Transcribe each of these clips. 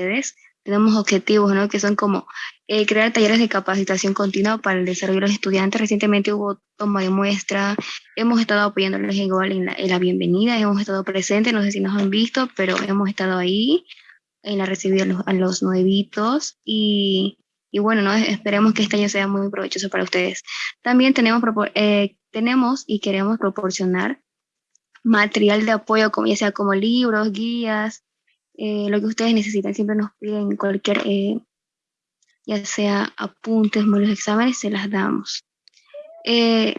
ustedes. Tenemos objetivos, ¿no? Que son como eh, crear talleres de capacitación continua para el desarrollo de los estudiantes. Recientemente hubo toma de muestra, hemos estado apoyándoles igual en la, en la bienvenida, hemos estado presentes, no sé si nos han visto, pero hemos estado ahí en la recibida a los, nuevitos y, y, bueno, ¿no? esperemos que este año sea muy provechoso para ustedes. También tenemos, eh, tenemos y queremos proporcionar material de apoyo, como, ya sea como libros, guías, eh, lo que ustedes necesitan. Siempre nos piden cualquier, eh, ya sea apuntes, de exámenes, se las damos. Eh,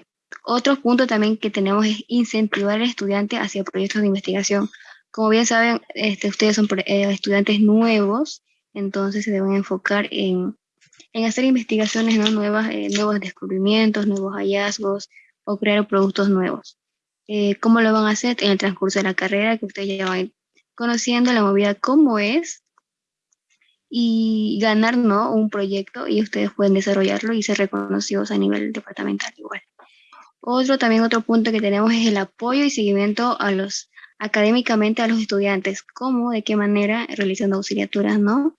otro punto también que tenemos es incentivar al estudiante hacia proyectos de investigación. Como bien saben, este, ustedes son estudiantes nuevos, entonces se deben enfocar en, en hacer investigaciones nuevas, nuevos descubrimientos, nuevos hallazgos o crear productos nuevos. Eh, cómo lo van a hacer en el transcurso de la carrera, que ustedes ya van conociendo la movida cómo es y ganar ¿no? un proyecto y ustedes pueden desarrollarlo y ser reconocidos a nivel departamental igual. Otro también otro punto que tenemos es el apoyo y seguimiento a los académicamente a los estudiantes, cómo, de qué manera, realizando auxiliaturas, ¿no?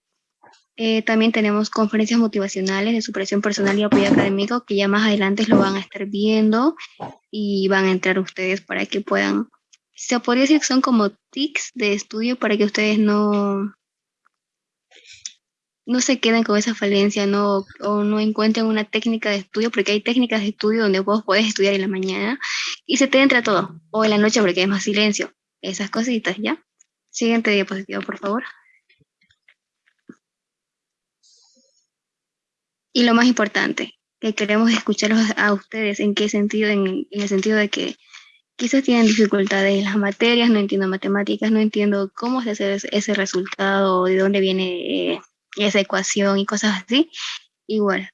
Eh, también tenemos conferencias motivacionales de superación personal y apoyo académico que ya más adelante lo van a estar viendo y van a entrar ustedes para que puedan, se podría decir que son como tics de estudio para que ustedes no, no se queden con esa falencia no, o no encuentren una técnica de estudio, porque hay técnicas de estudio donde vos podés estudiar en la mañana y se te entra todo, o en la noche porque hay más silencio, esas cositas, ¿ya? Siguiente diapositiva, por favor. Y lo más importante, que queremos escucharlos a ustedes, ¿en qué sentido? En, el sentido de que quizás tienen dificultades en las materias, no entiendo matemáticas, no entiendo cómo se hace ese resultado, de dónde viene eh, esa ecuación y cosas así. Igual,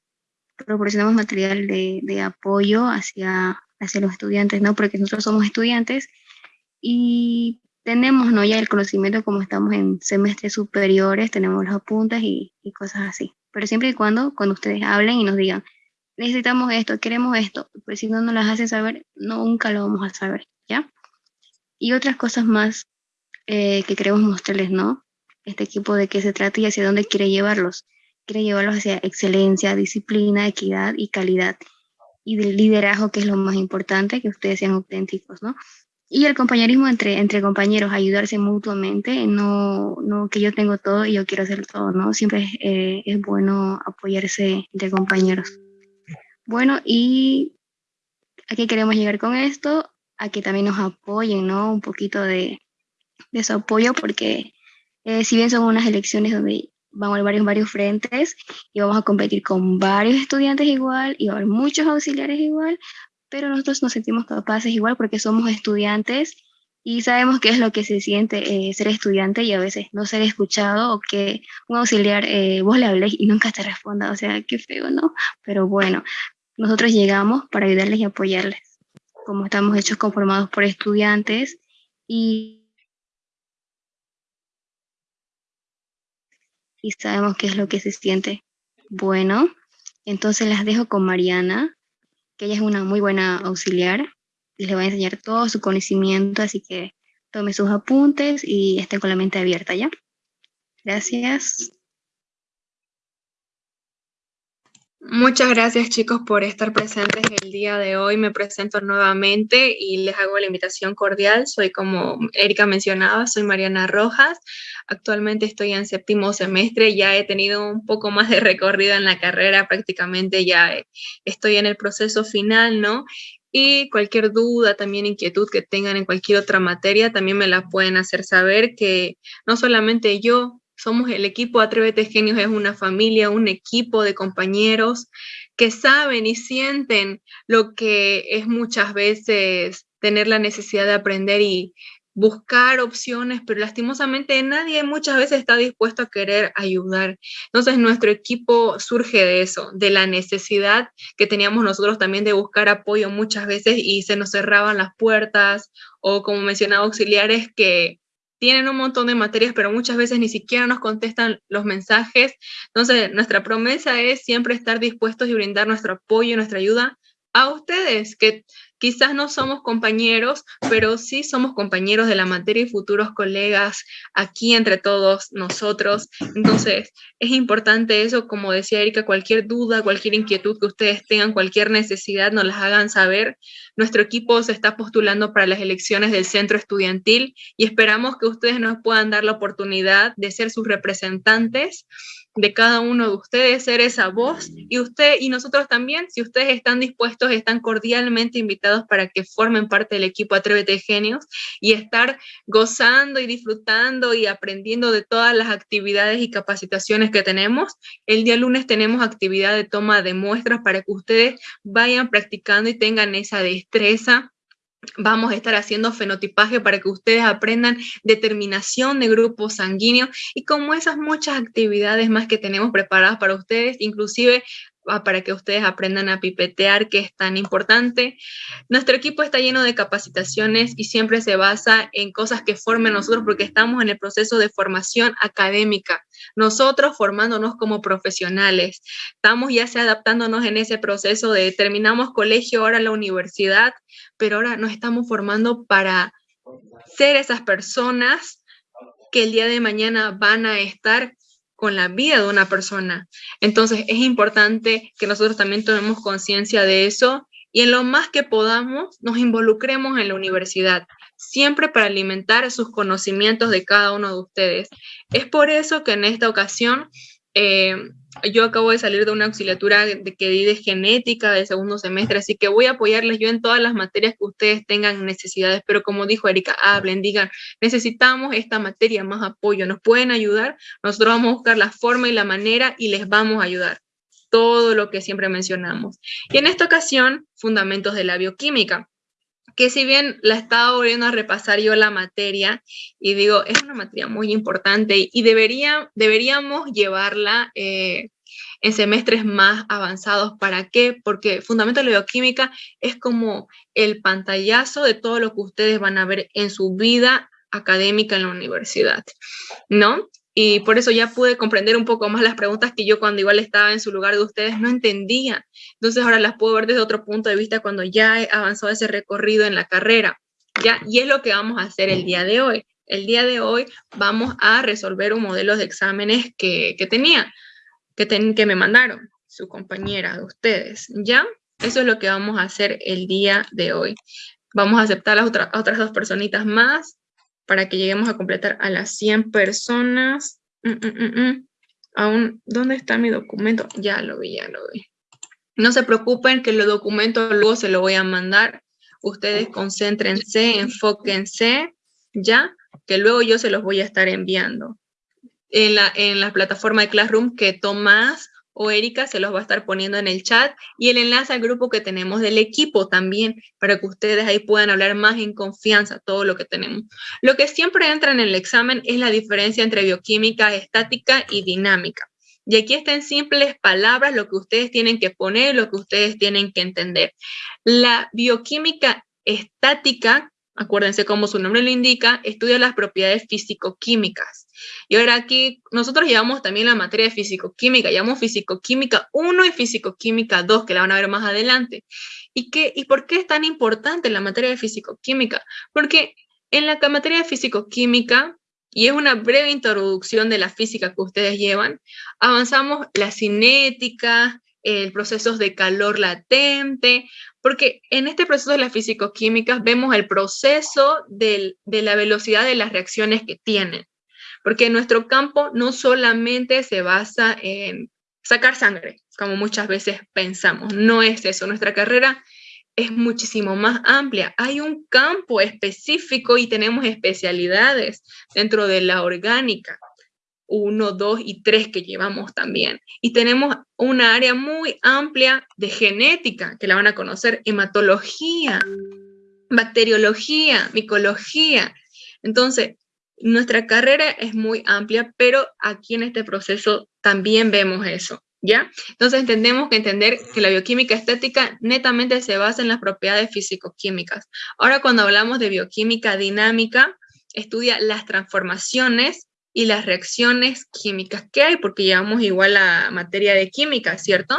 proporcionamos material de, de, apoyo hacia, hacia los estudiantes, ¿no? Porque nosotros somos estudiantes y tenemos, ¿no? Ya el conocimiento como estamos en semestres superiores, tenemos los apuntes y, y cosas así pero siempre y cuando, cuando ustedes hablen y nos digan, necesitamos esto, queremos esto, pues si no nos las hacen saber, nunca lo vamos a saber, ¿ya? Y otras cosas más eh, que queremos mostrarles, ¿no? Este equipo de qué se trata y hacia dónde quiere llevarlos. Quiere llevarlos hacia excelencia, disciplina, equidad y calidad. Y del liderazgo, que es lo más importante, que ustedes sean auténticos, ¿no? y el compañerismo entre, entre compañeros, ayudarse mutuamente, no, no que yo tengo todo y yo quiero hacer todo, ¿no? Siempre es, eh, es bueno apoyarse entre compañeros. Bueno, y a qué queremos llegar con esto, a que también nos apoyen, ¿no? Un poquito de, de su apoyo, porque eh, si bien son unas elecciones donde vamos a haber varios, varios frentes y vamos a competir con varios estudiantes igual y va a haber muchos auxiliares igual, pero nosotros nos sentimos capaces igual porque somos estudiantes y sabemos qué es lo que se siente eh, ser estudiante y a veces no ser escuchado o que un auxiliar eh, vos le hables y nunca te responda, o sea, qué feo, ¿no? Pero bueno, nosotros llegamos para ayudarles y apoyarles, como estamos hechos conformados por estudiantes y, sabemos qué es lo que se siente. Bueno, entonces las dejo con Mariana que ella es una muy buena auxiliar y le va a enseñar todo su conocimiento, así que tome sus apuntes y esté con la mente abierta, ¿ya? Gracias. Muchas gracias chicos por estar presentes el día de hoy. Me presento nuevamente y les hago la invitación cordial. Soy como Erika mencionaba, soy Mariana Rojas. Actualmente estoy en séptimo semestre, ya he tenido un poco más de recorrido en la carrera, prácticamente ya estoy en el proceso final, ¿no? Y cualquier duda, también inquietud que tengan en cualquier otra materia, también me la pueden hacer saber que no solamente yo, somos el equipo Atrévete Genios, es una familia, un equipo de compañeros que saben y sienten lo que es muchas veces tener la necesidad de aprender y buscar opciones, pero lastimosamente nadie muchas veces está dispuesto a querer ayudar. Entonces nuestro equipo surge de eso, de la necesidad que teníamos nosotros también de buscar apoyo muchas veces y se nos cerraban las puertas o como mencionaba auxiliares que tienen un montón de materias, pero muchas veces ni siquiera nos contestan los mensajes. Entonces, nuestra promesa es siempre estar dispuestos y brindar nuestro apoyo y nuestra ayuda a ustedes, que Quizás no somos compañeros, pero sí somos compañeros de la materia y futuros colegas aquí entre todos nosotros. Entonces, es importante eso, como decía Erika, cualquier duda, cualquier inquietud que ustedes tengan, cualquier necesidad, nos las hagan saber. Nuestro equipo se está postulando para las elecciones del centro estudiantil y esperamos que ustedes nos puedan dar la oportunidad de ser sus representantes de cada uno de ustedes, ser esa voz y usted y nosotros también, si ustedes están dispuestos, están cordialmente invitados para que formen parte del equipo Atrévete Genios y estar gozando y disfrutando y aprendiendo de todas las actividades y capacitaciones que tenemos. El día lunes tenemos actividad de toma de muestras para que ustedes vayan practicando y tengan esa destreza Vamos a estar haciendo fenotipaje para que ustedes aprendan determinación de grupo sanguíneo y como esas muchas actividades más que tenemos preparadas para ustedes, inclusive para que ustedes aprendan a pipetear, que es tan importante. Nuestro equipo está lleno de capacitaciones y siempre se basa en cosas que formen nosotros porque estamos en el proceso de formación académica. Nosotros formándonos como profesionales. Estamos ya se adaptándonos en ese proceso de terminamos colegio, ahora la universidad, pero ahora nos estamos formando para ser esas personas que el día de mañana van a estar con la vida de una persona. Entonces es importante que nosotros también tomemos conciencia de eso y en lo más que podamos nos involucremos en la universidad, siempre para alimentar sus conocimientos de cada uno de ustedes. Es por eso que en esta ocasión eh, yo acabo de salir de una auxiliatura de que di de genética de segundo semestre, así que voy a apoyarles yo en todas las materias que ustedes tengan necesidades, pero como dijo Erika, hablen, digan, necesitamos esta materia, más apoyo, nos pueden ayudar, nosotros vamos a buscar la forma y la manera y les vamos a ayudar. Todo lo que siempre mencionamos. Y en esta ocasión, fundamentos de la bioquímica que si bien la estaba volviendo a repasar yo la materia y digo, es una materia muy importante y debería, deberíamos llevarla eh, en semestres más avanzados. ¿Para qué? Porque Fundamento de la Bioquímica es como el pantallazo de todo lo que ustedes van a ver en su vida académica en la universidad, ¿no? Y por eso ya pude comprender un poco más las preguntas que yo cuando igual estaba en su lugar de ustedes no entendía. Entonces ahora las puedo ver desde otro punto de vista cuando ya he avanzado ese recorrido en la carrera. ¿ya? Y es lo que vamos a hacer el día de hoy. El día de hoy vamos a resolver un modelo de exámenes que, que tenía, que, que me mandaron su compañera de ustedes. ¿Ya? Eso es lo que vamos a hacer el día de hoy. Vamos a aceptar a, las a otras dos personitas más para que lleguemos a completar a las 100 personas. Mm, mm, mm, Aún, ¿dónde está mi documento? Ya lo vi, ya lo vi. No se preocupen que los documentos luego se lo voy a mandar. Ustedes concéntrense, enfóquense, ya, que luego yo se los voy a estar enviando. En la, en la plataforma de Classroom que Tomás o Erika se los va a estar poniendo en el chat y el enlace al grupo que tenemos del equipo también para que ustedes ahí puedan hablar más en confianza todo lo que tenemos. Lo que siempre entra en el examen es la diferencia entre bioquímica estática y dinámica. Y aquí está en simples palabras lo que ustedes tienen que poner, lo que ustedes tienen que entender. La bioquímica estática, acuérdense como su nombre lo indica, estudia las propiedades físico-químicas. Y ahora aquí nosotros llevamos también la materia de físico-química, llevamos físico-química 1 y físico-química 2, que la van a ver más adelante. ¿Y, qué, ¿Y por qué es tan importante la materia de físico-química? Porque en la materia de físico-química, y es una breve introducción de la física que ustedes llevan, avanzamos la cinética, el proceso de calor latente, porque en este proceso de la físico-química vemos el proceso de la velocidad de las reacciones que tienen porque nuestro campo no solamente se basa en sacar sangre, como muchas veces pensamos, no es eso, nuestra carrera es muchísimo más amplia. Hay un campo específico y tenemos especialidades dentro de la orgánica, uno, dos y tres que llevamos también. Y tenemos una área muy amplia de genética, que la van a conocer, hematología, bacteriología, micología. Entonces, nuestra carrera es muy amplia, pero aquí en este proceso también vemos eso, ¿ya? Entonces entendemos que entender que la bioquímica estética netamente se basa en las propiedades físico-químicas. Ahora cuando hablamos de bioquímica dinámica, estudia las transformaciones y las reacciones químicas que hay, porque llevamos igual la materia de química, ¿cierto?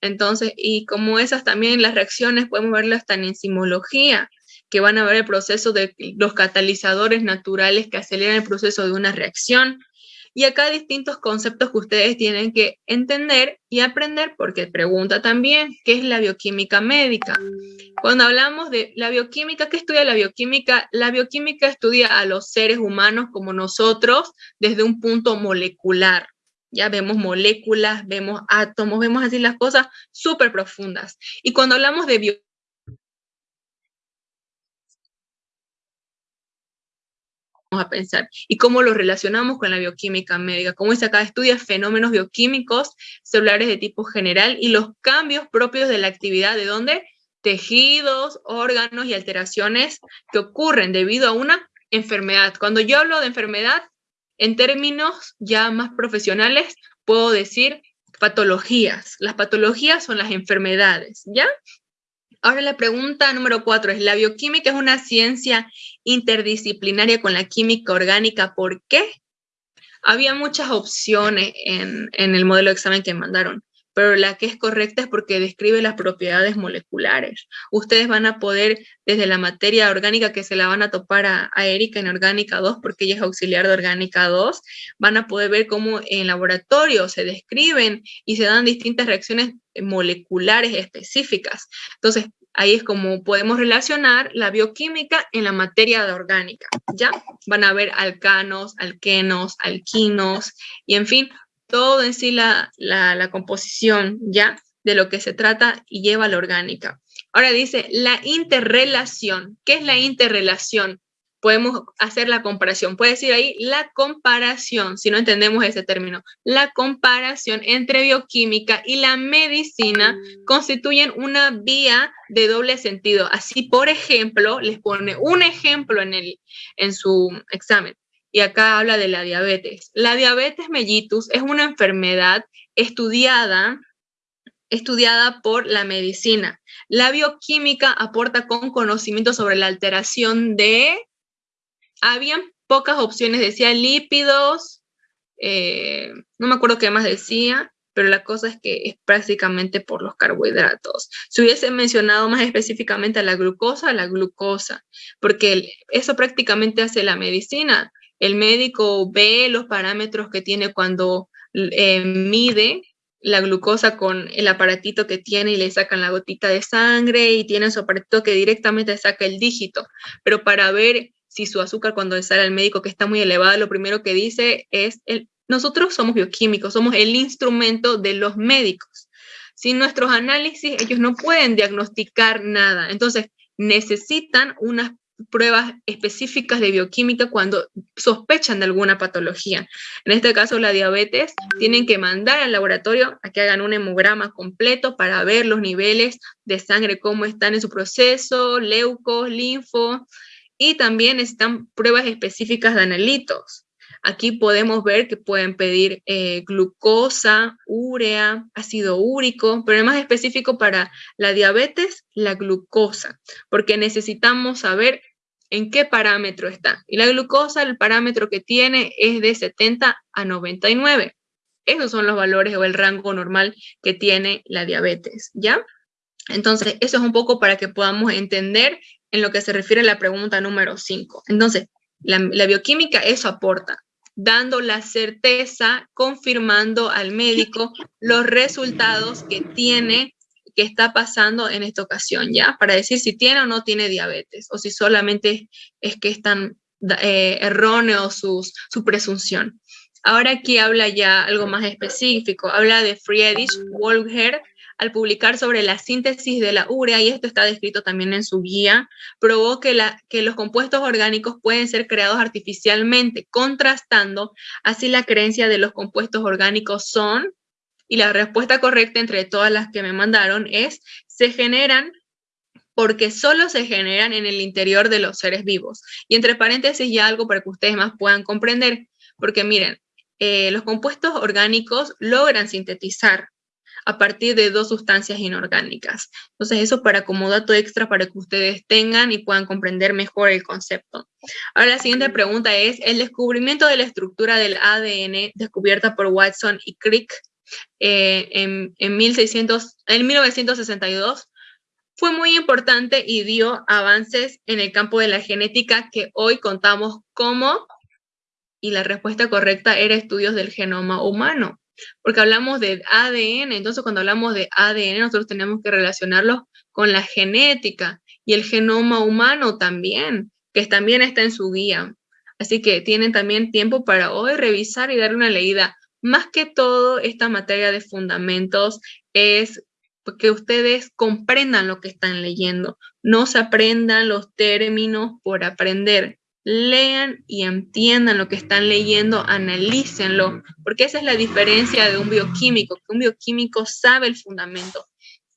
Entonces, y como esas también las reacciones podemos verlas hasta en enzimología, que van a ver el proceso de los catalizadores naturales que aceleran el proceso de una reacción. Y acá distintos conceptos que ustedes tienen que entender y aprender, porque pregunta también, ¿qué es la bioquímica médica? Cuando hablamos de la bioquímica, ¿qué estudia la bioquímica? La bioquímica estudia a los seres humanos como nosotros desde un punto molecular. Ya vemos moléculas, vemos átomos, vemos así las cosas súper profundas. Y cuando hablamos de a pensar y cómo lo relacionamos con la bioquímica médica. Como dice acá, estudia fenómenos bioquímicos celulares de tipo general y los cambios propios de la actividad de dónde? Tejidos, órganos y alteraciones que ocurren debido a una enfermedad. Cuando yo hablo de enfermedad, en términos ya más profesionales, puedo decir patologías. Las patologías son las enfermedades, ¿ya? Ahora la pregunta número cuatro es, ¿la bioquímica es una ciencia interdisciplinaria con la química orgánica? ¿Por qué? Había muchas opciones en, en el modelo de examen que mandaron pero la que es correcta es porque describe las propiedades moleculares. Ustedes van a poder, desde la materia orgánica que se la van a topar a, Erika en Orgánica 2, porque ella es auxiliar de Orgánica 2, van a poder ver cómo en laboratorio se describen y se dan distintas reacciones moleculares específicas. Entonces, ahí es como podemos relacionar la bioquímica en la materia de orgánica, ¿ya? Van a ver alcanos, alquenos, alquinos, y en fin, todo en sí la, la, composición ya de lo que se trata y lleva la orgánica. Ahora dice la interrelación. ¿Qué es la interrelación? Podemos hacer la comparación. Puede decir ahí la comparación, si no entendemos ese término. La comparación entre bioquímica y la medicina constituyen una vía de doble sentido. Así, por ejemplo, les pone un ejemplo en, el, en su examen y acá habla de la diabetes. La diabetes mellitus es una enfermedad estudiada, estudiada por la medicina. La bioquímica aporta con conocimiento sobre la alteración de... Habían pocas opciones, decía lípidos, eh, no me acuerdo qué más decía, pero la cosa es que es prácticamente por los carbohidratos. Si hubiese mencionado más específicamente a la glucosa, la glucosa, porque eso prácticamente hace la medicina el médico ve los parámetros que tiene cuando eh, mide la glucosa con el aparatito que tiene y le sacan la gotita de sangre y tiene su aparatito que directamente saca el dígito. Pero para ver si su azúcar cuando sale al médico que está muy elevada, lo primero que dice es, nosotros somos bioquímicos, somos el instrumento de los médicos. Sin nuestros análisis, ellos no pueden diagnosticar nada. Entonces, necesitan unas pruebas específicas de bioquímica cuando sospechan de alguna patología. En este caso, la diabetes, tienen que mandar al laboratorio a que hagan un hemograma completo para ver los niveles de sangre, cómo están en su proceso, leucos, linfo, y también necesitan pruebas específicas de analitos. Aquí podemos ver que pueden pedir eh, glucosa, urea, ácido úrico, pero más específico para la diabetes, la glucosa, porque necesitamos saber en qué parámetro está. Y la glucosa, el parámetro que tiene es de 70 a 99. Esos son los valores o el rango normal que tiene la diabetes, ¿ya? Entonces, eso es un poco para que podamos entender en lo que se refiere a la pregunta número 5. Entonces, la, la bioquímica eso aporta, dando la certeza, confirmando al médico los resultados que tiene qué está pasando en esta ocasión, ¿ya? Para decir si tiene o no tiene diabetes, o si solamente es que es tan eh, erróneo su, su presunción. Ahora aquí habla ya algo más específico, habla de Friedrich Wolger al publicar sobre la síntesis de la urea, y esto está descrito también en su guía, probó que, la, que los compuestos orgánicos pueden ser creados artificialmente, contrastando así la creencia de los compuestos orgánicos son y la respuesta correcta entre todas las que me mandaron es, se generan porque solo se generan en el interior de los seres vivos. Y entre paréntesis ya algo para que ustedes más puedan comprender, porque miren, eh, los compuestos orgánicos logran sintetizar a partir de dos sustancias inorgánicas. Entonces, eso para como dato extra para que ustedes tengan y puedan comprender mejor el concepto. Ahora, la siguiente pregunta es, el descubrimiento de la estructura del ADN descubierta por Watson y Crick eh, en, en 1962 fue muy importante y dio avances en el campo de la genética que hoy contamos como, y la respuesta correcta era estudios del genoma humano porque hablamos de ADN, entonces cuando hablamos de ADN nosotros tenemos que relacionarlo con la genética y el genoma humano también, que también está en su guía. Así que tienen también tiempo para hoy revisar y darle una leída. Más que todo, esta materia de fundamentos es que ustedes comprendan lo que están leyendo, no se aprendan los términos por aprender, lean y entiendan lo que están leyendo, analícenlo, porque esa es la diferencia de un bioquímico, un bioquímico sabe el fundamento,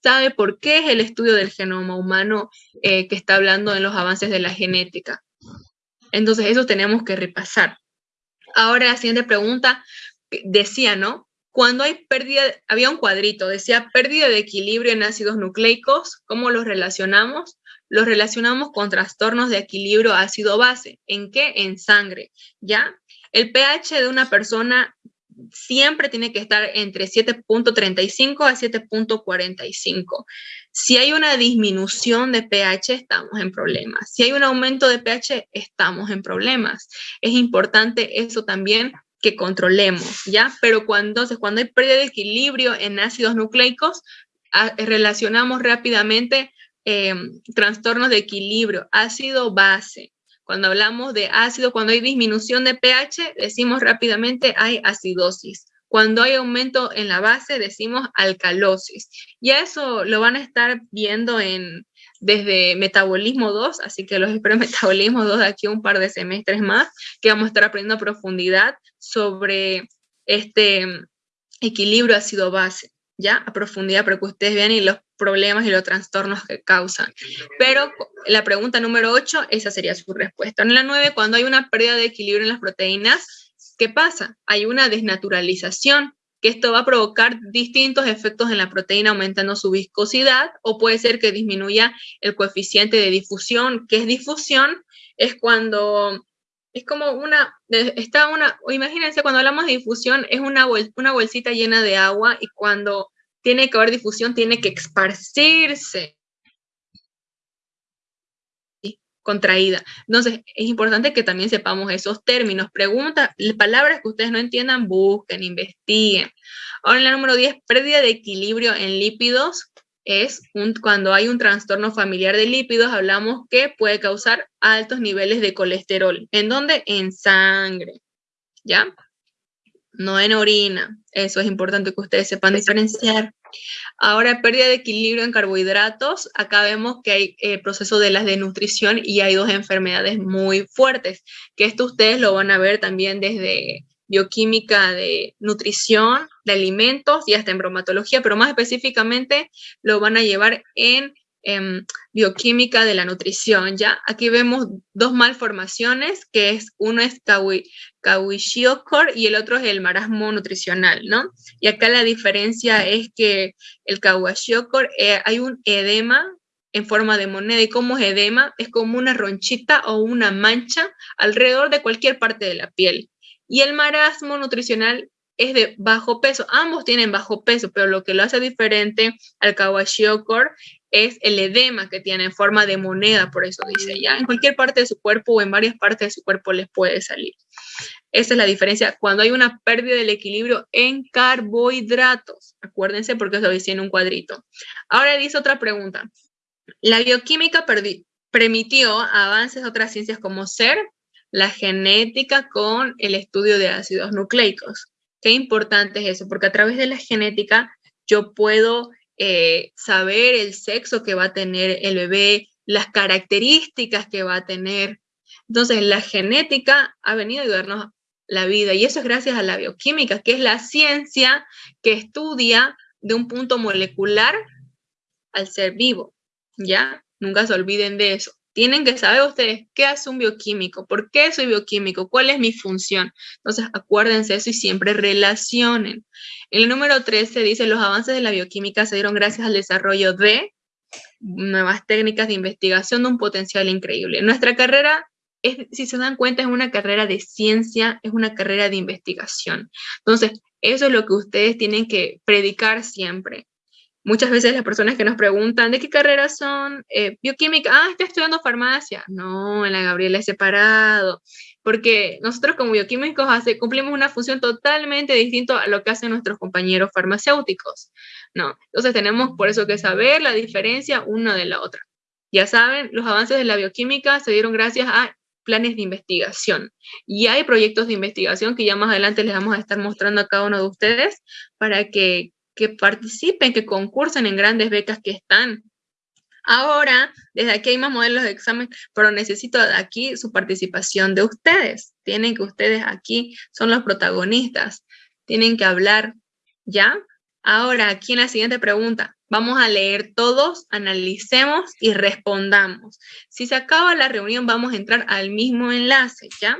sabe por qué es el estudio del genoma humano eh, que está hablando en los avances de la genética. Entonces, eso tenemos que repasar. Ahora, la siguiente pregunta decía, ¿no? Cuando hay pérdida, había un cuadrito, decía pérdida de equilibrio en ácidos nucleicos, ¿cómo los relacionamos? los relacionamos con trastornos de equilibrio ácido-base. ¿En qué? En sangre, ¿ya? El pH de una persona siempre tiene que estar entre 7.35 a 7.45. Si hay una disminución de pH, estamos en problemas. Si hay un aumento de pH, estamos en problemas. Es importante eso también que controlemos, ¿ya? Pero cuando, cuando hay pérdida de equilibrio en ácidos nucleicos, relacionamos rápidamente Em, trastornos de equilibrio, ácido base. Cuando hablamos de ácido, cuando hay disminución de pH, decimos rápidamente hay acidosis. Cuando hay aumento en la base, decimos alcalosis. Y eso lo van a estar viendo en, desde Metabolismo 2, así que los espero Metabolismo 2 de aquí un par de semestres más, que vamos a estar aprendiendo a profundidad sobre este equilibrio ácido-base, ya a profundidad para que ustedes vean y los problemas y los trastornos que causan. Pero la pregunta número 8, esa sería su respuesta. En la 9, cuando hay una pérdida de equilibrio en las proteínas, ¿qué pasa? Hay una desnaturalización, que esto va a provocar distintos efectos en la proteína, aumentando su viscosidad, o puede ser que disminuya el coeficiente de difusión. ¿Qué es difusión? Es cuando es como una, está una, imagínense cuando hablamos de difusión, es una, una bolsita llena de agua y cuando tiene que haber difusión, tiene que esparcirse contraída. Entonces, es importante que también sepamos esos términos. Preguntas, palabras que ustedes no entiendan, busquen, investiguen. Ahora, en la número 10, pérdida de equilibrio en lípidos. Es un, cuando hay un trastorno familiar de lípidos, hablamos que puede causar altos niveles de colesterol. ¿En dónde? En sangre. ¿Ya? no en orina. Eso es importante que ustedes sepan diferenciar. Ahora, pérdida de equilibrio en carbohidratos. Acá vemos que hay eh, proceso de las de nutrición y hay dos enfermedades muy fuertes, que esto ustedes lo van a ver también desde bioquímica de nutrición, de alimentos y hasta en bromatología, pero más específicamente lo van a llevar en Em, bioquímica de la nutrición, ¿ya? Aquí vemos dos malformaciones, que es uno es Kawashiokor y el otro es el marasmo nutricional, ¿no? Y acá la diferencia es que el Kawashiokor eh, hay un edema en forma de moneda. ¿Y cómo es edema? Es como una ronchita o una mancha alrededor de cualquier parte de la piel. Y el marasmo nutricional es de bajo peso. Ambos tienen bajo peso, pero lo que lo hace diferente al Kawashiokor es el edema que tiene en forma de moneda, por eso dice ya, en cualquier parte de su cuerpo o en varias partes de su cuerpo les puede salir. Esa es la diferencia cuando hay una pérdida del equilibrio en carbohidratos. Acuérdense porque eso dice en un cuadrito. Ahora dice otra pregunta. La bioquímica permitió avances de otras ciencias como ser la genética con el estudio de ácidos nucleicos. Qué importante es eso, porque a través de la genética yo puedo eh, saber el sexo que va a tener el bebé, las características que va a tener. Entonces, la genética ha venido a ayudarnos la vida y eso es gracias a la bioquímica, que es la ciencia que estudia de un punto molecular al ser vivo, ¿ya? Nunca se olviden de eso. Tienen que saber ustedes qué hace un bioquímico, por qué soy bioquímico, cuál es mi función. Entonces, acuérdense eso y siempre relacionen. El número 13 dice, los avances de la bioquímica se dieron gracias al desarrollo de nuevas técnicas de investigación de un potencial increíble. Nuestra carrera, si se dan cuenta, es una carrera de ciencia, es una carrera de investigación. Entonces, eso es lo que ustedes tienen que predicar siempre. Muchas veces las personas que nos preguntan, ¿de qué carrera son? Eh, bioquímica, ah, está estudiando farmacia. No, en la Gabriela es separado, porque nosotros como bioquímicos hace, cumplimos una función totalmente distinta a lo que hacen nuestros compañeros farmacéuticos. No, entonces tenemos por eso que saber la diferencia una de la otra. Ya saben, los avances de la bioquímica se dieron gracias a planes de investigación. Y hay proyectos de investigación que ya más adelante les vamos a estar mostrando a cada uno de ustedes para que que participen, que concursen en grandes becas que están. Ahora, desde aquí hay más modelos de examen, pero necesito aquí su participación de ustedes. Tienen que ustedes aquí son los protagonistas. Tienen que hablar, ¿ya? Ahora, aquí en la siguiente pregunta, vamos a leer todos, analicemos y respondamos. Si se acaba la reunión, vamos a entrar al mismo enlace, ¿ya?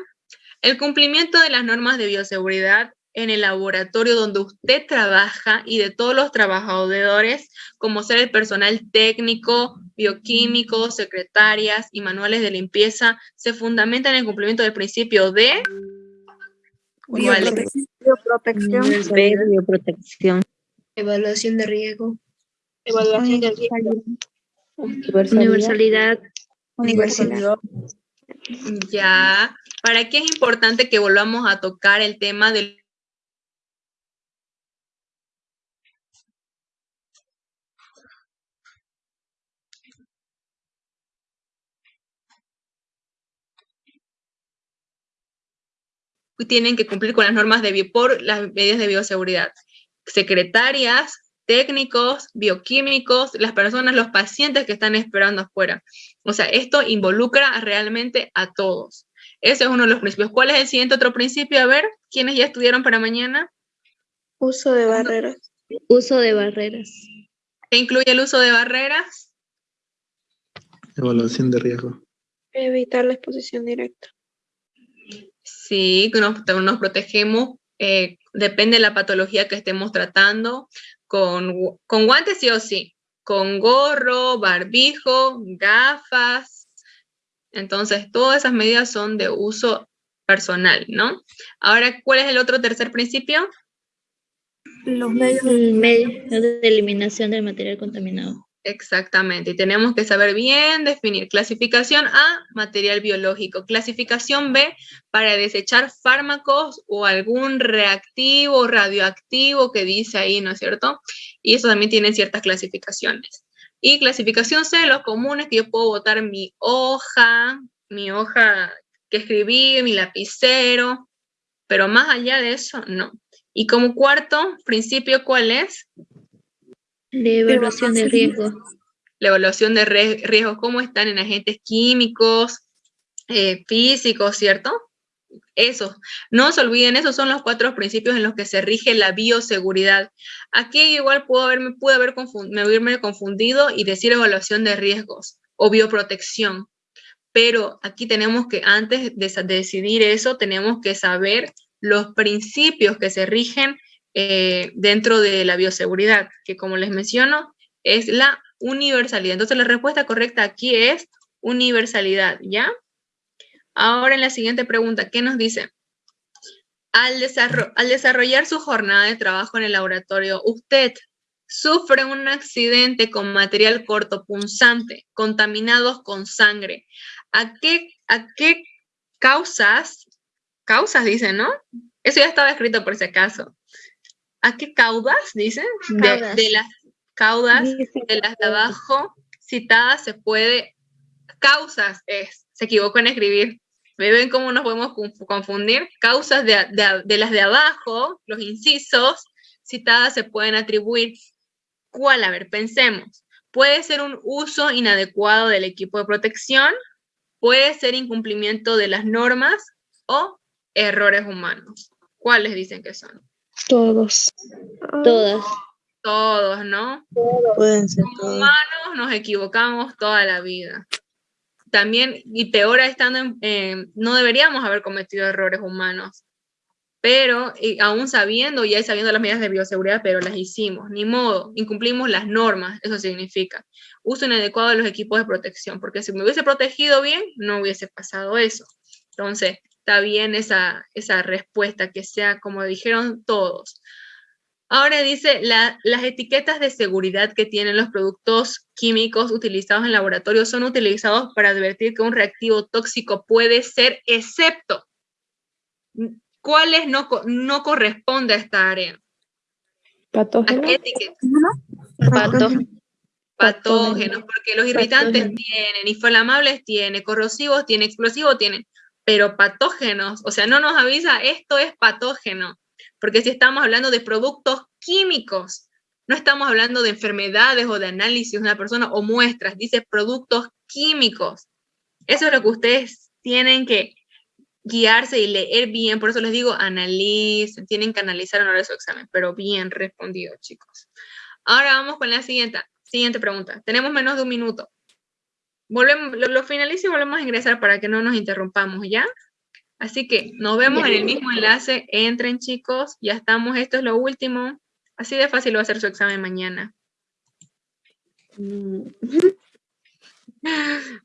El cumplimiento de las normas de bioseguridad en el laboratorio donde usted trabaja y de todos los trabajadores, como ser el personal técnico, bioquímico, secretarias y manuales de limpieza, se fundamenta en el cumplimiento del principio de bioprotección, bioprotección, evaluación de riesgo, evaluación de riesgo, universalidad, universalidad. Ya, ¿para qué es importante que volvamos a tocar el tema del tienen que cumplir con las normas de por las medidas de bioseguridad. Secretarias, técnicos, bioquímicos, las personas, los pacientes que están esperando afuera. O sea, esto involucra realmente a todos. Ese es uno de los principios. ¿Cuál es el siguiente otro principio? A ver, ¿quiénes ya estudiaron para mañana? Uso de barreras. Uso de barreras. ¿Qué incluye el uso de barreras? Evaluación de riesgo. Evitar la exposición directa. Sí, nos, nos protegemos, eh, depende de la patología que estemos tratando, con, con guantes sí o sí, con gorro, barbijo, gafas. Entonces, todas esas medidas son de uso personal, ¿no? Ahora, ¿cuál es el otro tercer principio? Los medios de eliminación del material contaminado. Exactamente, y tenemos que saber bien definir clasificación A, material biológico, clasificación B, para desechar fármacos o algún reactivo radioactivo que dice ahí, ¿no es cierto? Y eso también tiene ciertas clasificaciones. Y clasificación C, los comunes que yo puedo botar mi hoja, mi hoja que escribí, mi lapicero, pero más allá de eso, no. Y como cuarto principio, ¿cuál es? La evaluación de riesgo. La evaluación de riesgo, cómo están en agentes químicos, eh, físicos, ¿cierto? Eso, no se olviden, esos son los cuatro principios en los que se rige la bioseguridad. Aquí igual puedo haberme, pude haber haberme confundido y decir evaluación de riesgos o bioprotección, pero aquí tenemos que, antes de decidir eso, tenemos que saber los principios que se rigen eh, dentro de la bioseguridad, que como les menciono, es la universalidad. Entonces la respuesta correcta aquí es universalidad, ¿ya? Ahora en la siguiente pregunta, ¿qué nos dice? Al, al desarrollar su jornada de trabajo en el laboratorio, usted sufre un accidente con material cortopunzante, contaminados con sangre. ¿A qué, a qué causas, causas dicen, no? Eso ya estaba escrito por si acaso. ¿A qué caudas, dicen? De, las caudas, de las de abajo citadas se puede, causas es, se equivocó en escribir. ¿Me ven cómo nos podemos confundir? Causas de, de, las de abajo, los incisos, citadas se pueden atribuir. ¿Cuál? A ver, pensemos. Puede ser un uso inadecuado del equipo de protección, puede ser incumplimiento de las normas o errores humanos. ¿Cuáles dicen que son? Todos. Todas. Todos, ¿no? Pueden ser Como humanos nos equivocamos toda la vida. también, y peor estando en, eh, no deberíamos haber cometido errores humanos, pero aún sabiendo, ya sabiendo las medidas de bioseguridad, pero las hicimos, ni modo, incumplimos las normas, eso significa. Uso inadecuado de los equipos de protección, porque si me hubiese protegido bien, no hubiese pasado eso. Entonces, está bien esa, esa respuesta, que sea como dijeron todos. Ahora dice, las etiquetas de seguridad que tienen los productos químicos utilizados en laboratorio son utilizados para advertir que un reactivo tóxico puede ser, excepto cuáles no, no corresponde a esta área. Patógenos. Patógenos. Patógenos, porque los irritantes tienen, inflamables tienen, corrosivos tienen, explosivos tienen pero patógenos, o sea, no nos avisa esto es patógeno, porque si estamos hablando de productos químicos, no estamos hablando de enfermedades o de análisis de una persona o muestras, dice productos químicos. Eso es lo que ustedes tienen que guiarse y leer bien, por eso les digo, analicen, tienen que analizar hora de su examen, pero bien respondido, chicos. Ahora vamos con la siguiente, siguiente pregunta. Tenemos menos de un minuto volvemos, lo, finalizo y volvemos a ingresar para que no nos interrumpamos, ¿ya? Así que nos vemos en el mismo enlace. Entren, chicos. Ya estamos. Esto es lo último. Así de fácil va a ser su examen mañana. Mm.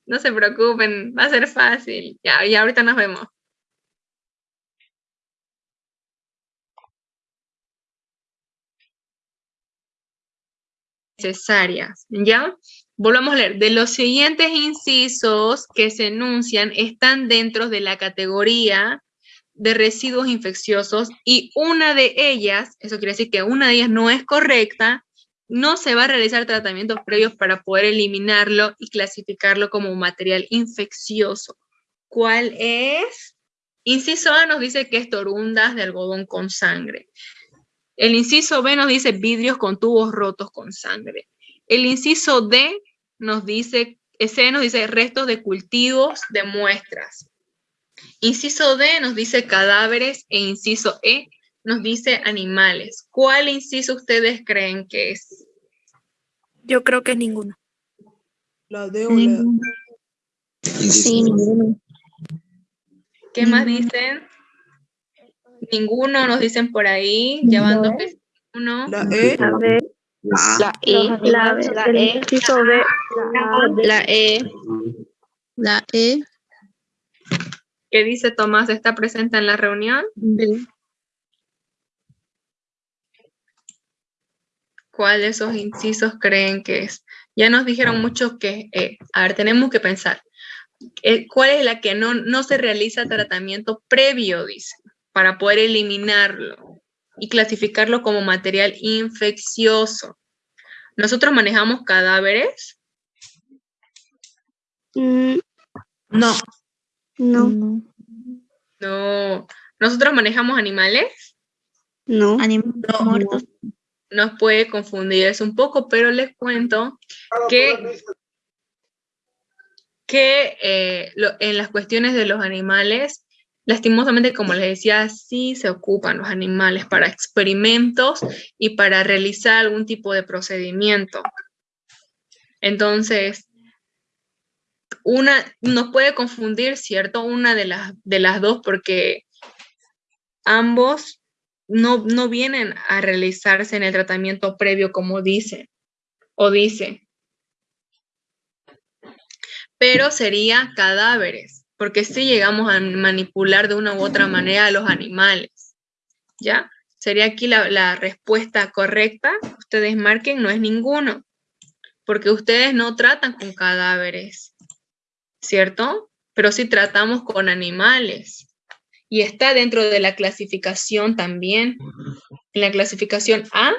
No se preocupen. Va a ser fácil. Ya, y ahorita nos vemos. Necesarias, ¿ya? Volvamos a leer. De los siguientes incisos que se enuncian están dentro de la categoría de residuos infecciosos y una de ellas, eso quiere decir que una de ellas no es correcta, no se va a realizar tratamientos previos para poder eliminarlo y clasificarlo como material infeccioso. ¿Cuál es? Inciso A nos dice que es torundas de algodón con sangre. El inciso B nos dice vidrios con tubos rotos con sangre. El inciso D nos dice, ese nos dice restos de cultivos de muestras. Inciso D nos dice cadáveres e inciso E nos dice animales. ¿Cuál inciso ustedes creen que es? Yo creo que es ninguno. La D o la Sí, ninguno. ¿Qué más dicen? Ninguno nos dicen por ahí, llevando uno. La E. La B. La E. La, B, la E. La E. La E. ¿Qué dice Tomás? ¿Está presente en la reunión? ¿Cuál de esos incisos creen que es? Ya nos dijeron mucho que, eh, a ver, tenemos que pensar. Eh, ¿Cuál es la que no, no se realiza tratamiento previo, dice, para poder eliminarlo? y clasificarlo como material infeccioso. ¿Nosotros manejamos cadáveres? Mm, no. No. No. ¿Nosotros manejamos animales? No. Animales muertos. Nos puede confundir eso un poco, pero les cuento que, que eh, en las cuestiones de los animales Lastimosamente, como les decía, sí se ocupan los animales para experimentos y para realizar algún tipo de procedimiento. Entonces, una nos puede confundir, ¿cierto? Una de las, de las dos porque ambos no, no vienen a realizarse en el tratamiento previo como dice o dice. Pero sería cadáveres porque si llegamos a manipular de una u otra manera a los animales. ¿Ya? Sería aquí la, respuesta correcta. Ustedes marquen, no es ninguno, porque ustedes no tratan con cadáveres, ¿cierto? Pero sí tratamos con animales. Y está dentro de la clasificación también. En la clasificación A,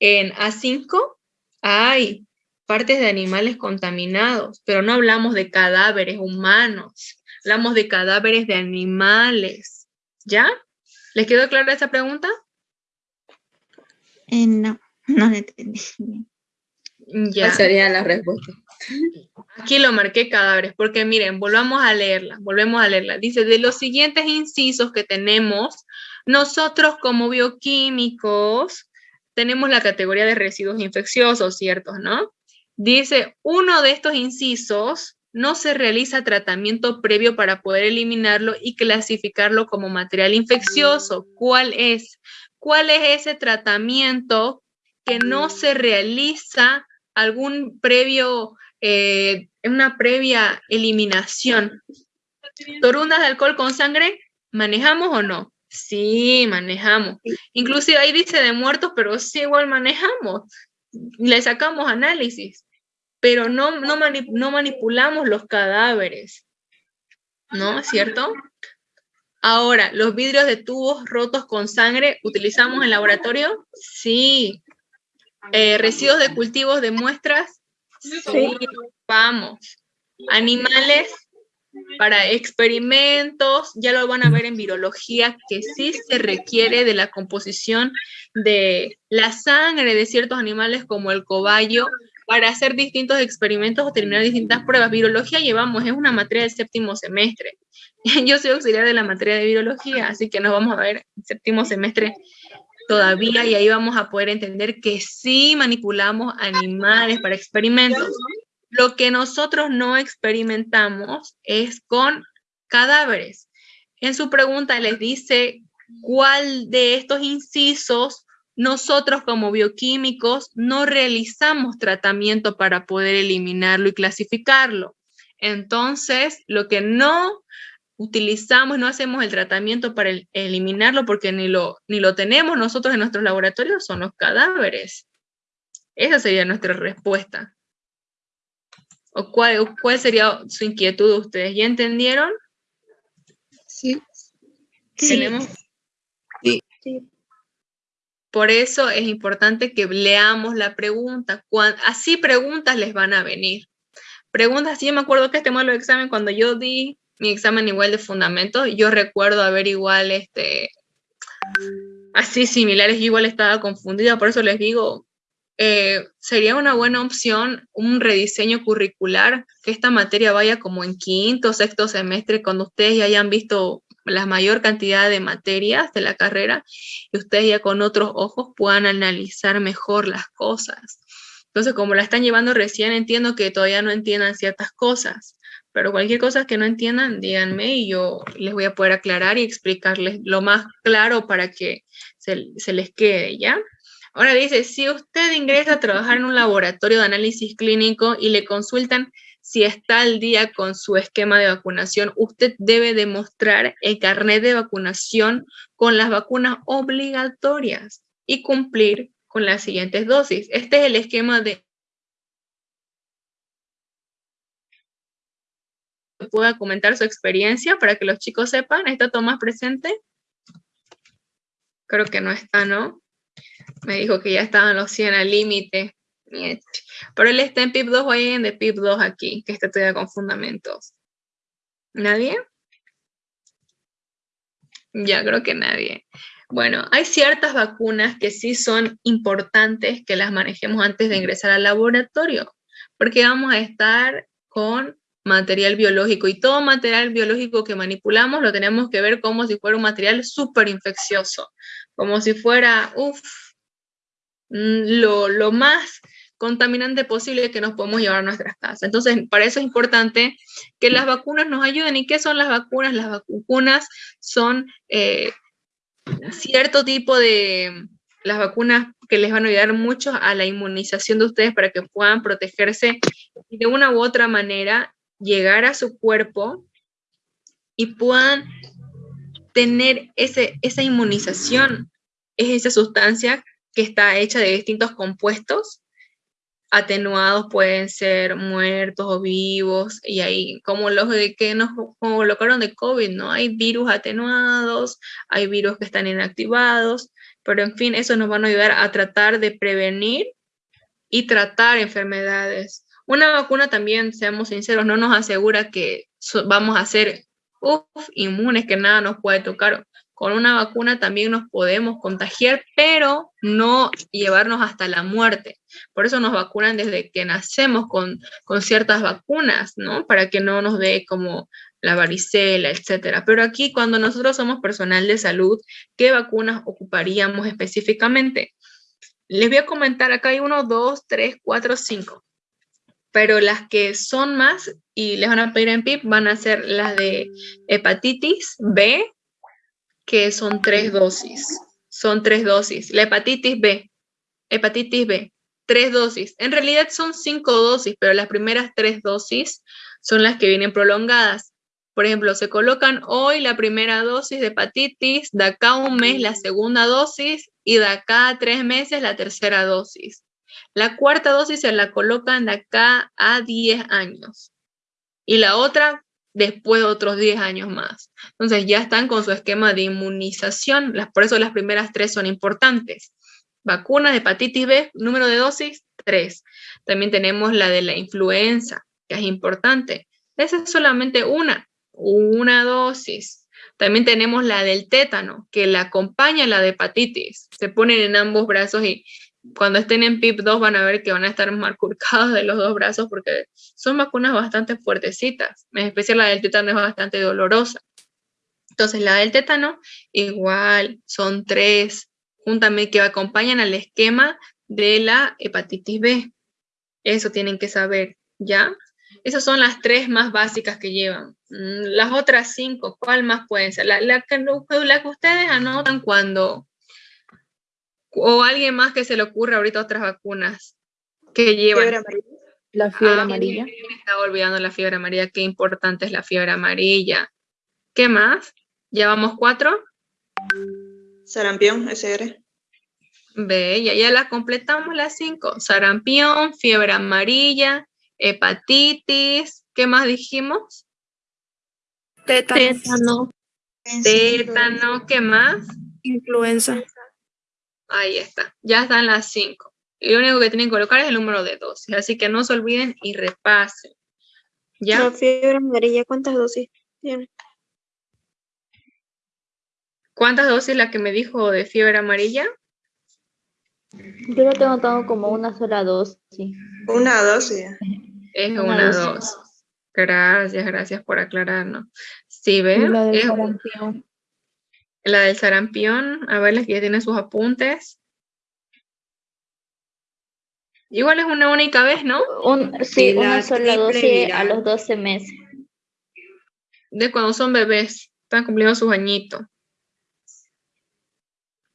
en A5, hay partes de animales contaminados, pero no hablamos de cadáveres humanos hablamos de cadáveres de animales. ¿Ya? ¿Les quedó clara esa pregunta? Eh, no, no la entendí. Ya. sería la respuesta? Aquí lo marqué cadáveres, porque miren, volvamos a leerla, volvemos a leerla. Dice, de los siguientes incisos que tenemos, nosotros como bioquímicos tenemos la categoría de residuos infecciosos, ¿ciertos, no? Dice, uno de estos incisos no se realiza tratamiento previo para poder eliminarlo y clasificarlo como material infeccioso. ¿Cuál es? ¿Cuál es ese tratamiento que no se realiza algún previo, eh, una previa eliminación? ¿Torundas de alcohol con sangre? ¿Manejamos o no? Sí, manejamos. Inclusive ahí dice de muertos, pero sí igual manejamos. Le sacamos análisis pero no, no, no manipulamos los cadáveres, ¿no? ¿Es cierto? Ahora, ¿los vidrios de tubos rotos con sangre utilizamos en laboratorio? Sí. Eh, ¿Residuos de cultivos de muestras? Sí. Vamos. ¿Animales? Para experimentos, ya lo van a ver en virología, que sí se requiere de la composición de la sangre de ciertos animales como el cobayo para hacer distintos experimentos o terminar distintas pruebas. Virología llevamos, es una materia del séptimo semestre. Yo soy auxiliar de la materia de virología, así que nos vamos a ver en séptimo semestre todavía y ahí vamos a poder entender que sí manipulamos animales para experimentos. Lo que nosotros no experimentamos es con cadáveres. En su pregunta les dice cuál de estos incisos nosotros como bioquímicos no realizamos tratamiento para poder eliminarlo y clasificarlo. Entonces, lo que no utilizamos, no hacemos el tratamiento para eliminarlo porque ni lo, ni lo tenemos nosotros en nuestros laboratorios, son los cadáveres. Esa sería nuestra respuesta. ¿O cuál, cuál sería su inquietud de ustedes? ¿Ya entendieron? Sí. ¿Tenemos? Sí. sí. Por eso es importante que leamos la pregunta. así preguntas les van a venir. Preguntas, sí, yo me acuerdo que este modelo de examen, cuando yo di mi examen igual de fundamentos, yo recuerdo haber igual, este, así similares, igual estaba confundida, por eso les digo, eh, sería una buena opción un rediseño curricular, que esta materia vaya como en quinto, sexto semestre, cuando ustedes ya hayan visto la mayor cantidad de materias de la carrera y ustedes ya con otros ojos puedan analizar mejor las cosas. Entonces, como la están llevando recién, entiendo que todavía no entiendan ciertas cosas, pero cualquier cosa que no entiendan, díganme y yo les voy a poder aclarar y explicarles lo más claro para que se, se les quede, ¿ya? Ahora dice, si usted ingresa a trabajar en un laboratorio de análisis clínico y le consultan si está al día con su esquema de vacunación, usted debe demostrar el carnet de vacunación con las vacunas obligatorias y cumplir con las siguientes dosis. Este es el esquema de pueda comentar su experiencia para que los chicos sepan. ¿Está Tomás presente? Creo que no está, ¿no? Me dijo que ya estaban los 100 al límite. Pero él está en PIP 2 o en de PIP 2 aquí, que está todavía con fundamentos. ¿Nadie? Ya creo que nadie. Bueno, hay ciertas vacunas que sí son importantes que las manejemos antes de ingresar al laboratorio, porque vamos a estar con material biológico y todo material biológico que manipulamos lo tenemos que ver como si fuera un material súper infeccioso, como si fuera, uff, mm, lo, lo más contaminante posible que nos podemos llevar a nuestras casas. Entonces, para eso es importante que las vacunas nos ayuden. ¿Y qué son las vacunas? Las vacunas son eh, cierto tipo de, las vacunas que les van a ayudar mucho a la inmunización de ustedes para que puedan protegerse y de una u otra manera llegar a su cuerpo y puedan tener ese, esa inmunización. Es esa sustancia que está hecha de distintos compuestos atenuados pueden ser muertos o vivos, y ahí, como los de que nos colocaron de COVID, ¿no? Hay virus atenuados, hay virus que están inactivados, pero en fin, eso nos van a ayudar a tratar de prevenir y tratar enfermedades. Una vacuna también, seamos sinceros, no nos asegura que vamos a ser inmunes, que nada nos puede tocar con una vacuna también nos podemos contagiar, pero no llevarnos hasta la muerte. Por eso nos vacunan desde que nacemos con, con ciertas vacunas, ¿no? Para que no nos dé como la varicela, etcétera. Pero aquí, cuando nosotros somos personal de salud, ¿qué vacunas ocuparíamos específicamente? Les voy a comentar, acá hay uno, dos, tres, cuatro, cinco. pero las que son más y les van a pedir en PIP van a ser las de hepatitis B, que son tres dosis. Son tres dosis. La hepatitis B, hepatitis B, tres dosis. En realidad son cinco dosis, pero las primeras tres dosis son las que vienen prolongadas. Por ejemplo, se colocan hoy la primera dosis de hepatitis, de acá a un mes la segunda dosis y de acá a tres meses la tercera dosis. La cuarta dosis se la colocan de acá a 10 años y la otra después de otros 10 años más. Entonces ya están con su esquema de inmunización, por eso las primeras tres son importantes. Vacunas de hepatitis B, número de dosis, 3. También tenemos la de la influenza, que es importante. Esa es solamente una, una dosis. También tenemos la del tétano, que la acompaña la de hepatitis. Se ponen en ambos brazos y cuando estén en PIP2 van a ver que van a estar marcados de los dos brazos porque son vacunas bastante fuertecitas. En especial la del tétano es bastante dolorosa. Entonces la del tétano igual son tres, juntamente que acompañan al esquema de la hepatitis B. Eso tienen que saber, ¿ya? Esas son las tres más básicas que llevan. Mm, las otras cinco, ¿cuál más pueden ser? La, la, la que ustedes anotan cuando, o alguien más que se le ocurra ahorita otras vacunas que llevan. La fiebre Ah, amarilla. Me estaba olvidando la fiebre amarilla, qué importante es la fiebre amarilla. ¿Qué más? ¿Llevamos cuatro? Sarampión, SR. Ve, ya, ya la completamos las cinco. Sarampión, fiebre amarilla, hepatitis, ¿qué más dijimos? Tétano. Tétano, ¿qué más? Influenza. Ahí está, ya están las cinco. Y lo único que tienen que colocar es el número de dosis, así que no se olviden y repasen. ¿Ya? La fiebre amarilla, ¿cuántas dosis tiene? ¿Cuántas dosis la que me dijo de fiebre amarilla? Yo lo tengo todo como una sola dosis. Una dosis. Es Una una, dosis. dosis. Gracias, gracias por aclararnos. Sí, ¿ven? La del sarampión. a ver, la que ya tiene sus apuntes. Igual es una única vez, ¿no? Un, sí, la una sola dosis a los 12 meses. De cuando son bebés, están cumpliendo sus añitos.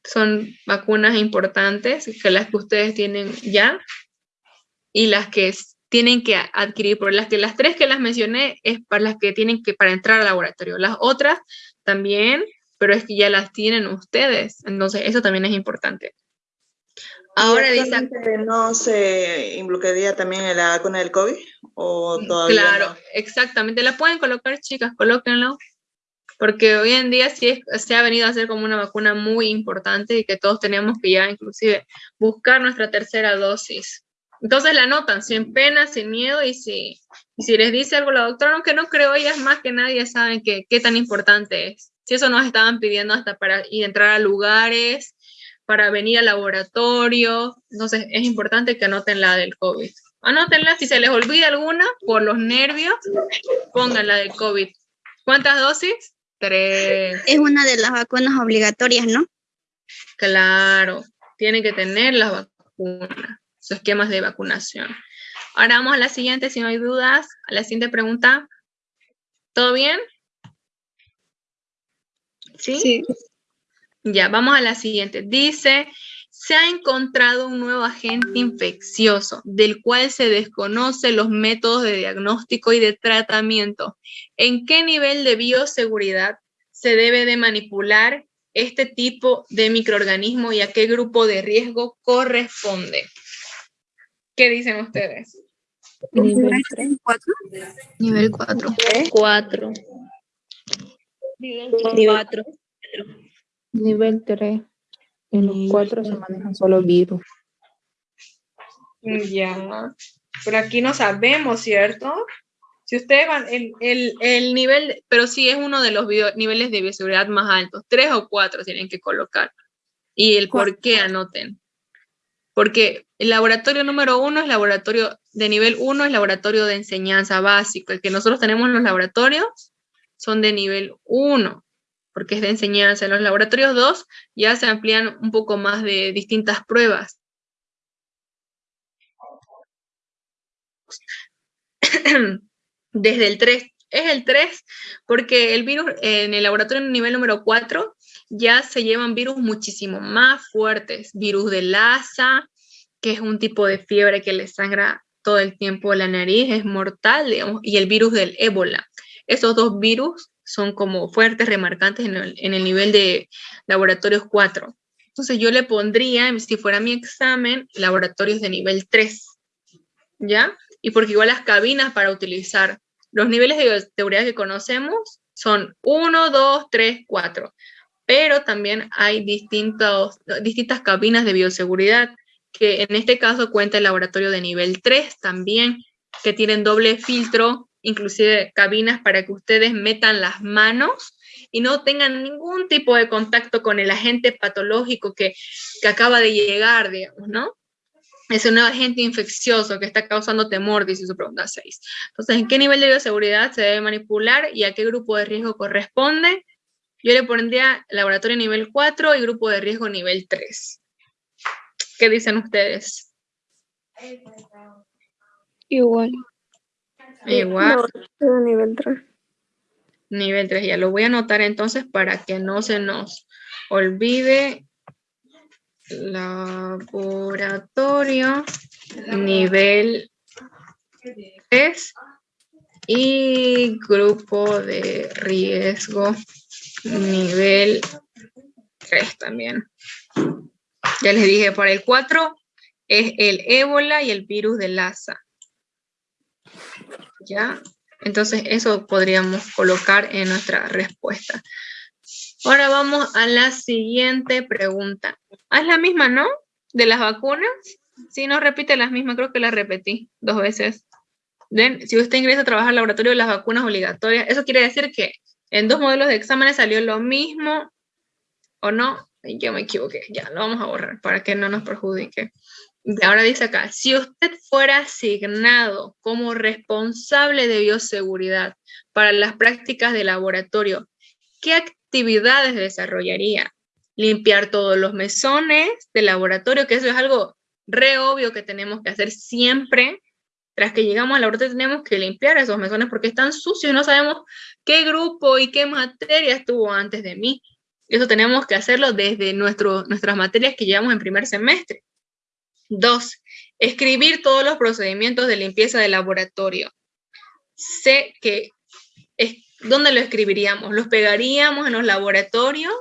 Son vacunas importantes, que las que ustedes tienen ya y las que tienen que adquirir, por las que las tres que las mencioné es para las que tienen que para entrar al laboratorio. Las otras también, pero es que ya las tienen ustedes, entonces eso también es importante. Ahora ¿Y dice no se involucraría también en la vacuna del COVID? ¿O todavía Claro, no? exactamente. La pueden colocar, chicas, colóquenlo. Porque hoy en día sí es- se ha venido a hacer como una vacuna muy importante y que todos tenemos que ya inclusive buscar nuestra tercera dosis. Entonces la anotan sin pena, sin miedo y si, y si les dice algo la doctora, aunque no creo, ellas más que nadie saben que, qué tan importante es. Si eso nos estaban pidiendo hasta para ir entrar a lugares, para venir al laboratorio, entonces es importante que anoten la del COVID. Anótenla, si se les olvida alguna, por los nervios, pongan la del COVID. ¿Cuántas dosis? Tres. Es una de las vacunas obligatorias, ¿no? Claro, tienen que tener las vacunas, sus esquemas de vacunación. Ahora vamos a la siguiente, si no hay dudas, a la siguiente pregunta. ¿Todo bien? ¿Sí? Ya, vamos a la siguiente. Dice, se ha encontrado un nuevo agente infeccioso del cual se desconocen los métodos de diagnóstico y de tratamiento. ¿En qué nivel de bioseguridad se debe de manipular este tipo de microorganismo y a qué grupo de riesgo corresponde? ¿Qué dicen ustedes? Nivel 3, 4. Nivel 4. 4. Nivel 4. Nivel 3. En los 4 se manejan solo virus. Ya, pero aquí no sabemos, ¿cierto? Si ustedes van, el, el, el nivel, pero sí es uno de los bio- niveles de bioseguridad más altos, tres o cuatro tienen que colocar. Y el por qué anoten. Porque el laboratorio número uno es laboratorio de nivel uno, es laboratorio de enseñanza básico. El que nosotros tenemos en los laboratorios son de nivel uno, porque es de enseñanza. En los laboratorios dos ya se amplían un poco más de distintas pruebas. desde el 3. Es el 3 porque el virus en el laboratorio nivel número 4 ya se llevan virus muchísimo más fuertes. Virus de Lassa, que es un tipo de fiebre que le sangra todo el tiempo la nariz, es mortal, digamos, y el virus del ébola. Esos dos virus son como fuertes, remarcantes en el, nivel de laboratorios 4. Entonces yo le pondría, si fuera mi examen, laboratorios de nivel 3, ¿ya? Y porque igual las cabinas para utilizar los niveles de seguridad que conocemos son 1, 2, 3, 4. Pero también hay distintos, distintas cabinas de bioseguridad, que en este caso cuenta el laboratorio de nivel 3 también, que tienen doble filtro, inclusive cabinas para que ustedes metan las manos y no tengan ningún tipo de contacto con el agente patológico que, que acaba de llegar, digamos, ¿no? Es un agente infeccioso que está causando temor, dice su pregunta 6. Entonces, ¿en qué nivel de bioseguridad se debe manipular y a qué grupo de riesgo corresponde? Yo le pondría laboratorio nivel 4 y grupo de riesgo nivel 3. ¿Qué dicen ustedes? Igual. Igual. nivel 3. Nivel 3, ya lo voy a anotar entonces para que no se nos olvide. Laboratorio, nivel 3 y grupo de riesgo, nivel 3 también. Ya les dije, para el 4 es el ébola y el virus de Lassa. ¿Ya? Entonces eso podríamos colocar en nuestra respuesta. Ahora vamos a la siguiente pregunta. Ah, es la misma, ¿no? ¿De las vacunas? Sí, no repite las mismas, creo que las repetí dos veces. ¿Ven? Si usted ingresa a trabajar al laboratorio de las vacunas obligatorias, eso quiere decir que en dos modelos de exámenes salió lo mismo, ¿o no? Yo me equivoqué, ya, lo vamos a borrar para que no nos perjudique. Ahora dice acá, si usted fuera asignado como responsable de bioseguridad para las prácticas de laboratorio, ¿qué actividades desarrollaría? Limpiar todos los mesones del laboratorio, que eso es algo re obvio que tenemos que hacer siempre. Tras que llegamos al laboratorio tenemos que limpiar esos mesones porque están sucios no sabemos qué grupo y qué materia estuvo antes de mí. Eso tenemos que hacerlo desde nuestro, nuestras materias que llevamos en primer semestre. Dos, escribir todos los procedimientos de limpieza del laboratorio. Sé que, es, ¿dónde lo escribiríamos? ¿Los pegaríamos en los laboratorios?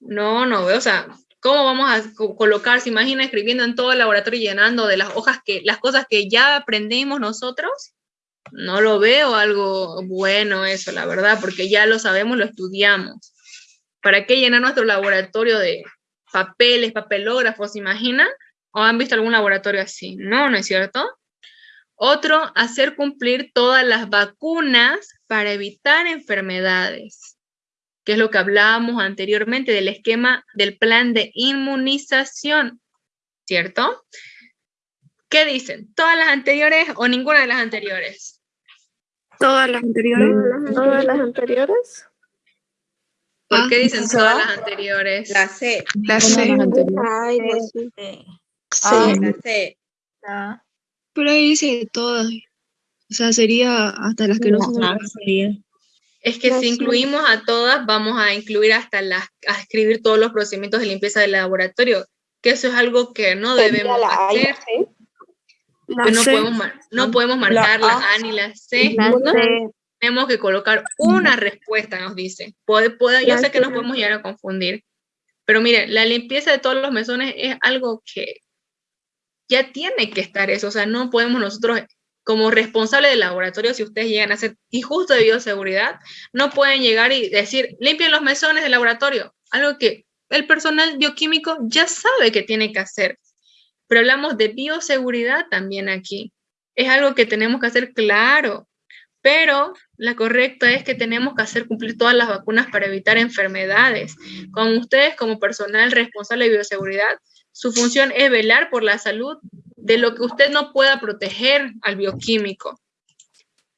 No, no o sea, ¿cómo vamos a colocar? ¿Se imagina escribiendo en todo el laboratorio llenando de las hojas que, las cosas que ya aprendimos nosotros? No lo veo algo bueno eso, la verdad, porque ya lo sabemos, lo estudiamos. ¿Para qué llenar nuestro laboratorio de papeles, papelógrafos, ¿se imaginan? ¿O han visto algún laboratorio así? No, ¿no es cierto? Otro, hacer cumplir todas las vacunas para evitar enfermedades, que es lo que hablábamos anteriormente del esquema del plan de inmunización, ¿cierto? ¿Qué dicen? ¿Todas las anteriores o ninguna de las anteriores? Todas las anteriores. Todas las anteriores. ¿Por Ah, qué dicen todas las anteriores? La C. La C. Ay, no sé. Sí, Sí. la C. Ah, Pero ahí dice todas. O sea, sería hasta las que no son. Es que La si C. incluimos a todas, vamos a incluir hasta las, a escribir todos los procedimientos de limpieza del laboratorio, que eso es algo que no debemos hacer. La que no C. podemos, mar- no podemos marcar la A ni la C. La C. Tenemos que colocar una respuesta, nos dice. Puede, puede, yo sé que nos podemos llegar a confundir, pero mire, la limpieza de todos los mesones es algo que ya tiene que estar eso, o sea, no podemos nosotros como responsable del laboratorio, si ustedes llegan a ser injusto de bioseguridad, no pueden llegar y decir, limpien los mesones del laboratorio, algo que el personal bioquímico ya sabe que tiene que hacer. Pero hablamos de bioseguridad también aquí. Es algo que tenemos que hacer claro, pero la correcta es que tenemos que hacer cumplir todas las vacunas para evitar enfermedades. Con ustedes como personal responsable de bioseguridad, su función es velar por la salud de lo que usted no pueda proteger al bioquímico.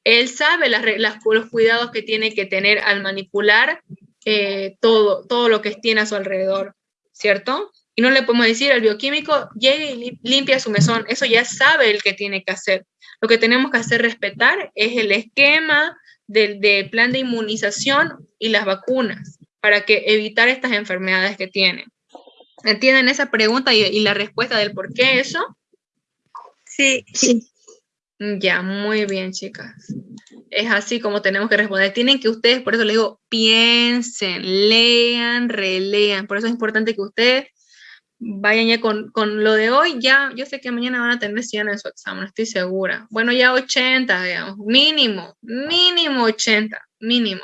Él sabe las, los cuidados que tiene que tener al manipular eh, todo, todo lo que tiene a su alrededor, ¿cierto? Y no le podemos decir al bioquímico, llegue y limpia su mesón. Eso ya sabe el que tiene que hacer. Lo que tenemos que hacer respetar es el esquema del, plan de inmunización y las vacunas para que evitar estas enfermedades que tienen. ¿Entienden esa pregunta y, y la respuesta del por qué eso? Sí. sí. Ya, muy bien, chicas. Es así como tenemos que responder. Tienen que ustedes, por eso les digo, piensen, lean, relean. Por eso es importante que ustedes vayan ya con, lo de hoy. Ya, yo sé que mañana van a tener 100 en su examen, estoy segura. Bueno, ya 80, digamos, mínimo, mínimo 80, mínimo.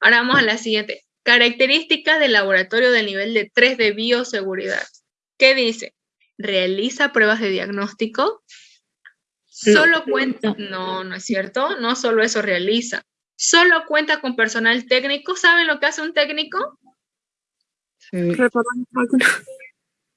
Ahora vamos a la siguiente. Características del laboratorio del nivel de 3 de bioseguridad. ¿Qué dice? Realiza pruebas de diagnóstico, Solo cuenta, no, no es cierto, no solo eso realiza. Solo cuenta con personal técnico. ¿Saben lo que hace un técnico?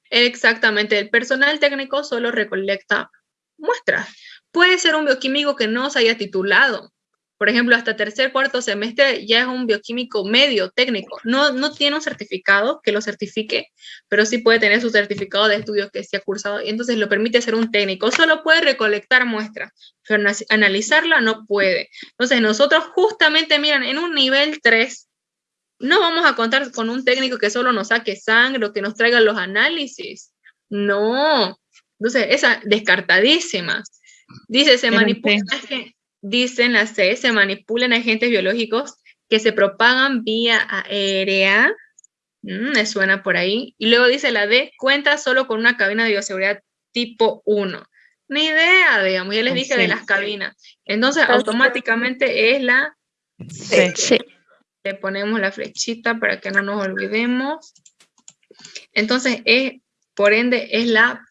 Exactamente, el personal técnico solo recolecta muestras. Puede ser un bioquímico que no se haya titulado, por ejemplo, hasta tercer, cuarto semestre ya es un bioquímico medio técnico. No, no tiene un certificado que lo certifique, pero sí puede tener su certificado de estudios que se ha cursado y entonces lo permite ser un técnico. Solo puede recolectar muestras, pero analizarla no puede. Entonces nosotros justamente, miran, en un nivel 3, no vamos a contar con un técnico que solo nos saque sangre o que nos traiga los análisis. No. Entonces, esa descartadísima. Dice, se manipula dicen las C, se manipulan agentes biológicos que se propagan vía aérea. Mm, me suena por ahí. Y luego dice la D, cuenta solo con una cabina de bioseguridad tipo 1. Ni idea, digamos, ya les dije de las cabinas. Entonces, automáticamente es la C. Le ponemos la flechita para que no nos olvidemos. Entonces, es, por ende, es la,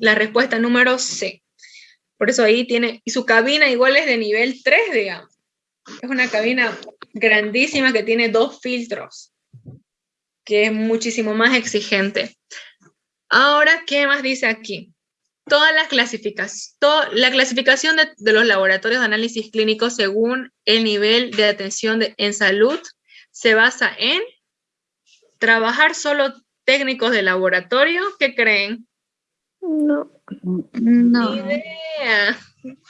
la respuesta número C. Por eso ahí tiene, y su cabina igual es de nivel 3, digamos. Es una cabina grandísima que tiene dos filtros, que es muchísimo más exigente. Ahora, ¿qué más dice aquí? Todas las clasificaciones, la clasificación de, los laboratorios de análisis clínico según el nivel de atención en salud se basa en trabajar solo técnicos de laboratorio, ¿qué creen? No. No. Ni idea.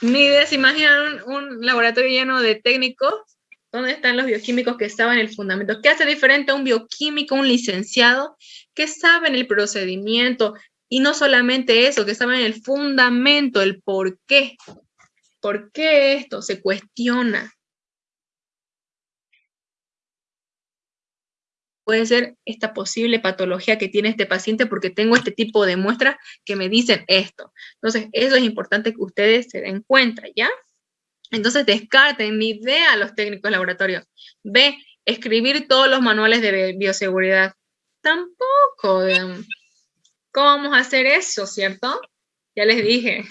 Ni idea. ¿Se imaginan un, laboratorio lleno de técnicos? ¿Dónde están los bioquímicos que saben el fundamento? ¿Qué hace diferente a un bioquímico, un licenciado, que saben el procedimiento? Y no solamente eso, que saben el fundamento, el por qué. ¿Por qué esto se cuestiona? puede ser esta posible patología que tiene este paciente porque tengo este tipo de muestras que me dicen esto. Entonces, eso es importante que ustedes se den cuenta, ¿ya? Entonces, descarten ni idea a los técnicos de laboratorio. B, escribir todos los manuales de bioseguridad. Tampoco. ¿Cómo vamos a hacer eso, cierto? Ya les dije.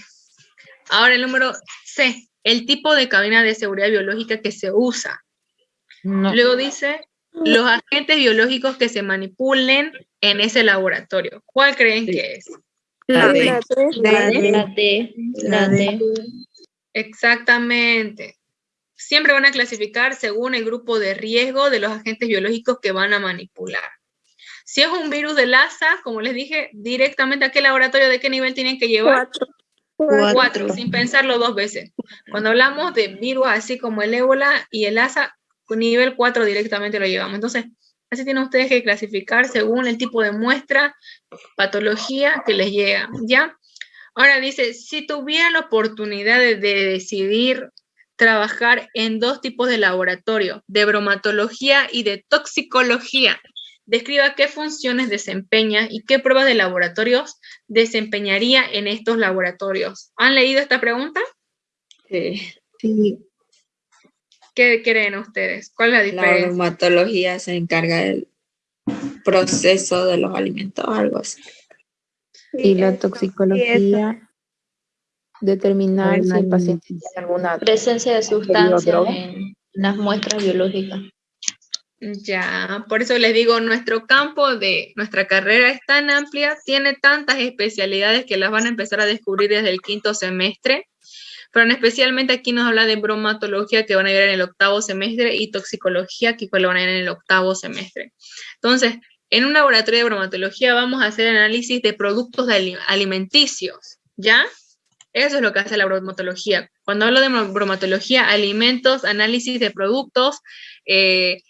Ahora el número C, el tipo de cabina de seguridad biológica que se usa. Luego dice los agentes biológicos que se manipulen en ese laboratorio. ¿Cuál creen que es? La D. La D. La D. Exactamente. Siempre van a clasificar según el grupo de riesgo de los agentes biológicos que van a manipular. Si es un virus de Lassa, como les dije, directamente a qué laboratorio, de qué nivel tienen que llevar. Cuatro. Cuatro, sin pensarlo dos veces. Cuando hablamos de virus así como el ébola y el Lassa, nivel 4 directamente lo llevamos. Entonces, así tienen ustedes que clasificar según el tipo de muestra, patología que les llega, ¿ya? Ahora dice, si tuvieran la oportunidad de, decidir trabajar en dos tipos de laboratorio, de bromatología y de toxicología, describa qué funciones desempeña y qué pruebas de laboratorios desempeñaría en estos laboratorios. ¿Han leído esta pregunta? Sí. sí. ¿Qué creen ustedes? ¿Cuál es la diferencia? La bromatología se encarga del proceso de los alimentos, algo así. y la toxicología, determinar si el paciente tiene alguna presencia de sustancias en las muestras biológicas. Ya, por eso les digo, nuestro campo de nuestra carrera es tan amplia, tiene tantas especialidades que las van a empezar a descubrir desde el quinto semestre pero especialmente aquí nos habla de bromatología que van a ir en el octavo semestre y toxicología que van a ir en el octavo semestre. Entonces, en un laboratorio de bromatología vamos a hacer análisis de productos alimenticios, ¿ya? Eso es lo que hace la bromatología. Cuando hablo de bromatología, alimentos, análisis de productos, eh,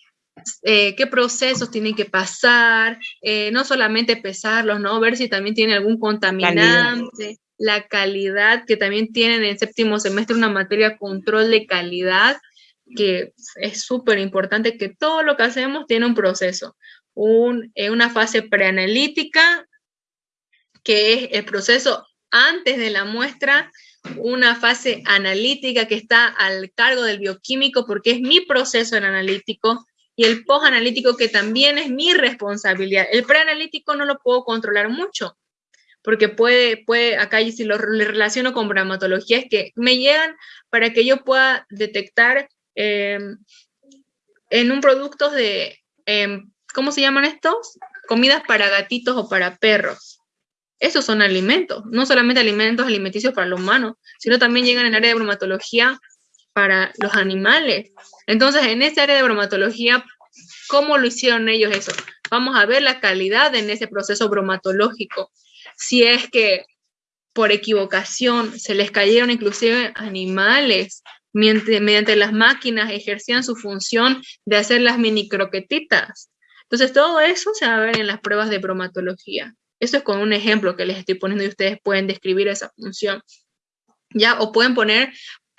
eh, qué procesos tienen que pasar, eh, no solamente pesarlos, ¿no? Ver si también tiene algún contaminante, la calidad, que también tienen en séptimo semestre una materia control de calidad, que es súper importante que todo lo que hacemos tiene un proceso, un, una fase preanalítica, que es el proceso antes de la muestra, una fase analítica que está al cargo del bioquímico porque es mi proceso el analítico y el post-analítico que también es mi responsabilidad. El preanalítico no lo puedo controlar mucho porque puede, puede acá si lo relaciono con bromatología, es que me llegan para que yo pueda detectar em, en un producto de, em, ¿cómo se llaman estos? Comidas para gatitos o para perros. Esos son alimentos, no solamente alimentos alimenticios para los humanos, sino también llegan en el área de bromatología para los animales. Entonces, en ese área de bromatología, ¿cómo lo hicieron ellos eso? Vamos a ver la calidad en ese proceso bromatológico. Si es que por equivocación se les cayeron inclusive animales mediante, mediante las máquinas ejercían su función de hacer las mini croquetitas. Entonces, todo eso se va a ver en las pruebas de bromatología. Eso es con un ejemplo que les estoy poniendo y ustedes pueden describir esa función. ¿Ya? O pueden poner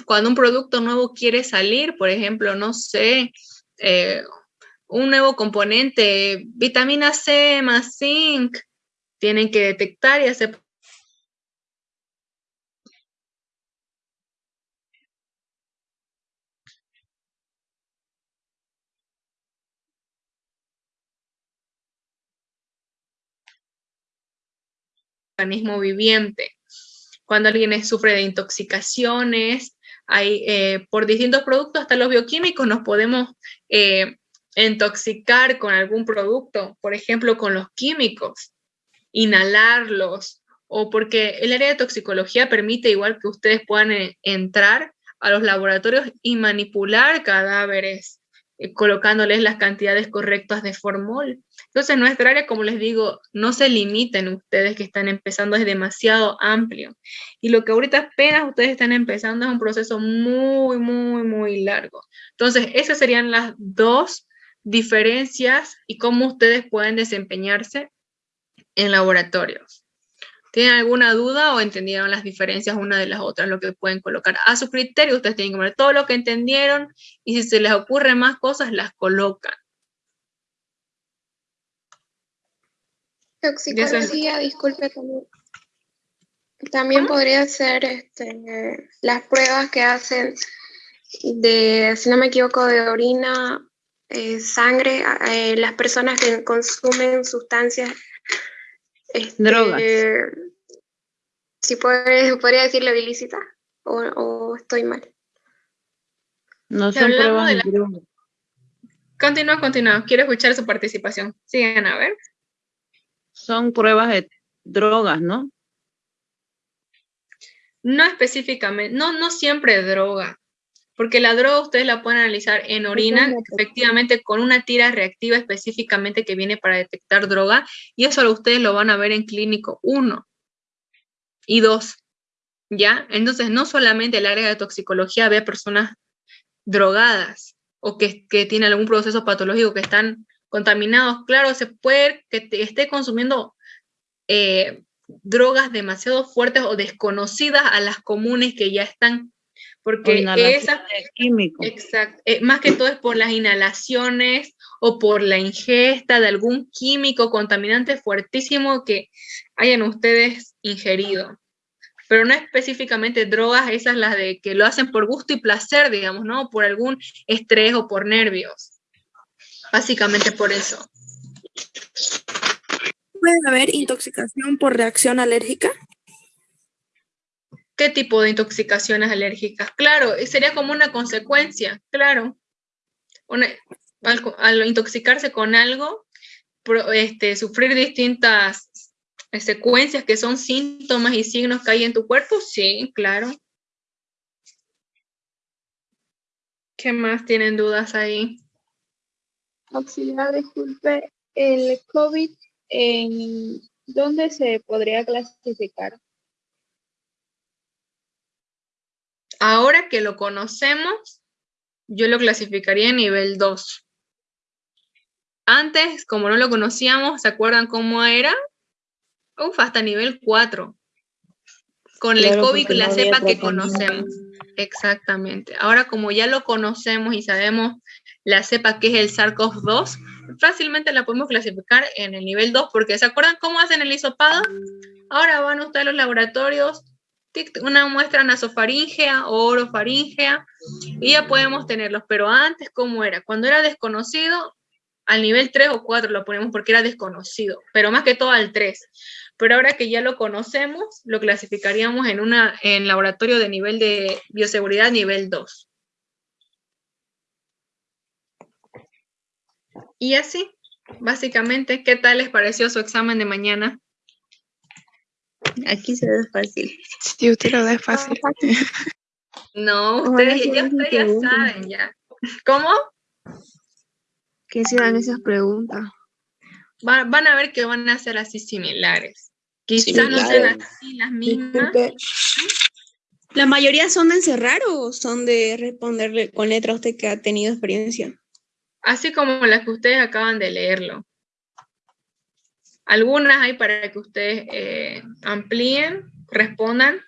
cuando un producto nuevo quiere salir, por ejemplo, no sé, eh, un nuevo componente, vitamina C más zinc, tienen que detectar y hacer organismo viviente. Cuando alguien sufre de intoxicaciones, hay, eh, por distintos productos, hasta los bioquímicos, nos podemos eh, intoxicar con algún producto, por ejemplo, con los químicos, inhalarlos, o porque el área de toxicología permite igual que ustedes puedan eh, entrar a los laboratorios y manipular cadáveres eh, colocándoles las cantidades correctas de formol. Entonces, nuestra área, como les digo, no se limiten ustedes que están empezando, es demasiado amplio. Y lo que ahorita apenas ustedes están empezando es un proceso muy, muy, muy largo. Entonces, esas serían las dos diferencias y cómo ustedes pueden desempeñarse en laboratorios. ¿Tienen alguna duda o entendieron las diferencias una de las otras, lo que pueden colocar? A su criterio, ustedes tienen que ver todo lo que entendieron y si se les ocurren más cosas, las colocan. Toxicología, disculpe también. También podría ser este, las pruebas que hacen de, si no me equivoco, de orina, eh, sangre, eh, las personas que consumen sustancias este, Drogas. Si podría decirle ilícita o, o, estoy mal. No son pruebas de, la... Continúa, continúa. Quiero escuchar su participación. Sigan a ver. Son pruebas de drogas, ¿no? No específicamente, no, no siempre droga, porque la droga ustedes la pueden analizar en orina, efectivamente con una tira reactiva específicamente que viene para detectar droga, y eso ustedes lo van a ver en clínico 1 y 2, ¿ya? Entonces, no solamente el área de toxicología ve personas drogadas o que, que tienen algún proceso patológico que están contaminados, claro, se puede que esté consumiendo eh, drogas demasiado fuertes o desconocidas a las comunes que ya están porque esa, químico. Exacto, eh, más que todo es por las inhalaciones o por la ingesta de algún químico contaminante fuertísimo que hayan ustedes ingerido. Pero no específicamente drogas, esas las de que lo hacen por gusto y placer, digamos, ¿no? Por algún estrés o por nervios. Básicamente por eso. ¿Puede haber intoxicación por reacción alérgica? ¿Qué tipo de intoxicaciones alérgicas? Claro, sería como una consecuencia, claro. al, intoxicarse con algo, este, sufrir distintas secuencias que son síntomas y signos que hay en tu cuerpo, sí, claro. ¿Qué más tienen dudas ahí? Auxiliar, disculpe. el COVID, ¿en dónde se podría clasificar? Ahora que lo conocemos, yo lo clasificaría en nivel 2. Antes, como no lo conocíamos, ¿se acuerdan cómo era? Uf, hasta nivel 4. Con el COVID, la no cepa que conocemos. Exactamente. Ahora, como ya lo conocemos y sabemos la cepa que es el SARS-CoV-2, fácilmente la podemos clasificar en el nivel 2, porque ¿se acuerdan cómo hacen el hisopado? Ahora van ustedes a los laboratorios, una muestra nasofaringea o orofaringea, y ya podemos tenerlos. Pero antes, ¿cómo era? Cuando era desconocido, al nivel 3 o 4 lo ponemos porque era desconocido, pero más que todo al 3. Pero ahora que ya lo conocemos, lo clasificaríamos en una en laboratorio de nivel de bioseguridad nivel 2. Y así, básicamente, ¿qué tal les pareció su examen de mañana? Aquí se ve fácil. Sí, usted lo da fácil. No, ustedes, ya, no ustedes ya saben ya. ¿Cómo? Que se dan esas preguntas. Va- van a ver que van a ser así similares. Quizás no sean así las mismas. ¿La mayoría son de encerrar o son de responderle con letra a usted que ha tenido experiencia? así como las que ustedes acaban de leerlo. Algunas hay para que ustedes eh, amplíen, respondan.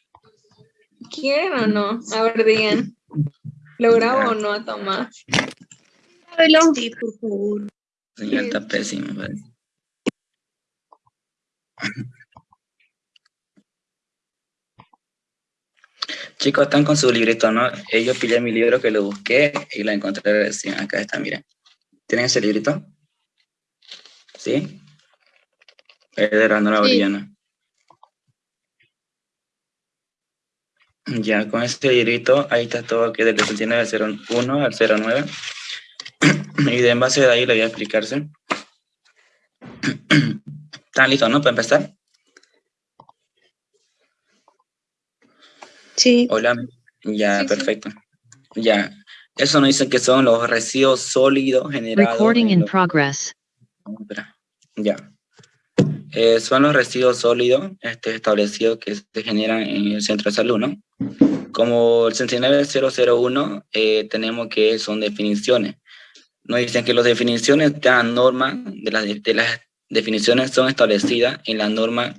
¿Quieren o no? A ver, digan. ¿Lo grabo o no, Tomás? Sí, por favor. Señal está pésimo. ¿vale? Chicos, están con su librito, ¿no? Yo pillé mi libro que lo busqué y lo encontré recién. Acá está, miren. ¿Tienen ese librito? ¿Sí? Es de Sí. Orellana. Ya, con este librito, ahí está todo que del 6901 al 09. Y de en base de ahí le voy a explicarse. ¿Están listos, no? Para empezar. Sí. Hola. Ya, Sí, sí. perfecto. Ya. Eso nos dice que son los residuos sólidos generados. Recording in los- progress. Ya. Eh, son los residuos sólidos este, establecidos que se generan en el centro de salud, ¿no? Como el 69001, eh, tenemos que son definiciones. Nos dicen que las definiciones de la norma, de las, de las definiciones son establecidas en la norma,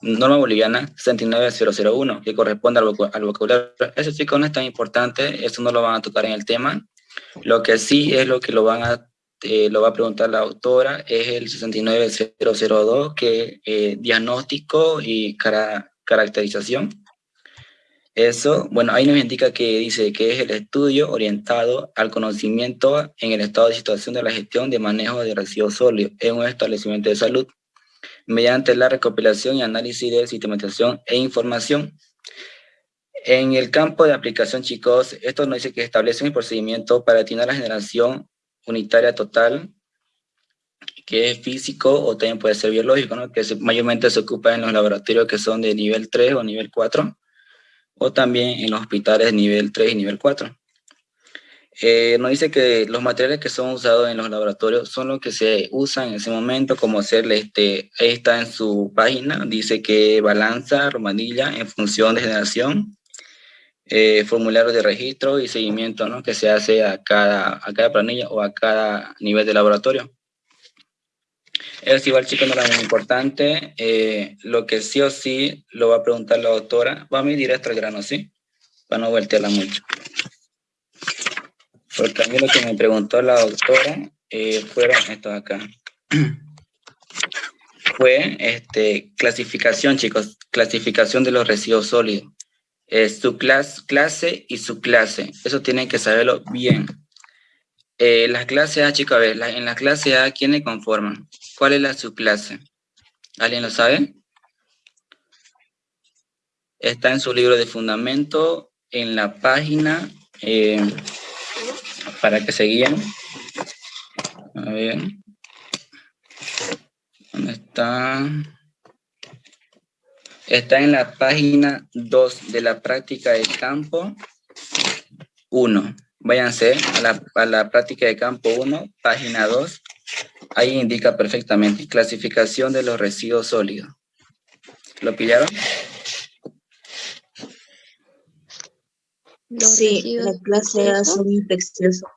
norma boliviana 69001, que corresponde al, al vocabulario. Eso chicos no es tan importante, eso no lo van a tocar en el tema. Lo que sí es lo que lo van a eh, lo va a preguntar la autora, es el 69002, que eh, diagnóstico y cara- caracterización. Eso, bueno, ahí nos indica que dice que es el estudio orientado al conocimiento en el estado de situación de la gestión de manejo de residuos sólidos en un establecimiento de salud, mediante la recopilación y análisis de sistematización e información. En el campo de aplicación, chicos, esto nos dice que establece un procedimiento para atinar la generación unitaria total, que es físico o también puede ser biológico, ¿no? que mayormente se ocupa en los laboratorios que son de nivel 3 o nivel 4, o también en los hospitales nivel 3 y nivel 4. Eh, nos dice que los materiales que son usados en los laboratorios son los que se usan en ese momento, como hacerle, este, ahí está en su página, dice que balanza, romanilla, en función de generación, eh, formularios de registro y seguimiento ¿no? que se hace a cada, a cada planilla o a cada nivel de laboratorio. Es igual, chicos, no era muy importante. eh, lo que sí o sí lo va a preguntar la doctora. Va a ir directo al grano, ¿sí? Para no voltearla mucho. Porque a mí lo que me preguntó la doctora eh, fueron estos acá. Fue este, clasificación, chicos, clasificación de los residuos sólidos eh, su clas- clase y su clase. Eso tienen que saberlo bien. Eh, la clase A, chicos, a ver, en la clase A, ¿quiénes conforman? ¿Cuál es la subclase? ¿Alguien lo sabe? Está en su libro de fundamento, en la página, eh, para que se guíen. A ver. ¿Dónde está? Está en la página 2 de la práctica de campo 1. Váyanse a la, a la práctica de campo 1, página 2. Ahí indica perfectamente clasificación de los residuos sólidos. ¿Lo pillaron? Sí, la clase A son infecciosos.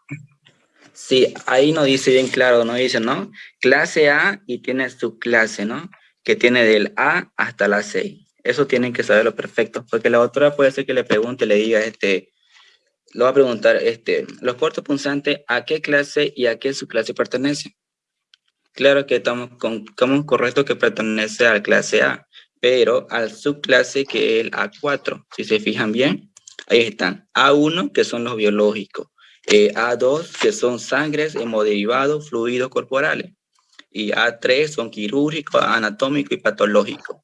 Sí, ahí no dice bien claro, no dice, ¿no? Clase A y tiene su clase, ¿no? Que tiene del A hasta la 6. Eso tienen que saberlo perfecto, porque la autora puede ser que le pregunte, le diga, este, lo va a preguntar, este, los cortos punzantes, ¿a qué clase y a qué su clase pertenece? Claro que estamos con, como correcto que pertenece a la clase A, pero al subclase que es el A4, si se fijan bien, ahí están, A1 que son los biológicos, eh, A2 que son sangres, hemoderivados, fluidos corporales, y A3 son quirúrgicos, anatómicos y patológicos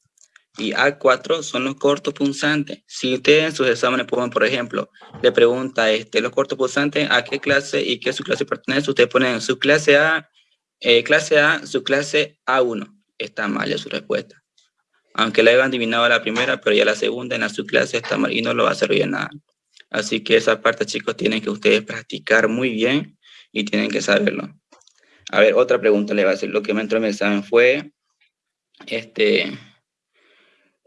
y A4 son los cortos punzantes. Si ustedes en sus exámenes ponen, por ejemplo, le pregunta este, los cortos punzantes a qué clase y qué su clase pertenece, ustedes ponen su clase A, eh, clase A, su clase A1. Está mal su respuesta. Aunque la hayan adivinado la primera, pero ya la segunda en la subclase está mal y no lo va a servir nada. Así que esa parte, chicos, tienen que ustedes practicar muy bien y tienen que saberlo. A ver, otra pregunta le va a hacer. Lo que me entró en el examen fue, este,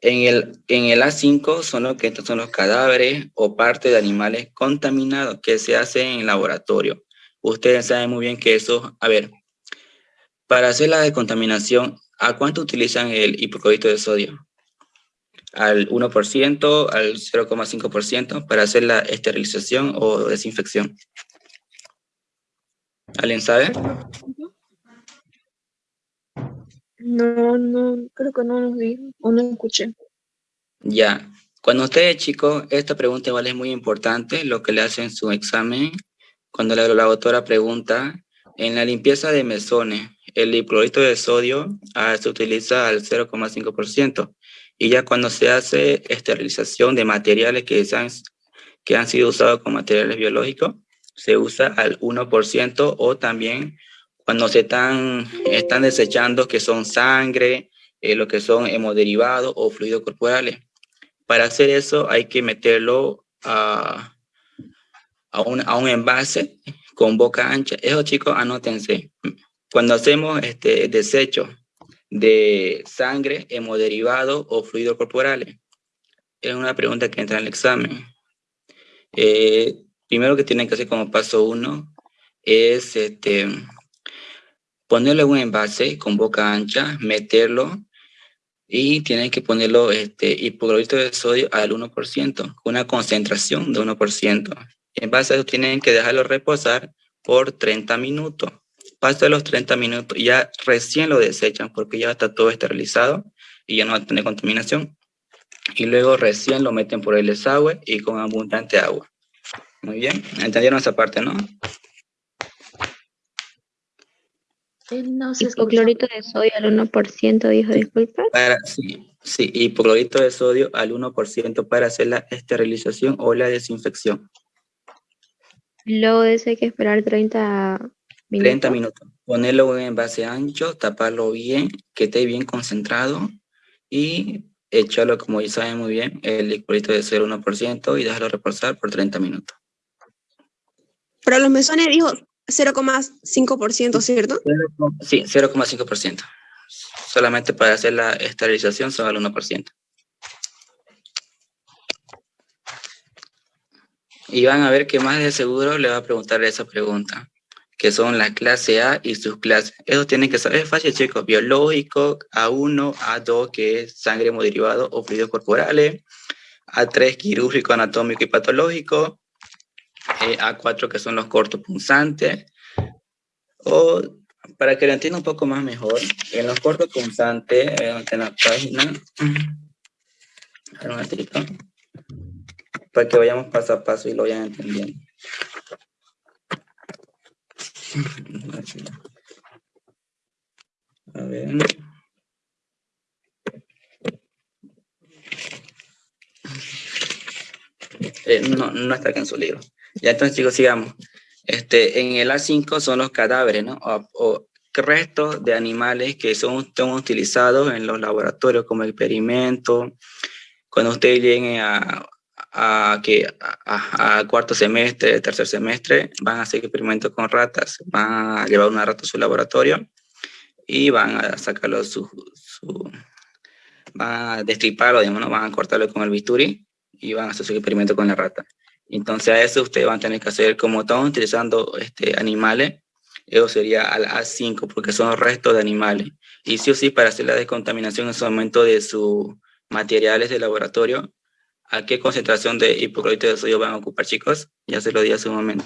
en el, en el A5 son, lo que, son los cadáveres o parte de animales contaminados que se hacen en laboratorio. Ustedes saben muy bien que eso, a ver, para hacer la descontaminación, ¿a cuánto utilizan el hipoclorito de sodio? ¿Al 1%, al 0,5% para hacer la esterilización o desinfección? ¿Alguien sabe? No, no, creo que no nos dijo o no escuché. Ya. Cuando usted es chico, esta pregunta igual es muy importante, lo que le hacen en su examen. Cuando la, la autora pregunta, en la limpieza de mesones, el hipoclorito de sodio ah, se utiliza al 0,5%. Y ya cuando se hace esterilización de materiales que, han, que han sido usados como materiales biológicos, se usa al 1% o también cuando se están, están desechando que son sangre, eh, lo que son hemoderivados o fluidos corporales. Para hacer eso hay que meterlo a, a, un, a un envase con boca ancha. Eso chicos, anótense. Cuando hacemos este desecho de sangre, hemoderivados o fluidos corporales, es una pregunta que entra en el examen. Eh, primero que tienen que hacer como paso uno es este, ponerlo en un envase con boca ancha, meterlo y tienen que ponerlo este, hipoclorito de sodio al 1%, una concentración de 1%. En base a eso tienen que dejarlo reposar por 30 minutos. Pasa los 30 minutos ya recién lo desechan porque ya está todo esterilizado y ya no va a tener contaminación. Y luego recién lo meten por el desagüe y con abundante agua. Muy bien, entendieron esa parte, ¿no? Hipoclorito de sodio al 1%, dijo, disculpa. Para, sí, sí, hipoclorito de sodio al 1% para hacer la esterilización o la desinfección. Luego de eso hay que esperar 30 minutos. 30 minutos. Ponerlo en envase ancho, taparlo bien, que esté bien concentrado y echarlo, como ya saben muy bien, el hipoclorito de sodio al 1% y dejarlo reposar por 30 minutos. Pero los mesones dijo 0,5%, ¿cierto? Sí, 0,5%. Solamente para hacer la esterilización son al 1%. Y van a ver que más de seguro le va a preguntar esa pregunta, que son la clase A y sus clases. Eso tienen que saber, es fácil chicos, biológico, A1, A2, que es sangre hemoderivados o fluidos corporales, A3, quirúrgico, anatómico y patológico, eh, A4 que son los cortos punzantes, o para que lo entienda un poco más mejor, en los cortos punzantes, eh, en la página, para que vayamos paso a paso y lo vayan entendiendo. A ver. Eh, no, no está aquí en su libro. Ya entonces chicos, sigamos. Este, en el A5 son los cadáveres, ¿no? O, restos de animales que son, son, utilizados en los laboratorios como experimento. Cuando ustedes lleguen a, a, que, a, cuarto semestre, tercer semestre, van a hacer experimentos con ratas, van a llevar una rata a su laboratorio y van a sacarlo su, su van a destriparlo, digamos, ¿no? van a cortarlo con el bisturí y van a hacer su experimento con la rata. Entonces a eso ustedes van a tener que hacer, como estamos utilizando este, animales, eso sería al A5 porque son restos de animales. Y sí o sí, para hacer la descontaminación en su momento de sus materiales de laboratorio, ¿a qué concentración de hipoclorito de sodio van a ocupar, chicos? Ya se lo di hace un momento.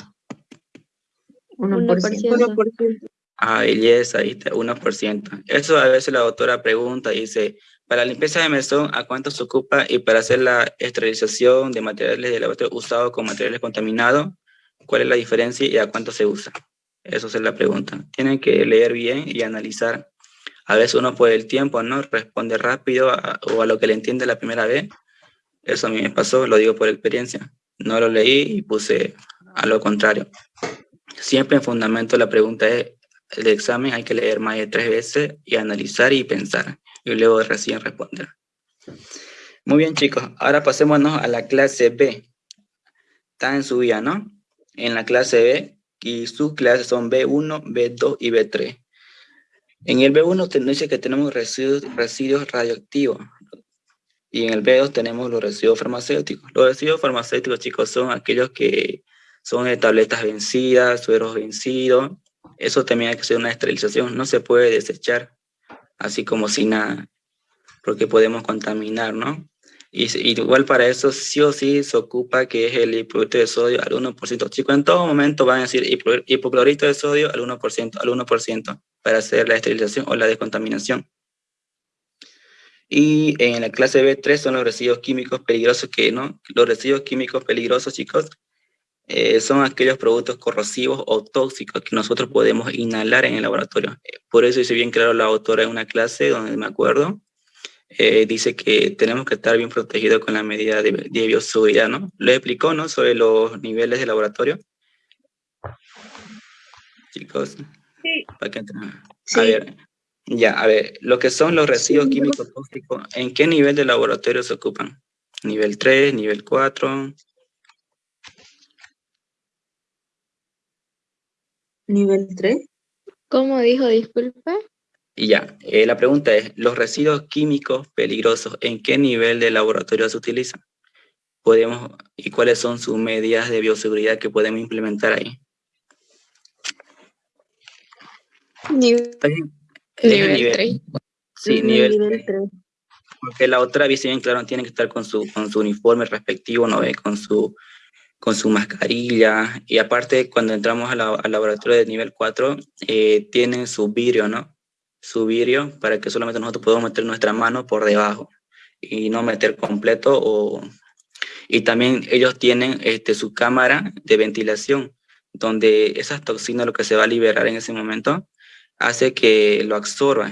1%. Ah, belleza, ahí está, 1%. Eso a veces la doctora pregunta, dice, para la limpieza de mesón, ¿a cuánto se ocupa? Y para hacer la esterilización de materiales de laboratorio usados con materiales contaminados, ¿cuál es la diferencia y a cuánto se usa? Eso es la pregunta. Tienen que leer bien y analizar. A veces uno por el tiempo, ¿no? Responde rápido o a lo que le entiende la primera vez. Eso a mí me pasó, lo digo por experiencia. No lo leí y puse a lo contrario. Siempre en fundamento la pregunta es, el examen hay que leer más de tres veces y analizar y pensar. Y luego recién responder. Muy bien, chicos. Ahora pasémonos a la clase B. Está en su vía, ¿no? En la clase B y sus clases son B1, B2 y B3. En el B1 te dice que tenemos residuos, residuos radioactivos y en el B2 tenemos los residuos farmacéuticos. Los residuos farmacéuticos, chicos, son aquellos que son de tabletas vencidas, sueros vencidos. Eso también hay que hacer una esterilización. No se puede desechar así como si nada, porque podemos contaminar, ¿no? Y, igual para eso sí o sí se ocupa que es el hipoclorito de sodio al 1%. Chicos, en todo momento van a decir hipoclorito de sodio al 1%, al 1% para hacer la esterilización o la descontaminación. Y en la clase B3 son los residuos químicos peligrosos ¿no? Los residuos químicos peligrosos, chicos, eh, son aquellos productos corrosivos o tóxicos que nosotros podemos inhalar en el laboratorio. Por eso hice bien claro la autora en una clase donde me acuerdo, eh, dice que tenemos que estar bien protegidos con la medida de, de bioseguridad, ¿no? Lo explicó, ¿no? Sobre los niveles de laboratorio. Chicos. Sí. ¿Para qué A ver, ya, a ver, lo que son los residuos químicos tóxicos, ¿en qué nivel de laboratorio se ocupan? ¿Nivel 3, nivel 4? ¿Nivel 3? ¿Cómo dijo, disculpe? Y ya, eh, la pregunta es, ¿los residuos químicos peligrosos en qué nivel de laboratorio se utilizan? Podemos, ¿Y cuáles son sus medidas de bioseguridad que podemos implementar ahí? Nivel, nivel 3. Sí, nivel, 3. Porque la otra visión, claro, tiene que estar con su, con su uniforme respectivo, ¿no ve? Con su, con su mascarilla. Y aparte, cuando entramos al laboratorio de nivel 4, eh, tienen su vidrio, ¿no? su vidrio para que solamente nosotros podamos meter nuestra mano por debajo y no meter completo y también ellos tienen este, su cámara de ventilación donde esas toxinas lo que se va a liberar en ese momento hace que lo absorba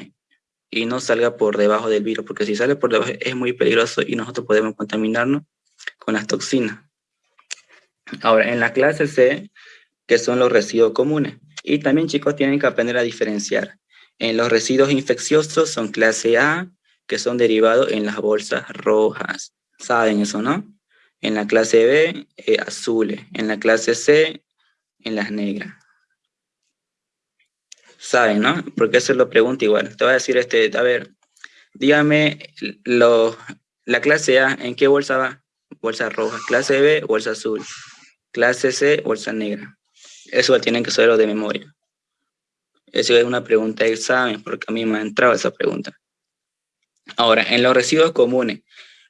y no salga por debajo del virus porque si sale por debajo es muy peligroso y nosotros podemos contaminarnos con las toxinas ahora en la clase C que son los residuos comunes y también chicos tienen que aprender a diferenciar en los residuos infecciosos son clase A, que son derivados en las bolsas rojas. ¿Saben eso, no? En la clase B, eh, azules. En la clase C, en las negras. ¿Saben, no? Porque eso lo pregunto igual. Te voy a decir, este, a ver, dígame, lo, la clase A, ¿en qué bolsa va? Bolsa roja. Clase B, bolsa azul. Clase C, bolsa negra. Eso tienen que saberlo de memoria. Esa es una pregunta de examen, porque a mí me ha entrado esa pregunta. Ahora, en los residuos comunes.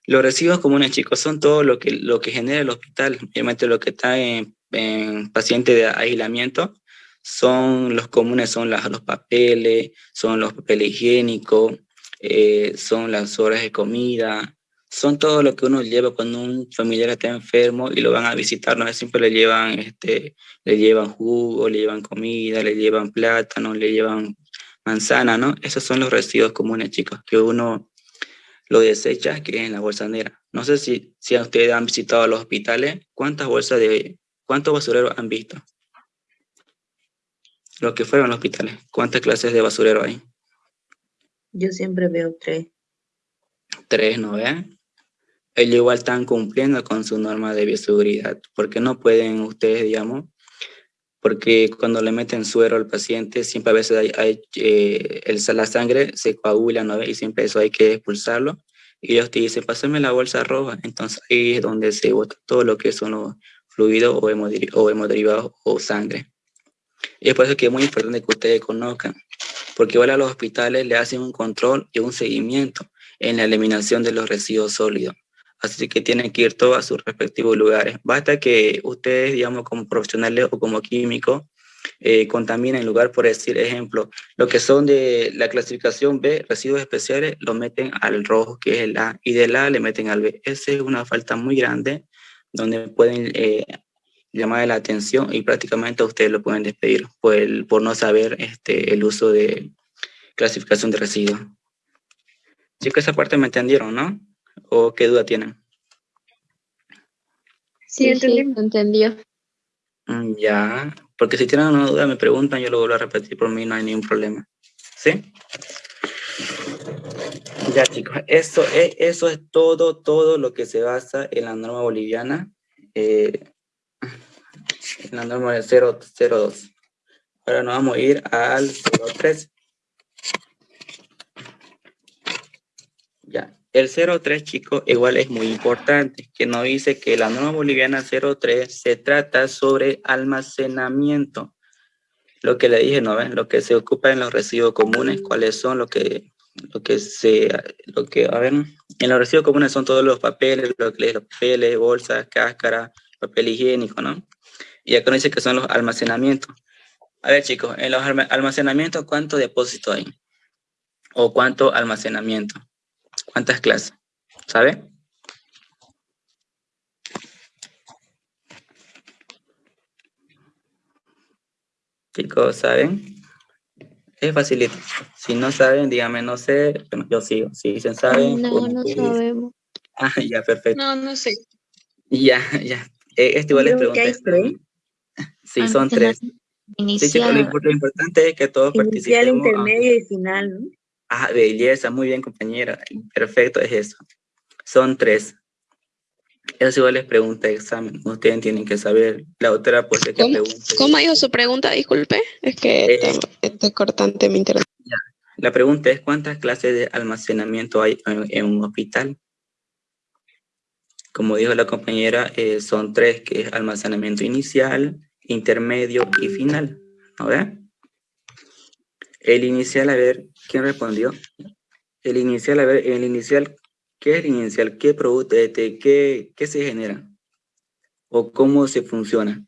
Los residuos comunes, chicos, son todo lo que, lo que genera el hospital, obviamente lo que está en, en de aislamiento, son los comunes, son los papeles, son los papeles higiénicos, eh, son las horas de comida, son todo lo que uno lleva cuando un familiar está enfermo y lo van a visitar, no siempre le llevan, este, le llevan jugo, le llevan comida, le llevan plátano, le llevan manzana, ¿no? Esos son los residuos comunes, chicos, que uno lo desecha, que es en la bolsa negra. No sé si, si ustedes han visitado los hospitales, ¿cuántas bolsas de, cuántos basureros han visto? Los que fueron a los hospitales, ¿cuántas clases de basurero hay? Yo siempre veo tres. Tres, ¿no ven? Ellos igual están cumpliendo con su norma de bioseguridad, porque no pueden ustedes, digamos, porque cuando le meten suero al paciente, siempre a veces hay, hay, eh, el, la sangre se coagula, ¿no? Y siempre eso hay que expulsarlo. Y ellos te dicen, pásame la bolsa roja. Entonces ahí es donde se bota todo lo que son los fluidos o, o hemoderivados o sangre. Y es por eso que es muy importante que ustedes conozcan, porque igual a los hospitales le hacen un control y un seguimiento en la eliminación de los residuos sólidos. Así que tienen que ir todos a sus respectivos lugares. Basta que ustedes, digamos, como profesionales o como químicos, eh, contaminen el lugar, por decir ejemplo, lo que son de la clasificación B, residuos especiales, lo meten al rojo, que es el A, y del A le meten al B. Esa es una falta muy grande donde pueden eh, llamar la atención y prácticamente ustedes lo pueden despedir por, el, por no saber este, el uso de clasificación de residuos. que esa parte me entendieron, ¿no? ¿O qué duda tienen? Sí, entendí. Sí, entendió. Mm, ya, porque si tienen una duda me preguntan, yo lo vuelvo a repetir, por mí no hay ningún problema. ¿Sí? Ya chicos, eso es, eso es todo, todo lo que se basa en la norma boliviana, eh, en la norma de 002. Ahora nos vamos a ir al 03. Ya, el 03, chicos, igual es muy importante, que nos dice que la norma boliviana 03 se trata sobre almacenamiento. Lo que le dije, ¿no ven? Lo que se ocupa en los residuos comunes, cuáles son lo que, lo que se, lo que, a ver, en los residuos comunes son todos los papeles, los papeles, bolsas, cáscara, papel higiénico, ¿no? Y acá nos dice que son los almacenamientos. A ver, chicos, en los almacenamientos, ¿cuánto depósito hay? ¿O cuánto almacenamiento? ¿Cuántas clases? ¿Sabe? Chicos, ¿saben? Es facilito. Si no saben, díganme, no sé, yo sigo. Si dicen saben. No, no sabemos. Ah, ya, perfecto. No, no sé. Ya, ya. Eh, este igual les pregunté. Sí, son tres. Inicial. Sí, chicos, lo importante es que todos Inicial, intermedio y final, ¿no? Ah, belleza, muy bien, compañera. Perfecto, es eso. Son tres. Eso igual les pregunta de examen. Ustedes tienen que saber. La otra, pues, que ¿Cómo, ¿Cómo dijo su pregunta? Disculpe. Es que Eh, este cortante me interesa. La pregunta es, ¿cuántas clases de almacenamiento hay en, en un hospital? Como dijo la compañera, eh, son tres, que es almacenamiento inicial, intermedio y final. ¿No ve? El inicial, a ver, ¿quién respondió? El inicial, a ver, el inicial, ¿qué es el inicial? ¿Qué producto, este, qué, qué se genera? ¿O cómo se funciona?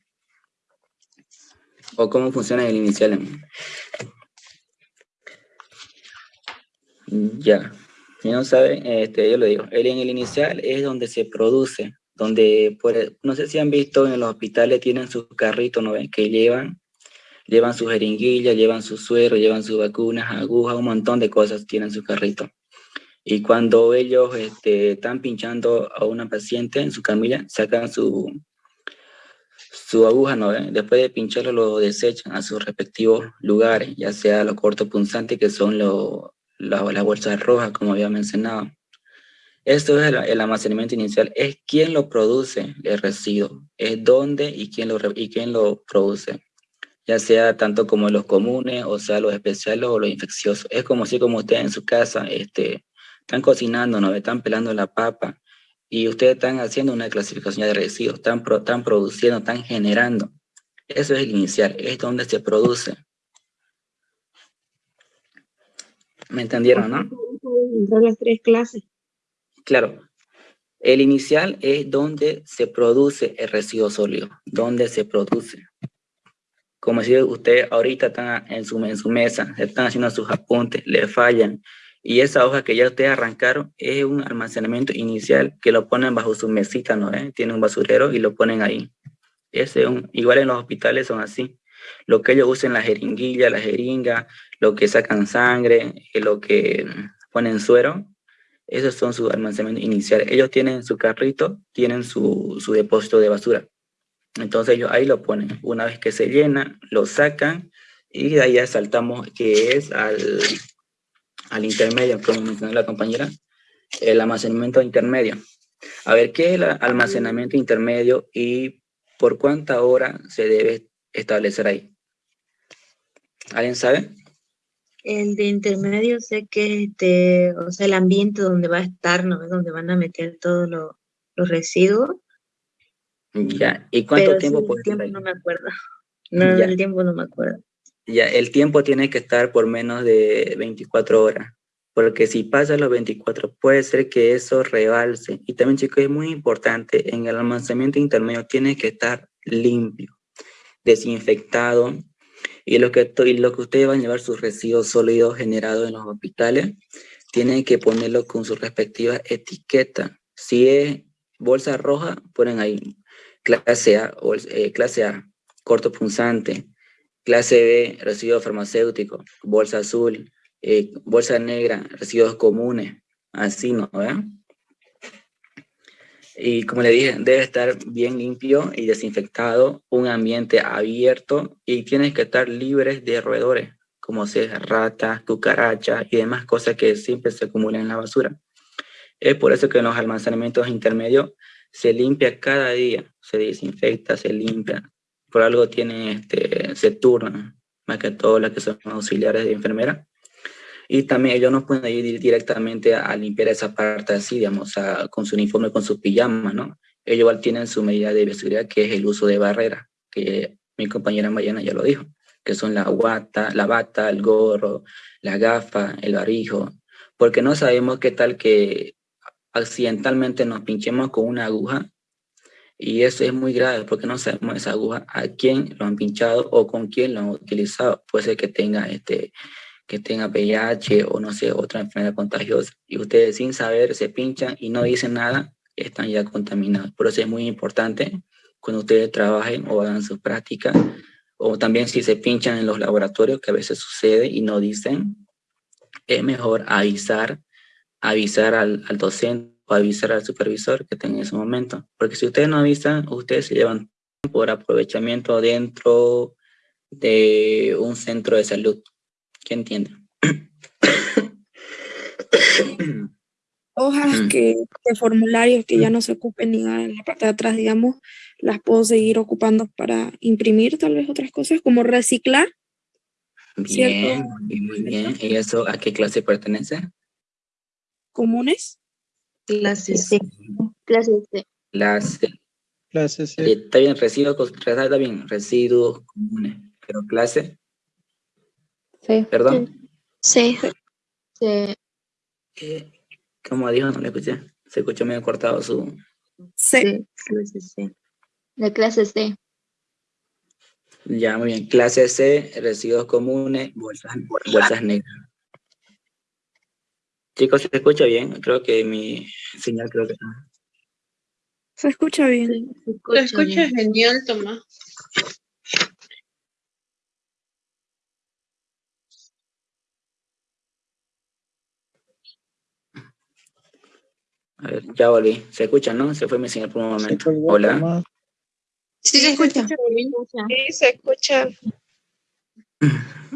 ¿O cómo funciona el inicial? Ya, si no saben, este, yo lo digo, el, en el inicial es donde se produce, donde, por, no sé si han visto en los hospitales tienen sus carritos, ¿no ven? Que llevan, llevan sus jeringuillas, llevan su suero, llevan sus vacunas, agujas, un montón de cosas tienen su carrito. Y cuando ellos este, están pinchando a una paciente en su camilla, sacan su, su aguja, ¿no? ven? Después de pincharlo, lo desechan a sus respectivos lugares, ya sea los cortos punzantes, que son los la, la bolsa roja, como había mencionado. Esto es el, el, almacenamiento inicial, es quién lo produce el residuo, es dónde y quién lo, y quién lo produce, ya sea tanto como los comunes, o sea los especiales o los infecciosos. Es como si como ustedes en su casa este, están cocinando, ¿no? están pelando la papa y ustedes están haciendo una clasificación de residuos, están, pro, están produciendo, están generando. Eso es el inicial, es donde se produce. ¿Me entendieron, no? Entre las tres clases. Claro. El inicial es donde se produce el residuo sólido, donde se produce. Como si usted ahorita está en su, en su mesa, están haciendo sus apuntes, le fallan, y esa hoja que ya ustedes arrancaron es un almacenamiento inicial que lo ponen bajo su mesita, ¿no? ¿Eh? Tiene un basurero y lo ponen ahí. Ese es un, igual en los hospitales son así. Lo que ellos usan la jeringuilla, la jeringa, lo que sacan sangre, lo que ponen suero, esos son sus almacenamientos iniciales. Ellos tienen su carrito, tienen su, su depósito de basura. Entonces ellos ahí lo ponen. Una vez que se llena, lo sacan y de ahí ya saltamos que es al, al intermedio, como mencionó la compañera, el almacenamiento intermedio. A ver, ¿qué es el almacenamiento intermedio y por cuánta hora se debe establecer ahí. ¿Alguien sabe? El de intermedio sé que este, o sea, el ambiente donde va a estar, ¿no? Donde van a meter todos lo- los residuos. Ya. ¿Y cuánto pero sí, tiempo el puede estar tiempo no me acuerdo. No, Ya. el tiempo no me acuerdo. Ya, el tiempo tiene que estar por menos de 24 horas, porque si pasa los 24, puede ser que eso rebalse. Y también, chicos, es muy importante, en el almacenamiento intermedio tiene que estar limpio, desinfectado, y lo que, y lo que ustedes van a llevar sus residuos sólidos generados en los hospitales, tienen que ponerlo con su respectiva etiqueta. Si es bolsa roja, ponen ahí clase A, bols- eh, clase A, corto punzante, Clase B, residuos farmacéuticos, bolsa azul, eh, bolsa negra, residuos comunes, así, ¿no? ¿verdad? Y como le dije, debe estar bien limpio y desinfectado, un ambiente abierto y tienes que estar libres de roedores, como sea ratas, cucarachas y demás cosas que siempre se acumulan en la basura. Es por eso que en los almacenamientos intermedios se limpia cada día, se desinfecta, se limpia, por algo tienen, este, se turnan, más que todo las que son auxiliares de enfermera. Y también ellos no pueden ir directamente a, a limpiar esa parte así, digamos, con su uniforme, con su pijama, ¿no? Ellos igual tienen su medida de bioseguridad, que es el uso de barreras, que mi compañera Mariana ya lo dijo, que son la guata, la bata, el gorro, la gafa, el barrijo, porque no sabemos qué tal que accidentalmente nos pinchemos con una aguja y eso es muy grave porque no sabemos esa aguja a quién lo han pinchado o con quién lo han utilizado. Puede ser que tenga, este, que tenga VIH o no sé, otra enfermedad contagiosa. Y ustedes sin saber se pinchan y no dicen nada, están ya contaminados. Por eso es muy importante cuando ustedes trabajen o hagan sus prácticas o también si se pinchan en los laboratorios, que a veces sucede y no dicen, es mejor avisar, avisar al, al docente o avisar al supervisor que tenga en ese momento. Porque si ustedes no avisan, ustedes se llevan por aprovechamiento dentro de un centro de salud. ¿Qué entienden? Hojas que, de formularios que ya no se ocupen ni en la parte de atrás, digamos, las puedo seguir ocupando para imprimir tal vez otras cosas, como reciclar. Bien, ¿Cierto? muy bien. ¿Y eso a qué clase pertenece? Comunes. Clase C. Clase C. Clase. Clase C. Eh, Está bien, residuos, está bien, residuos comunes. Pero clase, Sí. perdón. Sí. C. Eh, ¿Cómo dijo? No le escuché. Se escuchó medio cortado su... C. Clase C. De clase C. Ya, muy bien. Clase C, residuos comunes, bolsas, bolsas negras. Chicos, ¿se escucha bien? Creo que mi señal creo que... Se escucha bien. Te escuchas genial, Tomás. A ver, ya volví. ¿Se escucha, no? Se fue mi señal por un Se momento. Hola. Tomás. Sí, se escucha. Sí, se escucha.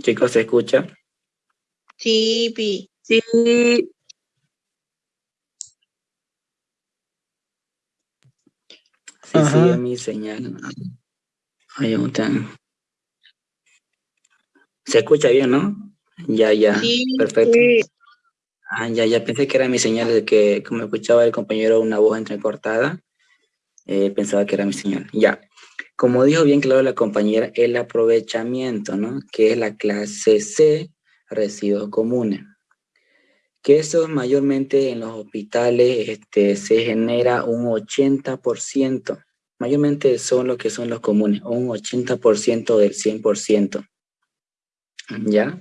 Chicos, ¿se escucha? Sí, Pi. Sí. Sí, Ajá. sí, es mi señal. Ahí está. ¿Se escucha bien, no? Ya, ya. Sí, Perfecto. sí. Ah, ya, ya pensé que era mi señal de que, como escuchaba el compañero una voz entrecortada, eh, pensaba que era mi señal. Ya. Como dijo bien claro la compañera, el aprovechamiento, ¿no? Que es la clase C, residuos comunes. Que eso mayormente en los hospitales este, se genera un 80%. Mayormente son lo que son los comunes, un 80% del 100%. ¿Ya?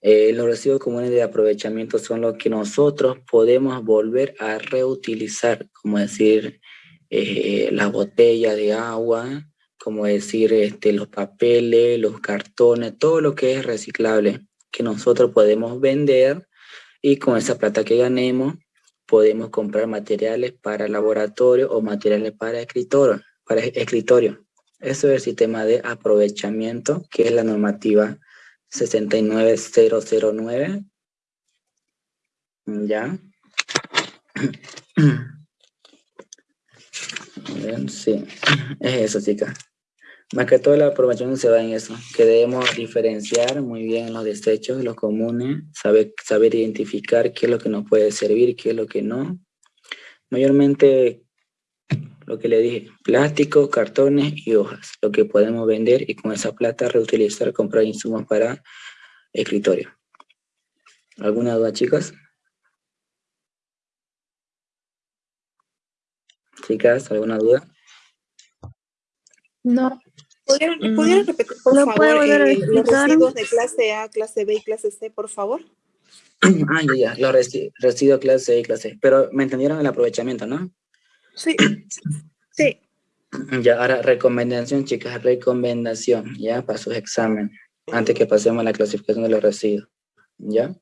Eh, los residuos comunes de aprovechamiento son los que nosotros podemos volver a reutilizar, como decir eh, las botellas de agua, como decir este, los papeles, los cartones, todo lo que es reciclable, que nosotros podemos vender y con esa plata que ganemos podemos comprar materiales para laboratorio o materiales para escritorio. Para escritorio. Eso es el sistema de aprovechamiento, que es la normativa 69009. ¿Ya? A ver, Sí, es eso, chicas. Más que todo la aprobación se va en eso, que debemos diferenciar muy bien los desechos, los comunes, saber, saber identificar qué es lo que nos puede servir, qué es lo que no. Mayormente lo que le dije, plástico, cartones y hojas, lo que podemos vender y con esa plata reutilizar, comprar insumos para escritorio. ¿Alguna duda, chicas? Chicas, ¿alguna duda? No. ¿Pudieran, Mm, ¿pudieran repetir, por ¿lo puede favor, volver a eh, los residuos de clase A, clase B y clase C, por favor? Ah, ya, ya, los resi- residuos clase A y clase C. Pero me entendieron el aprovechamiento, ¿no? Sí. Sí. Ya, ahora recomendación, chicas, recomendación, ya, para sus exámenes, antes que pasemos a la clasificación de los residuos, ¿ya?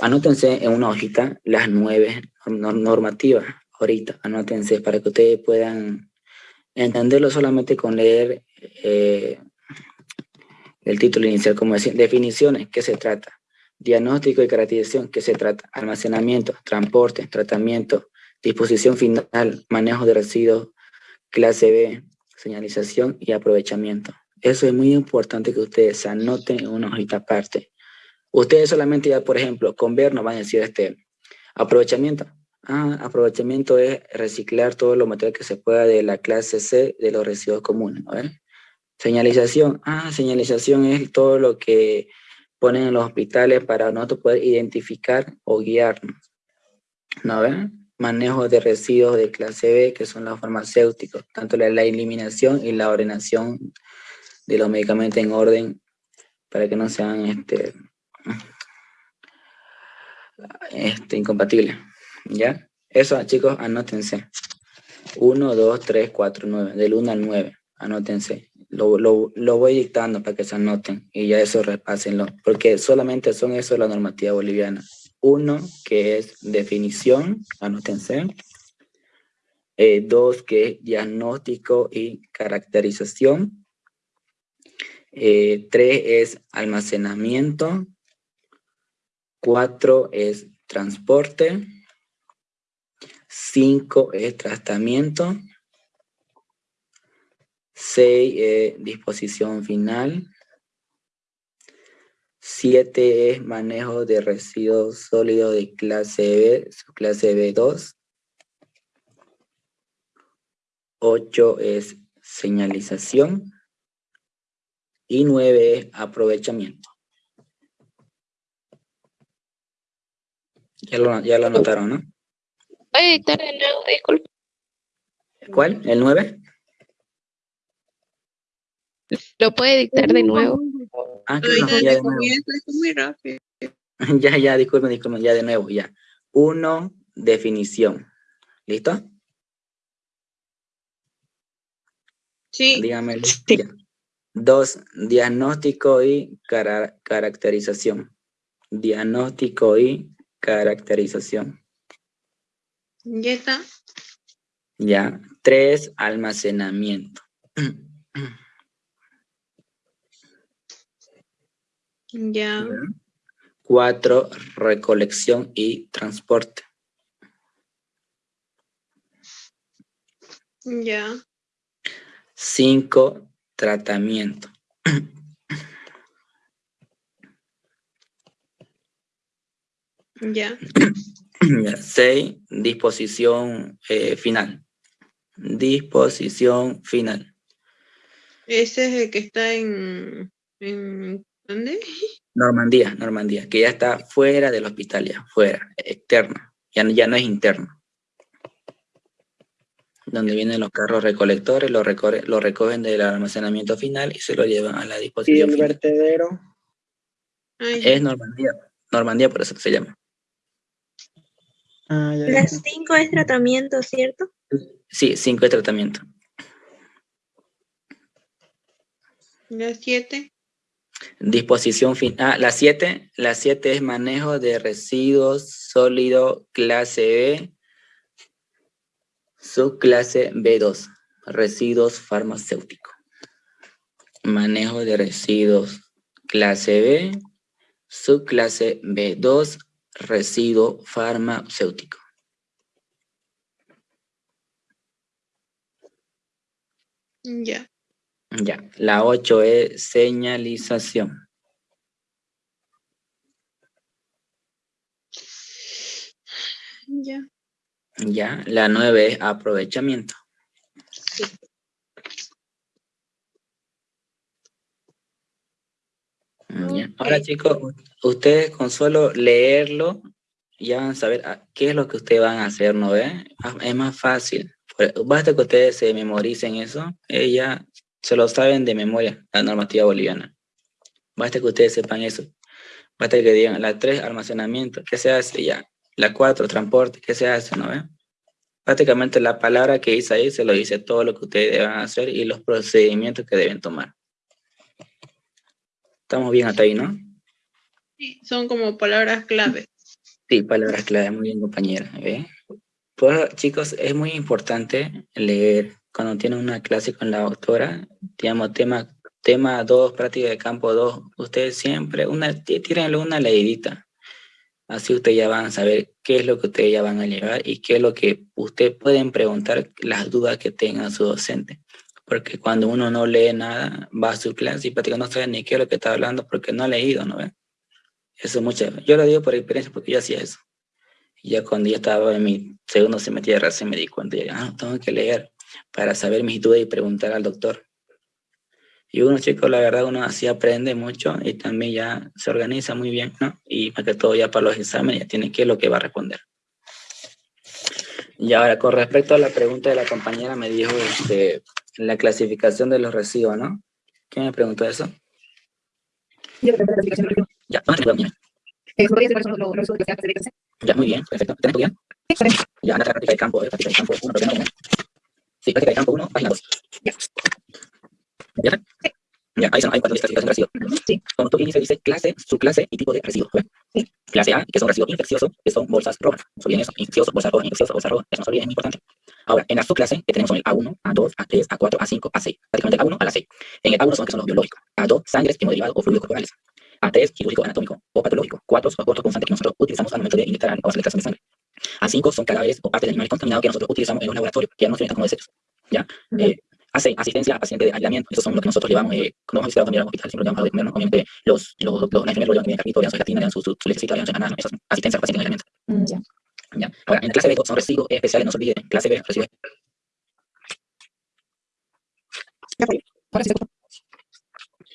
Anótense en una hojita las nueve nor- normativas, ahorita, anótense para que ustedes puedan entenderlo solamente con leer eh, el título inicial, como decir, definiciones, ¿qué se trata? Diagnóstico y caracterización, ¿qué se trata? Almacenamiento, transporte, tratamiento, disposición final, manejo de residuos, clase B, señalización y aprovechamiento. Eso es muy importante que ustedes anoten en una hojita aparte. Ustedes solamente ya, por ejemplo, con ver nos van a decir este aprovechamiento. Ah, aprovechamiento es reciclar todo lo material que se pueda de la clase C de los residuos comunes. Señalización. Ah, señalización es todo lo que ponen en los hospitales para nosotros poder identificar o guiarnos. ¿No? Manejo de residuos de clase B, que son los farmacéuticos, tanto la, la eliminación y la ordenación de los medicamentos en orden para que no sean este, este, incompatibles. ¿Ya? Eso, chicos, anótense. 1, 2, 3, 4, 9. Del 1 al 9. Anótense. Lo, lo, lo voy dictando para que se anoten y ya eso repásenlo. Porque solamente son eso la normativa boliviana. Uno, que es definición, anótense. Eh, dos, que es diagnóstico y caracterización. Eh, tres es almacenamiento. Cuatro es transporte. Cinco es tratamiento. Seis es disposición final. Siete es manejo de residuos sólidos de clase B, su clase B2. Ocho es señalización. Y nueve es aprovechamiento. Ya lo, ya lo anotaron, ¿no? Puede dictar de nuevo, disculpe. ¿Cuál? ¿El 9? Lo puede dictar de nuevo. Ah, claro, desde ya de nuevo. Ya, ya, disculpen, disculpen, ya de nuevo, ya. Uno, definición. ¿Listo? Sí. Dígame. Dos, diagnóstico y cara- caracterización. Diagnóstico y caracterización. Ya está. Ya. Tres, almacenamiento. Ya. Cuatro, recolección y transporte. Ya. Cinco, tratamiento. Ya. Ya, Seis, disposición eh, final. Disposición final. Ese es el que está en. en ¿Dónde? Normandía, Normandía, que ya está fuera del hospital, ya, fuera, externa. Ya, no- ya no es interno. Donde vienen los carros recolectores, lo, recorre- lo recogen del almacenamiento final y se lo llevan a la Y disposición el final. vertedero. Ay, Es Normandía, Normandía por eso se llama. Ah, ya, ya. Las cinco es tratamiento, ¿cierto? Sí, cinco de tratamiento. las siete. Disposición final. Ah, la 7, la 7 es manejo de residuos sólido clase B, subclase B2, residuos farmacéuticos. Manejo de residuos clase B, subclase B2, residuo farmacéutico. Ya. Ya, la 8 es señalización. Ya. Ya, la 9 es aprovechamiento. Ya. Ahora chicos, ustedes con solo leerlo ya van a saber a qué es lo que ustedes van a hacer, ¿no ve? Ah, Es más fácil. Basta que ustedes se memoricen eso, ella se lo saben de memoria, la normativa boliviana. Basta que ustedes sepan eso. Basta que digan la 3, almacenamiento, ¿qué se hace? Ya. La 4, transporte, ¿qué se hace? ¿No ve? Prácticamente la palabra que dice ahí se lo dice todo lo que ustedes deben hacer y los procedimientos que deben tomar. Estamos bien hasta ahí, ¿no? Sí, son como palabras clave. Sí, palabras clave, muy bien compañera. ¿ve? Pues chicos, es muy importante leer cuando tienen una clase con la doctora, digamos, tema tema 2, práctica de campo 2, ustedes siempre, una, tí- tírenle una leidita. Así ustedes ya van a saber qué es lo que ustedes ya van a llevar y qué es lo que ustedes pueden preguntar, las dudas que tenga su docente. Porque cuando uno no lee nada, va a su clase y prácticamente no sabe ni qué es lo que está hablando porque no ha leído, ¿no ve? Eso es mucho. Yo lo digo por experiencia porque yo hacía eso. Y ya cuando ya estaba en mi segundo semestre de recién me di cuenta, ya, ah, tengo que leer para saber mis dudas y preguntar al doctor. Y uno, chicos, la verdad, uno así aprende mucho y también ya se organiza muy bien, ¿no? Y más que todo ya para los exámenes ya tiene qué es lo que va a responder. Y ahora, con respecto a la pregunta de la compañera, me dijo este, la clasificación de los residuos, ¿no? ¿Quién me preguntó eso? Ya. Ya, muy bien, perfecto. ¿Tenés tu guía? Ya, anda a la práctica de campo, eh, práctica de campo 1, página 1. Sí, práctica de campo 1, página 2. ¿Ya? Ya, ahí son, hay cuatro listas de residuos. Sí. Como tú inicio dice clase, subclase y tipo de residuo. ¿ve? Clase A, que son residuos infecciosos, que son bolsas rojas. No se olviden eso, infeccioso, bolsa roja, infeccioso, bolsa roja, eso no se olviden, es muy importante. Ahora, en la subclase, que tenemos son el A1, A2, A3, A4, A5, A6. Prácticamente el A1 a la 6. En el A1 son, que son los biológicos. A2, sangres, hemoderivados o fluidos corporales. A3, quirúrgico, anatómico o patológico. 4 son abortos punzantes que nosotros utilizamos al momento de inyectar o hacer la extracción de sangre. A5 son cadáveres o partes de animales contaminados que nosotros utilizamos en los laboratorios, que ya no se como desechos. ¿Ya? Eh, A6, asistencia a pacientes de aislamiento. Esos son los que nosotros llevamos, eh, cuando hemos visitado también al hospital, siempre llevamos a comer. Obviamente, los, los, los, los enfermeros llevan también carrito, llevan su gelatina, llevan su, su, su lechecita, llevan su es asistencia a pacientes de aislamiento. ¿Ya? Ahora, en la clase B son residuos especiales, no se olviden. Clase B, residuos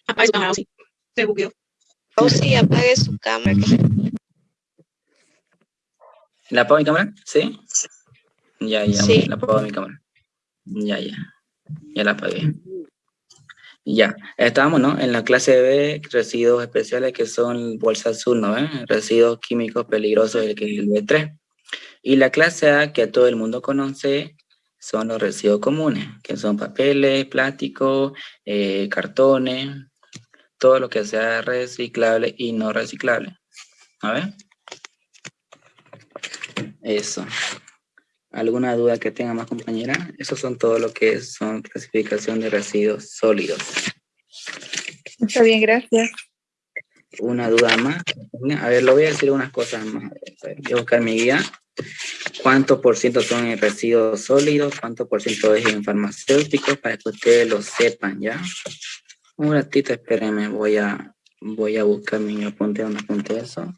Apague su cámara, sí. Se bugueó. O sí, apague su cámara. ¿La apago mi cámara? ¿Sí? Ya, ya, Sí. la apago mi cámara. Ya, ya. Ya la apagué. Ya, estábamos, ¿no? En la clase B, residuos especiales que son bolsa azul, ¿no? ¿Eh? Residuos químicos peligrosos, el que es el B3. Y la clase A, que todo el mundo conoce, son los residuos comunes, que son papeles, plásticos, eh, cartones, todo lo que sea reciclable y no reciclable. A ver. Eso. ¿Alguna duda que tenga más compañera? Esos son todo lo que son clasificación de residuos sólidos. Está bien, gracias. ¿Una duda más? A ver, lo voy a decir unas cosas más. Voy a buscar mi guía. ¿Cuánto por ciento son en residuos sólidos? ¿Cuánto por ciento es en farmacéuticos? Para que ustedes lo sepan, ¿ya? Un ratito, espérenme, voy a, voy a buscar mi apunte donde apunte eso.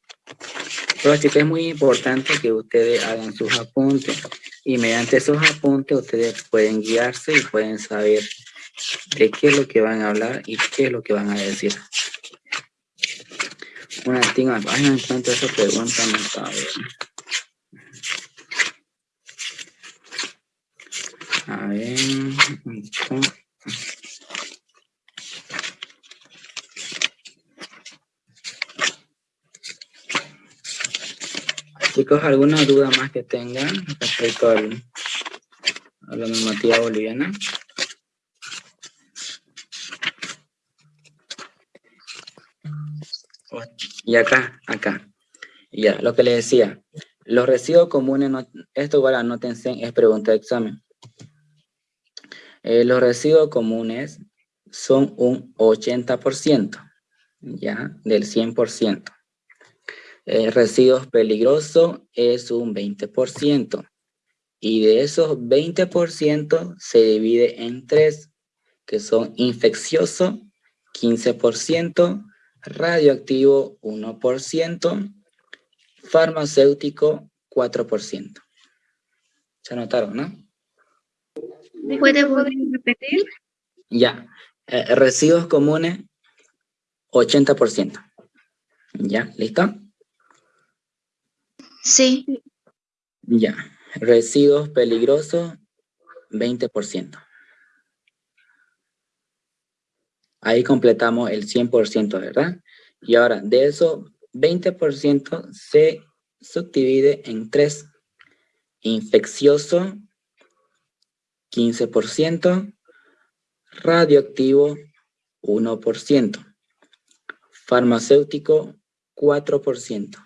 Pero chicos, es muy importante que ustedes hagan sus apuntes y mediante esos apuntes ustedes pueden guiarse y pueden saber de qué es lo que van a hablar y qué es lo que van a decir. Una tinga, ay, no encuentro esa pregunta, no sabe. A ver. Chicos, ¿alguna duda más que tengan respecto a la normativa boliviana? Y acá, acá. Ya, lo que les decía. Los residuos comunes, no, esto igual anótense, es pregunta de examen. Eh, los residuos comunes son un 80%, ya, del 100%. Eh, residuos peligrosos es un 20%. Y de esos 20% se divide en tres, que son infeccioso, 15%, radioactivo, 1%, farmacéutico, 4%. Se anotaron, ¿no? ¿Puede repetir? Ya. Eh, residuos comunes, 80%. ¿Ya? ¿Listo? Sí. Ya. Residuos peligrosos, 20%. Ahí completamos el 100%, ¿verdad? Y ahora, de eso, 20% se subdivide en tres. Infeccioso, 15%. Radioactivo, 1%. Farmacéutico, 4%.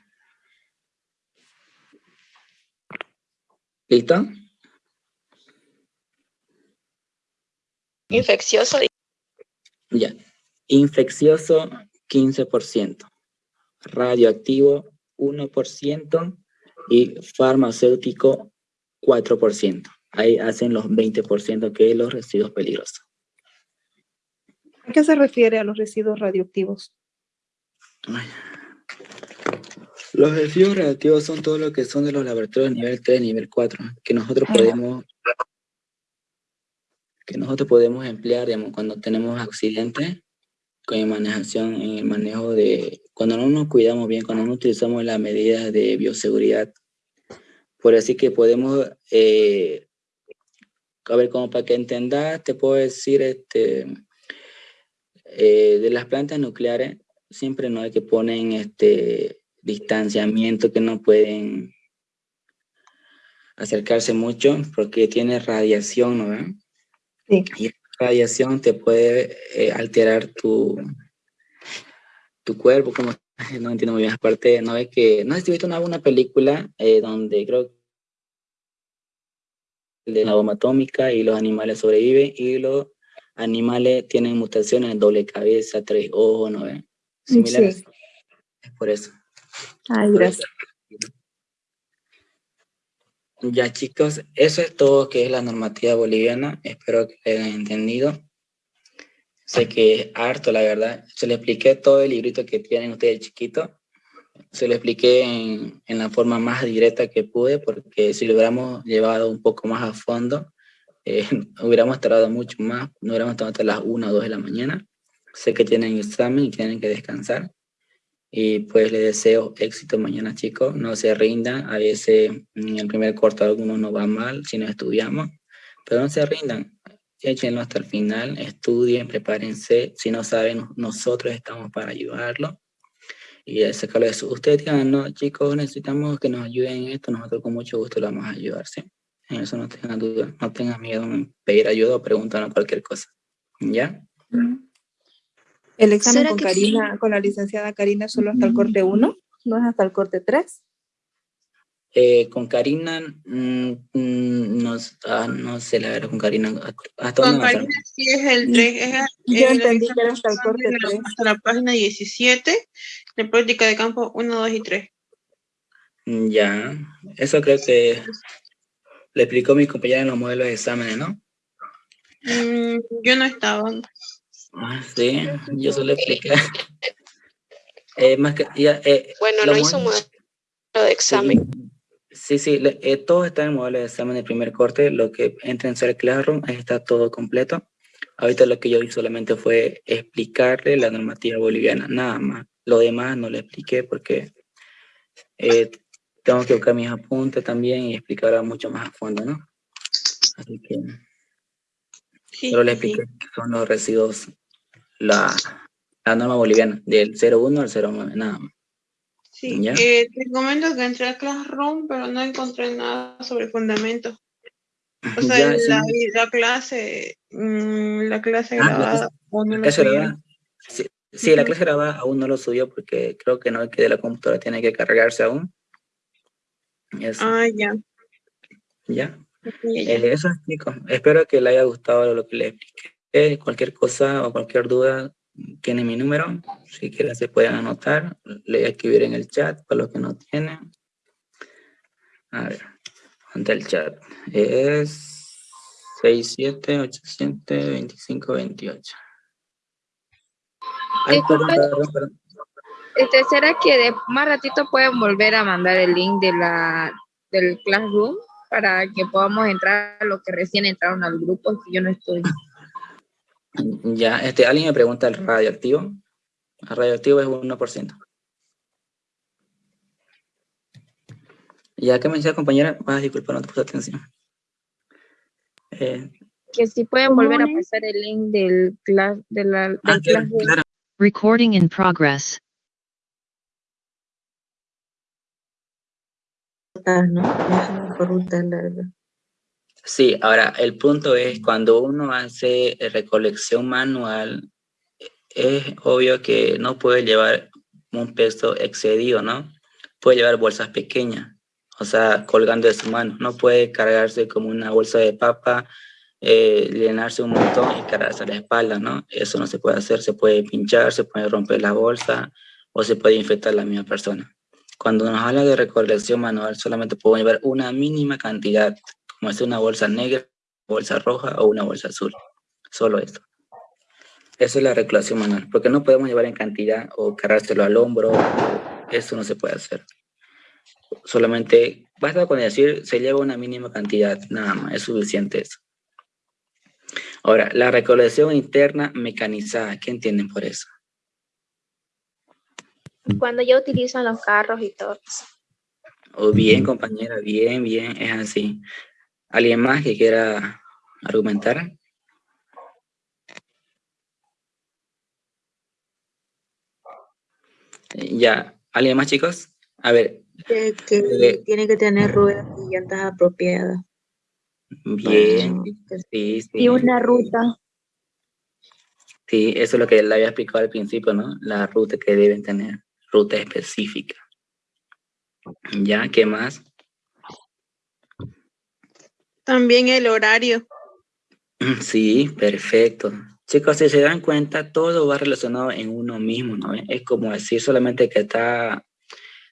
¿Listo? Infeccioso. Ya. Infeccioso, 15%. Radioactivo, 1%. Y farmacéutico, 4%. Ahí hacen los 20% que es los residuos peligrosos. ¿A qué se refiere a los residuos radioactivos? Los residuos radioactivos son todo lo que son de los laboratorios nivel 3, nivel 4, que nosotros Ah. podemos que nosotros podemos emplear digamos, cuando tenemos accidentes con manejación, en el manejo de, cuando no nos cuidamos bien, cuando no utilizamos las medidas de bioseguridad. Por así que podemos, eh, a ver, como para que entendas, te puedo decir, este, eh, de las plantas nucleares, siempre no hay que ponen este distanciamiento que no pueden acercarse mucho porque tiene radiación, ¿no? Sí. Y esa radiación te puede eh, alterar tu, tu cuerpo, como no entiendo muy bien, aparte, no es que, no sé si viste una, una película eh, donde creo de la bomba atómica y los animales sobreviven y los animales tienen mutaciones, doble cabeza, tres ojos, ¿no ven? Similares. Sí. Es por eso. Ay, gracias. Ya chicos, eso es todo que es la normativa boliviana. Espero que lo hayan entendido. Sé que es harto, la verdad. Se le expliqué todo el librito que tienen ustedes chiquito. Se lo expliqué en, en la forma más directa que pude, porque si lo hubiéramos llevado un poco más a fondo, eh, hubiéramos tardado mucho más. No hubiéramos estado hasta las 1 o 2 de la mañana. Sé que tienen examen y tienen que descansar. Y pues les deseo éxito mañana, chicos. No se rindan. A veces en el primer corto algunos no va mal si no estudiamos. Pero no se rindan. Échenlo hasta el final. Estudien, prepárense. Si no saben, nosotros estamos para ayudarlo. Y sacarlo de eso. Ustedes digan, no, chicos, necesitamos que nos ayuden en esto. Nosotros con mucho gusto lo vamos a ayudar, ¿sí? En eso no tengan duda. No tengan miedo en pedir ayuda o preguntarnos cualquier cosa. ¿Ya? El examen ¿Será con Karina, con la licenciada Karina, es solo hasta el corte 1, no es hasta el corte 3. Eh, con Karina, mm, mm, no, ah, no sé la verdad, con Karina, ¿hasta Con? Karina sí es el 3. Es, Yo el entendí que era hasta el corte de la- 3. hasta la página 17 de práctica de campo 1, 2 y 3. Mm, Ya, eso creo que le explicó mi compañera en los modelos de exámenes, ¿no? Mm, yo no estaba. Ah, sí, yo solo expliqué. Eh, más que, ya, eh, Bueno, no hizo modelo de examen. Sí, sí, le- eh, todo está en el modelo de examen de primer corte, lo que entra en ser Classroom, ahí está todo completo. Ahorita lo que yo hice solamente fue explicarle la normativa boliviana, nada más. Lo demás no le expliqué porque eh, tengo que buscar mis apuntes también y explicar mucho más a fondo, ¿no? Así que Sí, solo le sí. expliqué que son los residuos, la, la norma boliviana, del 01 al 09, nada más. Sí, eh, te comento que entré a Classroom, pero no encontré nada sobre fundamentos. O sea, Ya, sí. la, la clase, mm, la clase Ah, la grabada clase- aún no clase subieron. grabada. Sí, sí, la clase grabada aún no lo subió porque creo que no, que de la computadora tiene que cargarse aún. Eso, Ah, ya. ¿ya? ya, ya. Eh, eso, chicos. Espero que les haya gustado lo que les expliqué. Cualquier cosa o cualquier duda, tiene mi número. Si quieren se pueden anotar. Le voy a escribir en el chat para los que no tienen. A ver, ¿dónde está el chat? Es... 6, 7, 8, 7, 25, 28. Ay, Disculpe. perdón, perdón, perdón. Este, ¿Será que de más ratito pueden volver a mandar el link de la, del Classroom para que podamos entrar a los que recién entraron al grupo? Que yo no estoy. Ya, este, alguien me pregunta el radioactivo. El radioactivo es 1%. Ya que me decía compañera, ah, disculpa, no te puse atención. Eh, Que si pueden volver a pasar el link del, class, de la, del ah, claro, claro. Recording in progress. rutas, ¿no? Viajan por rutas largas. Sí, ahora el punto es cuando uno hace recolección manual, es obvio que no puede llevar un peso excedido, ¿no? Puede llevar bolsas pequeñas, o sea, colgando de su mano. No puede cargarse como una bolsa de papa, eh, llenarse un montón y cargarse a la espalda, ¿no? Eso no se puede hacer, se puede pinchar, se puede romper la bolsa o se puede infectar la misma persona. Cuando nos habla de recolección manual, solamente podemos llevar una mínima cantidad, como es una bolsa negra, bolsa roja o una bolsa azul. Solo eso. Eso es la recolección manual, porque no podemos llevar en cantidad o cargárselo al hombro, eso no se puede hacer. Solamente basta con decir se lleva una mínima cantidad, nada más, es suficiente eso. Ahora, la recolección interna mecanizada, ¿qué entienden por eso? Cuando ya utilizan los carros y todo. O bien, compañera, bien, bien, es así. ¿Alguien más que quiera argumentar? Eh, Ya, ¿alguien más, chicos? A ver, Que, que Eh, tiene que tener ruedas y llantas apropiadas. bien, sí, sí. Y una ruta. Sí, eso es lo que le había explicado al principio, ¿no? La ruta que deben tener, ruta específica. ¿Ya? ¿Qué más? También el horario. Sí, perfecto. Chicos, si se dan cuenta, todo va relacionado en uno mismo, ¿no? Es como decir solamente que está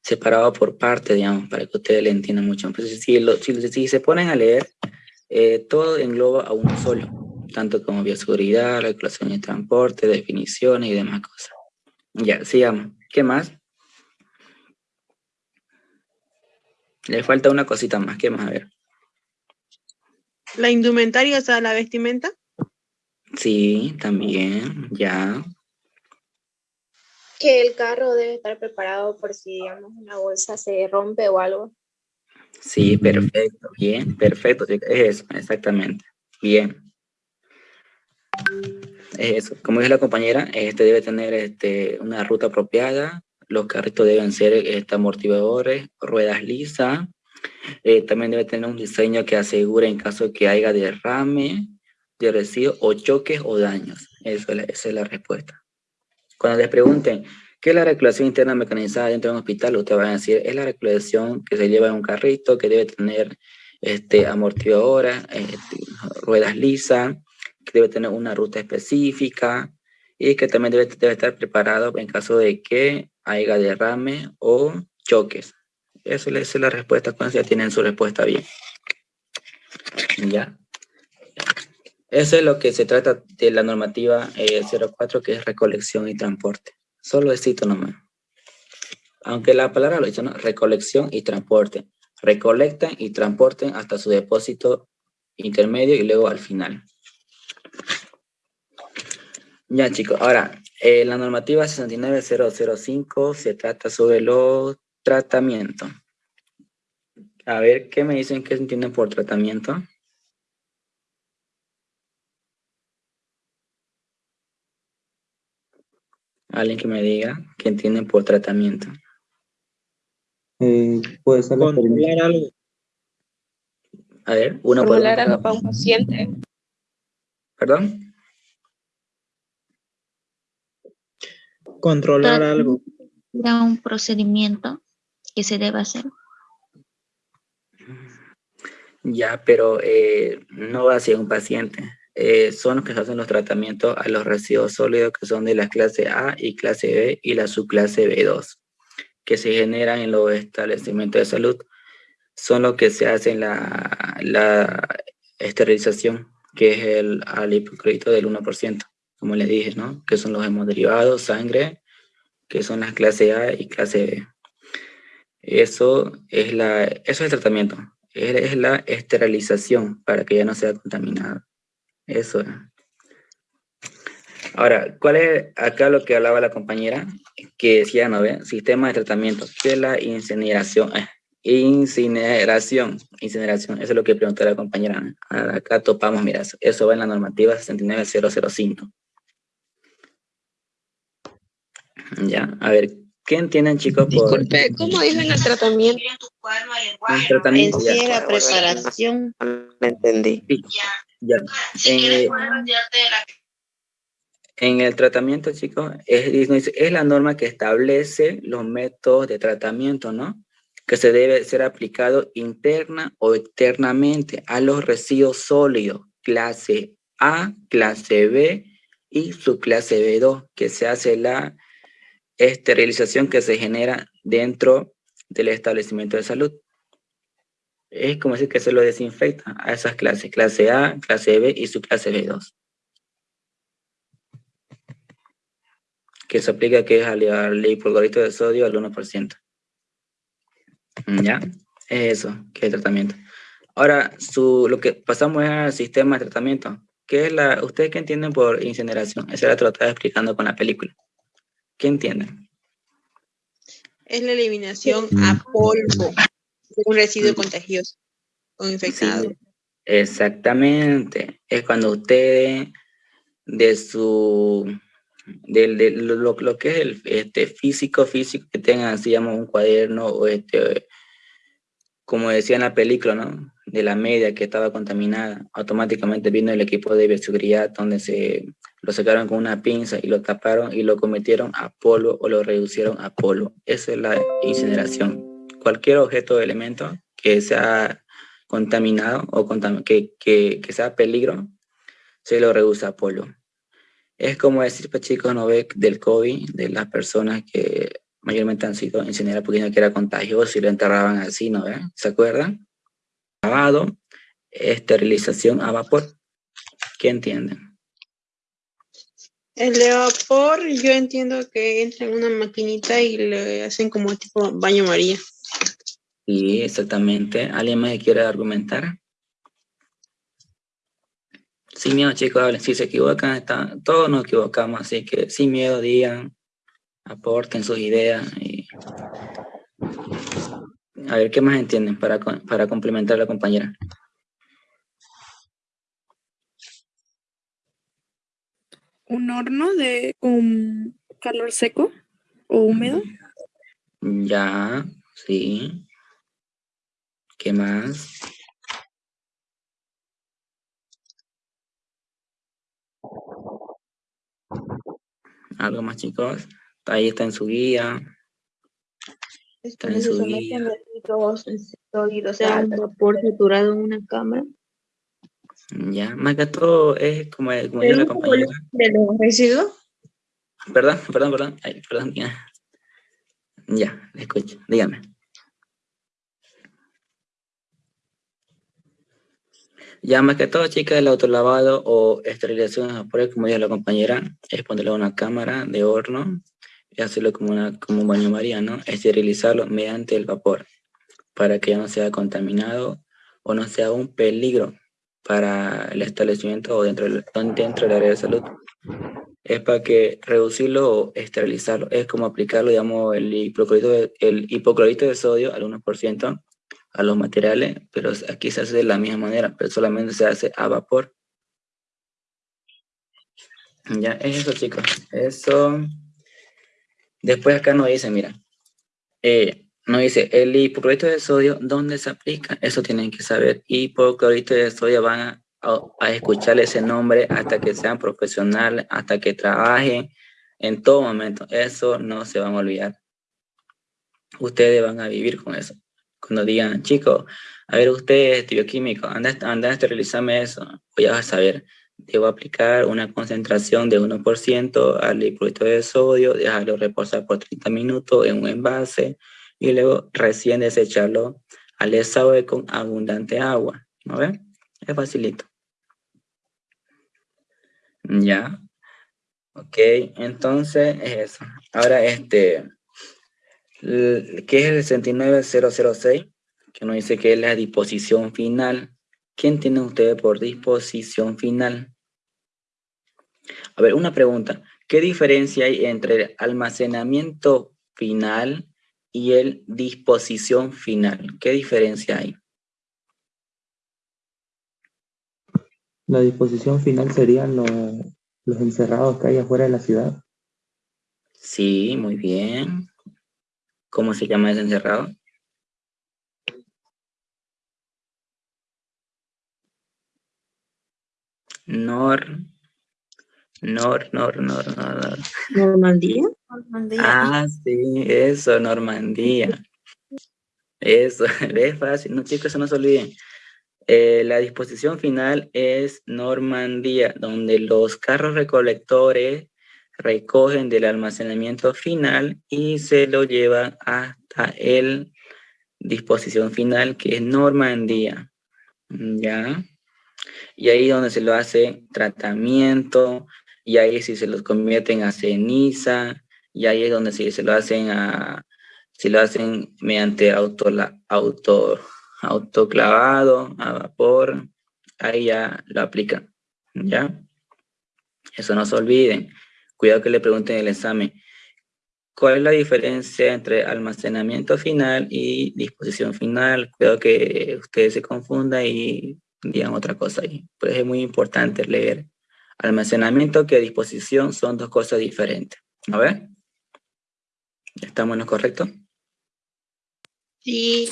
separado por parte, digamos, para que ustedes le entiendan mucho. Entonces, si, lo- si, si se ponen a leer, eh, todo engloba a uno solo, tanto como bioseguridad, regulación de transporte, definiciones y demás cosas. Ya, sigamos. ¿Qué más? Le falta una cosita más. ¿Qué más? A ver. La indumentaria, o sea, la vestimenta. Sí, también, ya. Que el carro debe estar preparado por si, digamos, una bolsa se rompe o algo. Sí, perfecto, bien, perfecto, es eso, exactamente, bien. Es eso, como dice la compañera, este debe tener este, una ruta apropiada, los carritos deben ser este, amortiguadores, ruedas lisas, eh, también debe tener un diseño que asegure en caso de que haya derrame de residuos o choques o daños, es la- esa es la respuesta. Cuando les pregunten, ¿qué es la regulación interna mecanizada dentro de un hospital? Usted va a decir, es la regulación que se lleva en un carrito, que debe tener este, amortiguadoras, este, ruedas lisas, que debe tener una ruta específica y que también debe, debe estar preparado en caso de que haya derrame o choques. Esa es la- es respuesta, cuando ya tienen su respuesta bien. ¿Ya? Eso es lo que se trata de la normativa eh, 04, que es recolección y transporte. Solo cito nomás. Aunque la palabra lo dice, ¿no? Recolección y transporte. Recolectan y transporten hasta su depósito intermedio y luego al final. Ya, chicos. Ahora, eh, la normativa 69005 se trata sobre los tratamientos. A ver, ¿qué me dicen que entienden por tratamiento? Alguien que me diga qué entienden por tratamiento. Eh, puede ser la Controlar algo. A ver, uno por uno. algo para un paciente. ¿Perdón? Controlar algo. Era un procedimiento que se debe hacer. Ya, pero eh, no va hacia un paciente. Eh, son los que hacen los tratamientos a los residuos sólidos que son de la clase A y clase B y la subclase B2, que se generan en los establecimientos de salud. Son los que se hacen la, esterilización que es el al hipoclorito del 1%, como le dije, ¿no? Que son los hemoderivados, sangre, que son las clase A y clase B. Eso es, la, eso es el tratamiento, es, es la esterilización para que ya no sea contaminado. Eso es. Ahora, ¿cuál es acá lo que hablaba la compañera? Que decía, ¿no ve? Sistema de tratamiento, que es la incineración. eh, incineración, incineración, eso es lo que preguntó la compañera. Ahora, Acá topamos, mira, eso va en la normativa 69005. Ya, a ver, ¿qué entienden chicos por ¿cómo dicen el tratamiento? el tratamiento? En Ya, sí la preparación. Me entendí. ya. Eh, En el tratamiento, chicos, es, es- es la norma que establece los métodos de tratamiento, ¿no? Que se debe ser aplicado interna o externamente a los residuos sólidos, clase A, clase B y subclase B2, que se hace la esterilización que se genera dentro del establecimiento de salud. Es como decir que se lo desinfecta a esas clases, clase A, clase B y subclase B2. que se aplica que es al, hipoclorito de sodio al 1%. ¿Ya? Es eso, que es el tratamiento. Ahora, su, lo que pasamos es al sistema de tratamiento. ¿Qué es la, ¿Ustedes qué entienden por incineración? Esa lo estaba explicando con la película. ¿Qué entienden? Es la eliminación a polvo de un residuo contagioso o infectado. Exactamente. Es cuando ustedes de su del, de lo, lo- lo que es el este, físico, físico, que tengan así, digamos, un cuaderno o este, como decía en la película, ¿no? De la media que estaba contaminada, automáticamente vino el equipo de bioseguridad donde se lo sacaron con una pinza y lo taparon y lo convirtieron a polvo o lo reducieron a polvo. Esa es la incineración. Cualquier objeto o elemento que sea contaminado o que, que, que sea peligro, se lo reduce a polvo. Es como decir, pues chicos, no ve del COVID, de las personas que mayormente han sido incineradas porque no que era contagioso y lo enterraban así, ¿no ve? ¿Se acuerdan? Lavado, esterilización a vapor. ¿Qué entienden? El de vapor, yo entiendo que entra en una maquinita y le hacen como tipo baño María. Sí, exactamente. ¿Alguien más quiere argumentar? Sin miedo, chicos, hablen. Si se equivocan, está, todos nos equivocamos, así que sin miedo digan, aporten sus ideas. Y... A ver, ¿qué más entienden para, para complementar a la compañera? Un horno de con calor seco o húmedo. Ya, sí. ¿Qué más? ¿Algo más, chicos? Ahí está en su guía. Está en su guía. O sea, un vapor saturado en una cámara. Ya, más que todo es como, como dijo la compañera. ¿De los residuos? Perdón, perdón, perdón. Ay, perdón. Ya, ya, le escucho. Dígame. Ya, más que todo, chicas, el autolavado o esterilización de vapores, como dijo la compañera, es ponerle una cámara de horno y hacerlo como, una, como un baño maría, ¿no? Esterilizarlo mediante el vapor para que ya no sea contaminado o no sea un peligro para el establecimiento o dentro del, dentro del área de salud. Es para que reducirlo o esterilizarlo. Es como aplicarlo, digamos, el hipoclorito de, el hipoclorito de sodio al 1% a los materiales, pero aquí se hace de la misma manera, pero solamente se hace a vapor. Ya, es eso, chicos. Eso. Después acá nos dice, mira, eh, nos dice, el hipoclorito de sodio, ¿dónde se aplica? Eso tienen que saber. Hipoclorito de sodio van a, a, escuchar ese nombre hasta que sean profesionales, hasta que trabajen en todo momento. Eso no se van a olvidar. Ustedes van a vivir con eso. Cuando digan, chicos, a ver, usted es bioquímico, anda, anda a esterilizarme eso. Voy a saber, debo aplicar una concentración de 1% al hipoclorito de sodio, dejarlo reposar por 30 minutos en un envase y luego recién desecharlo al desagüe con abundante agua. ¿No ven? Es facilito. Ya. Ok, entonces es eso. Ahora, este, ¿qué es el 69006? Que nos dice que es la disposición final. ¿Quién tiene ustedes por disposición final? A ver, una pregunta. ¿Qué diferencia hay entre almacenamiento final y el disposición final? ¿Qué diferencia hay? La disposición final serían los, los encerrados que hay afuera de la ciudad. Sí, muy bien. ¿Cómo se llama ese encerrado? Nor, Nor, Nor, Nor, Nor, Nor. ¿Normandía? Ah, sí, eso, Normandía. Eso, es fácil, no chicos, eso no se olviden. Eh, la disposición final es Normandía, donde los carros recolectores recogen del almacenamiento final y se lo llevan hasta el disposición final, que es Normandía. ¿Ya? Y ahí donde se lo hace tratamiento, y ahí si se los convierten a ceniza, y ahí es donde si se lo hacen a, si lo hacen mediante auto, auto, autoclavado, a vapor, ahí ya lo aplican, ¿ya? Eso no se olviden. Cuidado que le pregunten en el examen. ¿Cuál es la diferencia entre almacenamiento final y disposición final? Cuidado que ustedes se confundan y digan otra cosa ahí. Pues es muy importante leer. Almacenamiento que disposición son dos cosas diferentes. A ver. ¿Estamos en lo correcto? Sí.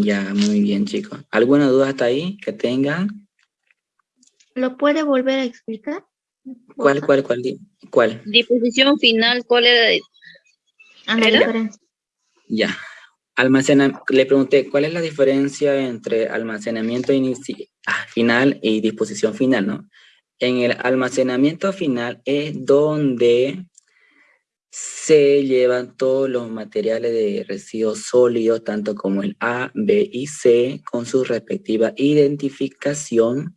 Ya, muy bien, chicos. ¿Alguna duda hasta ahí que tengan? ¿Lo puede volver a explicar? ¿Cuál, cuál, cuál? ¿Cuál? Disposición final, ¿cuál era? Ah, la diferencia. Ya. Almacena, le pregunté, ¿cuál es la diferencia entre almacenamiento inici- ah, final y disposición final, no? En el almacenamiento final es donde se llevan todos los materiales de residuos sólidos, tanto como el A, B y C, con su respectiva identificación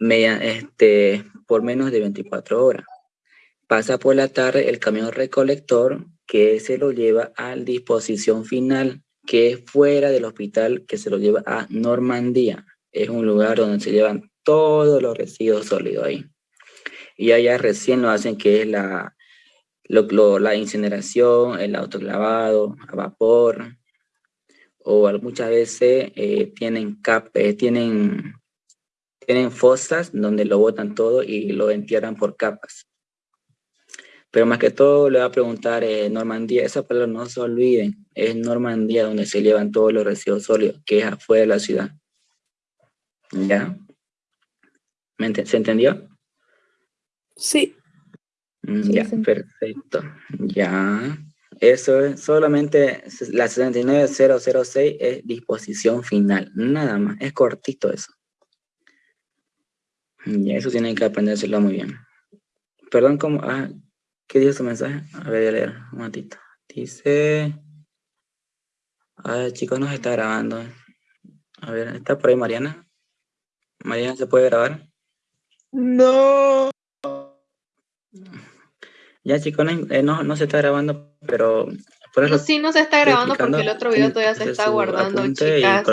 media- este, por menos de 24 horas. Pasa por la tarde el camión recolector que se lo lleva a disposición final, que es fuera del hospital, que se lo lleva a Normandía. Es un lugar donde se llevan todos los residuos sólidos ahí. Y allá recién lo hacen, que es la, lo- la incineración, el autoclavado a vapor, o muchas veces eh, tienen, cap, eh, tienen, tienen fosas donde lo botan todo y lo entierran por capas. Pero más que todo le voy a preguntar, eh, Normandía, esa palabra no se olviden, es Normandía donde se llevan todos los residuos sólidos, que es afuera de la ciudad. ¿Ya? ¿Me ente- ¿Se entendió? Sí. Mm, Ya, perfecto. Ya. Eso es solamente la 69006 es disposición final, nada más, es cortito eso. Ya, eso tienen que aprendérselo muy bien. Perdón, ¿cómo? Ah, ¿qué dice su mensaje? A ver, voy a leer un momentito. Dice... Ah, chicos, nos está grabando. A ver, ¿está por ahí Mariana? Mariana, ¿se puede grabar? No. Ya, chicos, no, eh, no, no se está grabando, pero... Por eso sí, no se está grabando porque el otro video todavía se está guardando, chicas.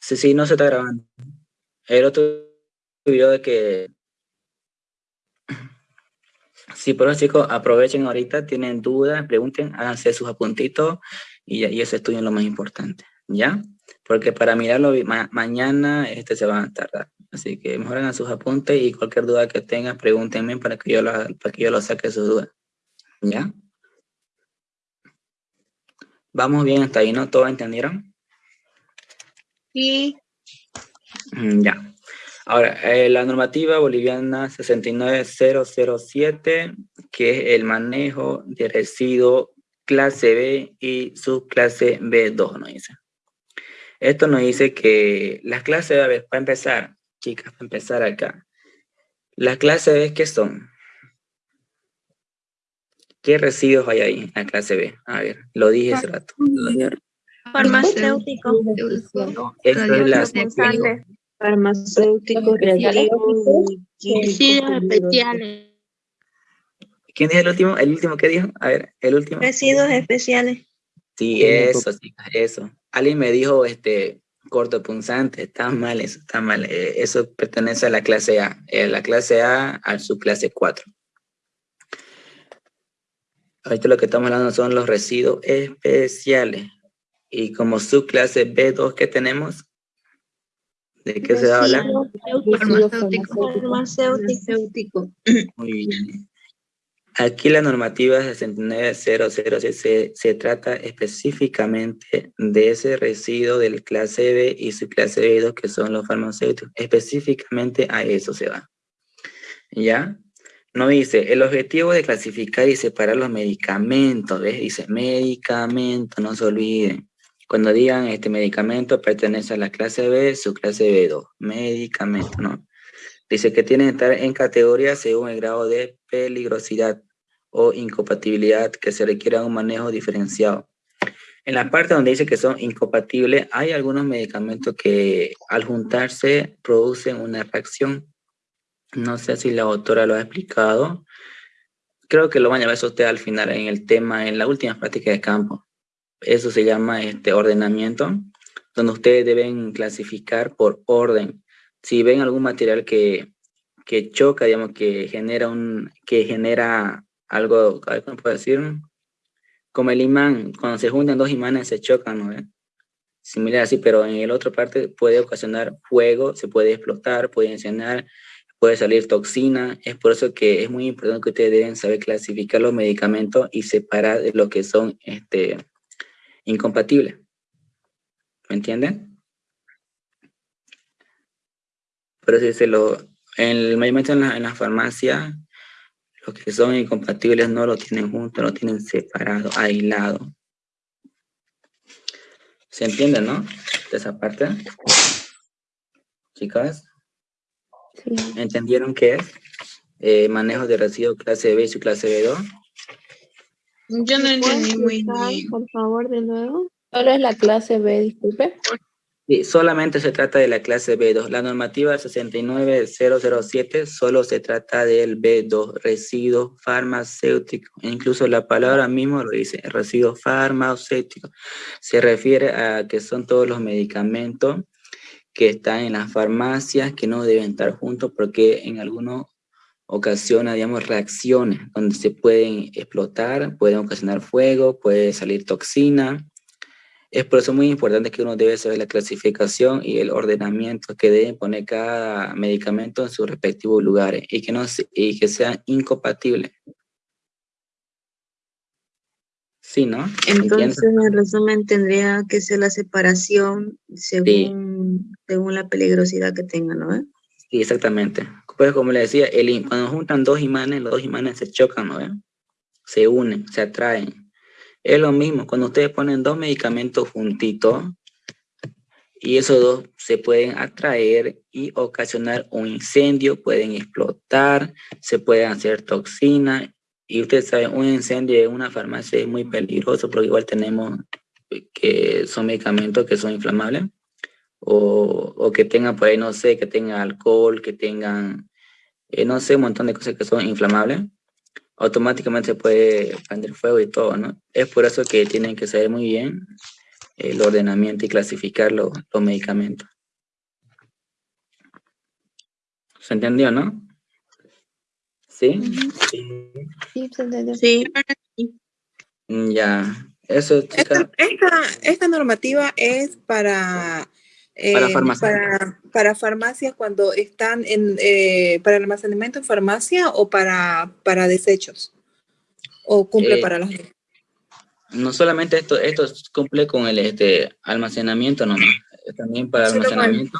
Sí, sí, no se está grabando. El otro video de que... Sí, por eso chicos, aprovechen ahorita, tienen dudas, pregunten, háganse sus apuntitos y, y ese estudio es lo más importante, ¿ya? Porque para mirarlo ma- mañana este se van a tardar. Así que mejor hagan sus apuntes y cualquier duda que tengan, pregúntenme para que yo lo, para que yo lo saque sus dudas, ¿ya? Vamos bien hasta ahí, ¿no? ¿Todos entendieron? Sí. Mm, Ya. Ahora, eh, la normativa boliviana 69007, que es el manejo de residuos clase B y subclase B2, nos dice. Esto nos dice que las clases, a ver, para empezar, chicas, para empezar acá. Las clases B, ¿qué son? ¿Qué residuos hay ahí en la clase B? A ver, lo dije hace rato. Farmacéutico. Residuos químicos. especiales. ¿Quién dijo el último? ¿El último qué dijo? A ver, el último. Residuos especiales. Sí, eso, sí, eso. Alguien me dijo, este, cortopunzante, está mal eso, está mal. eh, Eso pertenece a la clase A. eh, la clase A a su clase 4. Ahorita lo que estamos hablando son los residuos especiales. Y como subclase B2 que tenemos, ¿de qué se va a hablar? Farmacéutico. Farmacéutico. Muy bien. Aquí la normativa 6900 se, se trata específicamente de ese residuo del clase B y su clase B2 que son los farmacéuticos. Específicamente a eso se va. ¿Ya? No dice, el objetivo de clasificar y separar los medicamentos, ¿ves? Dice medicamento, no se olviden. Cuando digan este medicamento pertenece a la clase B, su clase B2. Medicamento, ¿no? Dice que tienen que estar en categoría según el grado de peligrosidad o incompatibilidad que se requiera un manejo diferenciado. En la parte donde dice que son incompatibles, hay algunos medicamentos que al juntarse producen una reacción. No sé si la autora lo ha explicado. Creo que lo van a ver usted al final en el tema, en la última práctica de campo. Eso se llama este ordenamiento, donde ustedes deben clasificar por orden si ven algún material que, que choca, digamos, que genera un, que genera algo, ¿cómo puedo decir? Como el imán, cuando se juntan dos imanes se chocan, ¿no? ve? Similar así, pero en el otro parte puede ocasionar fuego, se puede explotar, puede incendiar, puede salir toxina. Es por eso que es muy importante que ustedes deben saber clasificar los medicamentos y separar de lo que son este, incompatibles. ¿Me entienden? Pero si se lo, en el mayormente en la, en la farmacia, los que son incompatibles no lo tienen juntos, lo tienen separado, aislado. ¿Se entiende, no? De esa parte. Chicas, Sí. ¿entendieron qué es? Eh, manejo de residuos clase B y su clase B2. Yo no entendí muy bien. Por favor, de nuevo. Solo es la clase B, disculpe. Solamente se trata de la clase B2. La normativa 69007 solo se trata del B2, residuo farmacéutico. Incluso la palabra mismo lo dice, residuo farmacéutico. Se refiere a que son todos los medicamentos que están en las farmacias que no deben estar juntos porque en algunas ocasiones, digamos, reacciones donde se pueden explotar, pueden ocasionar fuego, puede salir toxina. Es por eso muy importante que uno debe saber la clasificación y el ordenamiento que deben poner cada medicamento en sus respectivos lugares y que, no y que sean incompatibles. Sí, ¿no? ¿Entiendes? Entonces, en resumen, tendría que ser la separación según, según la peligrosidad que tengan, ¿no? ve? Sí, exactamente. Pues como le decía, el, cuando juntan dos imanes, los dos imanes se chocan, ¿no? ve? Se unen, se atraen. Es lo mismo, cuando ustedes ponen dos medicamentos juntitos y esos dos se pueden atraer y ocasionar un incendio, pueden explotar, se pueden hacer toxinas. Y ustedes saben, un incendio en una farmacia es muy peligroso porque igual tenemos que son medicamentos que son inflamables o, o que tengan por ahí, no sé, que tengan alcohol, que tengan, eh, no sé, un montón de cosas que son inflamables, automáticamente se puede prender fuego y todo, ¿no? Es por eso que tienen que saber muy bien el ordenamiento y clasificar los, los medicamentos. ¿Se entendió, no? ¿Sí? Sí, se entendió. Sí. Mm, Ya. Eso, chicas. Esta, esta normativa es para, Para farmacia. para, para farmacias cuando están en, eh, para almacenamiento en farmacia o para, para desechos. O cumple Eh, para las dos. No solamente esto, esto cumple con el este, almacenamiento nomás, eh, también para almacenamiento.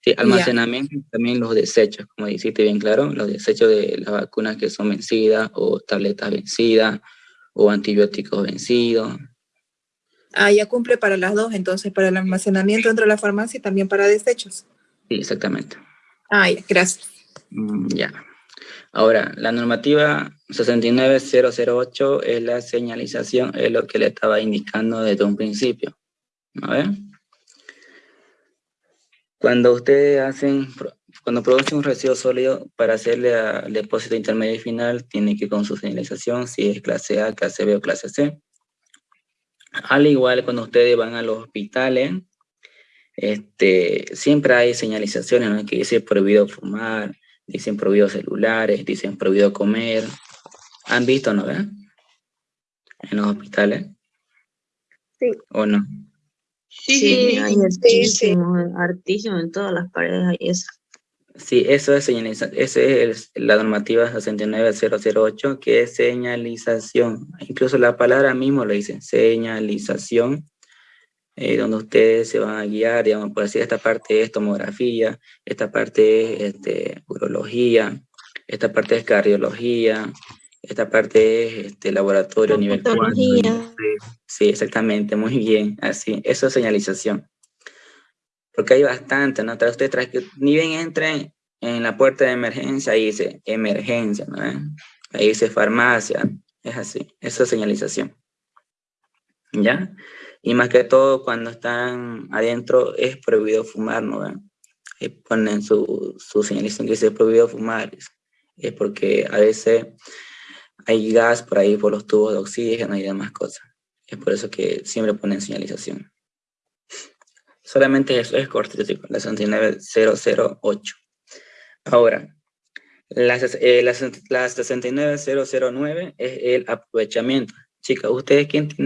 Sí, almacenamiento también los desechos, como dijiste bien claro, los desechos de las vacunas que son vencidas o tabletas vencidas o antibióticos vencidos. Ah, ya cumple para las dos, entonces para el almacenamiento dentro de la farmacia y también para desechos. Sí, exactamente. Ah, ya, gracias. Mm, Ya. Ahora, la normativa 69008 es la señalización, es lo que le estaba indicando desde un principio. A ver. Cuando ustedes hacen, cuando producen un residuo sólido, para hacerle al depósito intermedio y final, tiene que ir con su señalización, si es clase A, clase B o clase C. Al igual, cuando ustedes van a los hospitales, este, siempre hay señalizaciones ¿no? que dicen prohibido fumar, dicen prohibido celulares, dicen prohibido comer. ¿Han visto, no? ¿Ve? En los hospitales. Sí. ¿O no? Sí, Sí, hay sí, hartísimo, hartísimo en todas las paredes hay eso. Sí, eso es señalización. Esa es el- la normativa 69008, que es señalización. Incluso la palabra mismo lo dice, señalización, eh, donde ustedes se van a guiar, digamos, por decir, esta parte es tomografía, esta parte es este, urología, esta parte es cardiología, esta parte es este, laboratorio nivel 4. Odontología. Sí, exactamente, muy bien, así, eso es señalización. Porque hay bastante, ¿no? Tras ustedes tras que ni bien entren en la puerta de emergencia, ahí dice emergencia, ¿no? ¿Eh? Ahí dice farmacia, es así, eso es señalización. ¿Ya? Y más que todo, cuando están adentro, es prohibido fumar, ¿no? ¿Ve? Ahí ponen su, su señalización que dice prohibido fumar. Es porque a veces hay gas por ahí, por los tubos de oxígeno y demás cosas. Es por eso que siempre ponen señalización. Solamente eso es cortito, chicos, la 69008. Ahora, la, eh, la, la 69009 es el aprovechamiento. Chicas, ¿ustedes quién tienen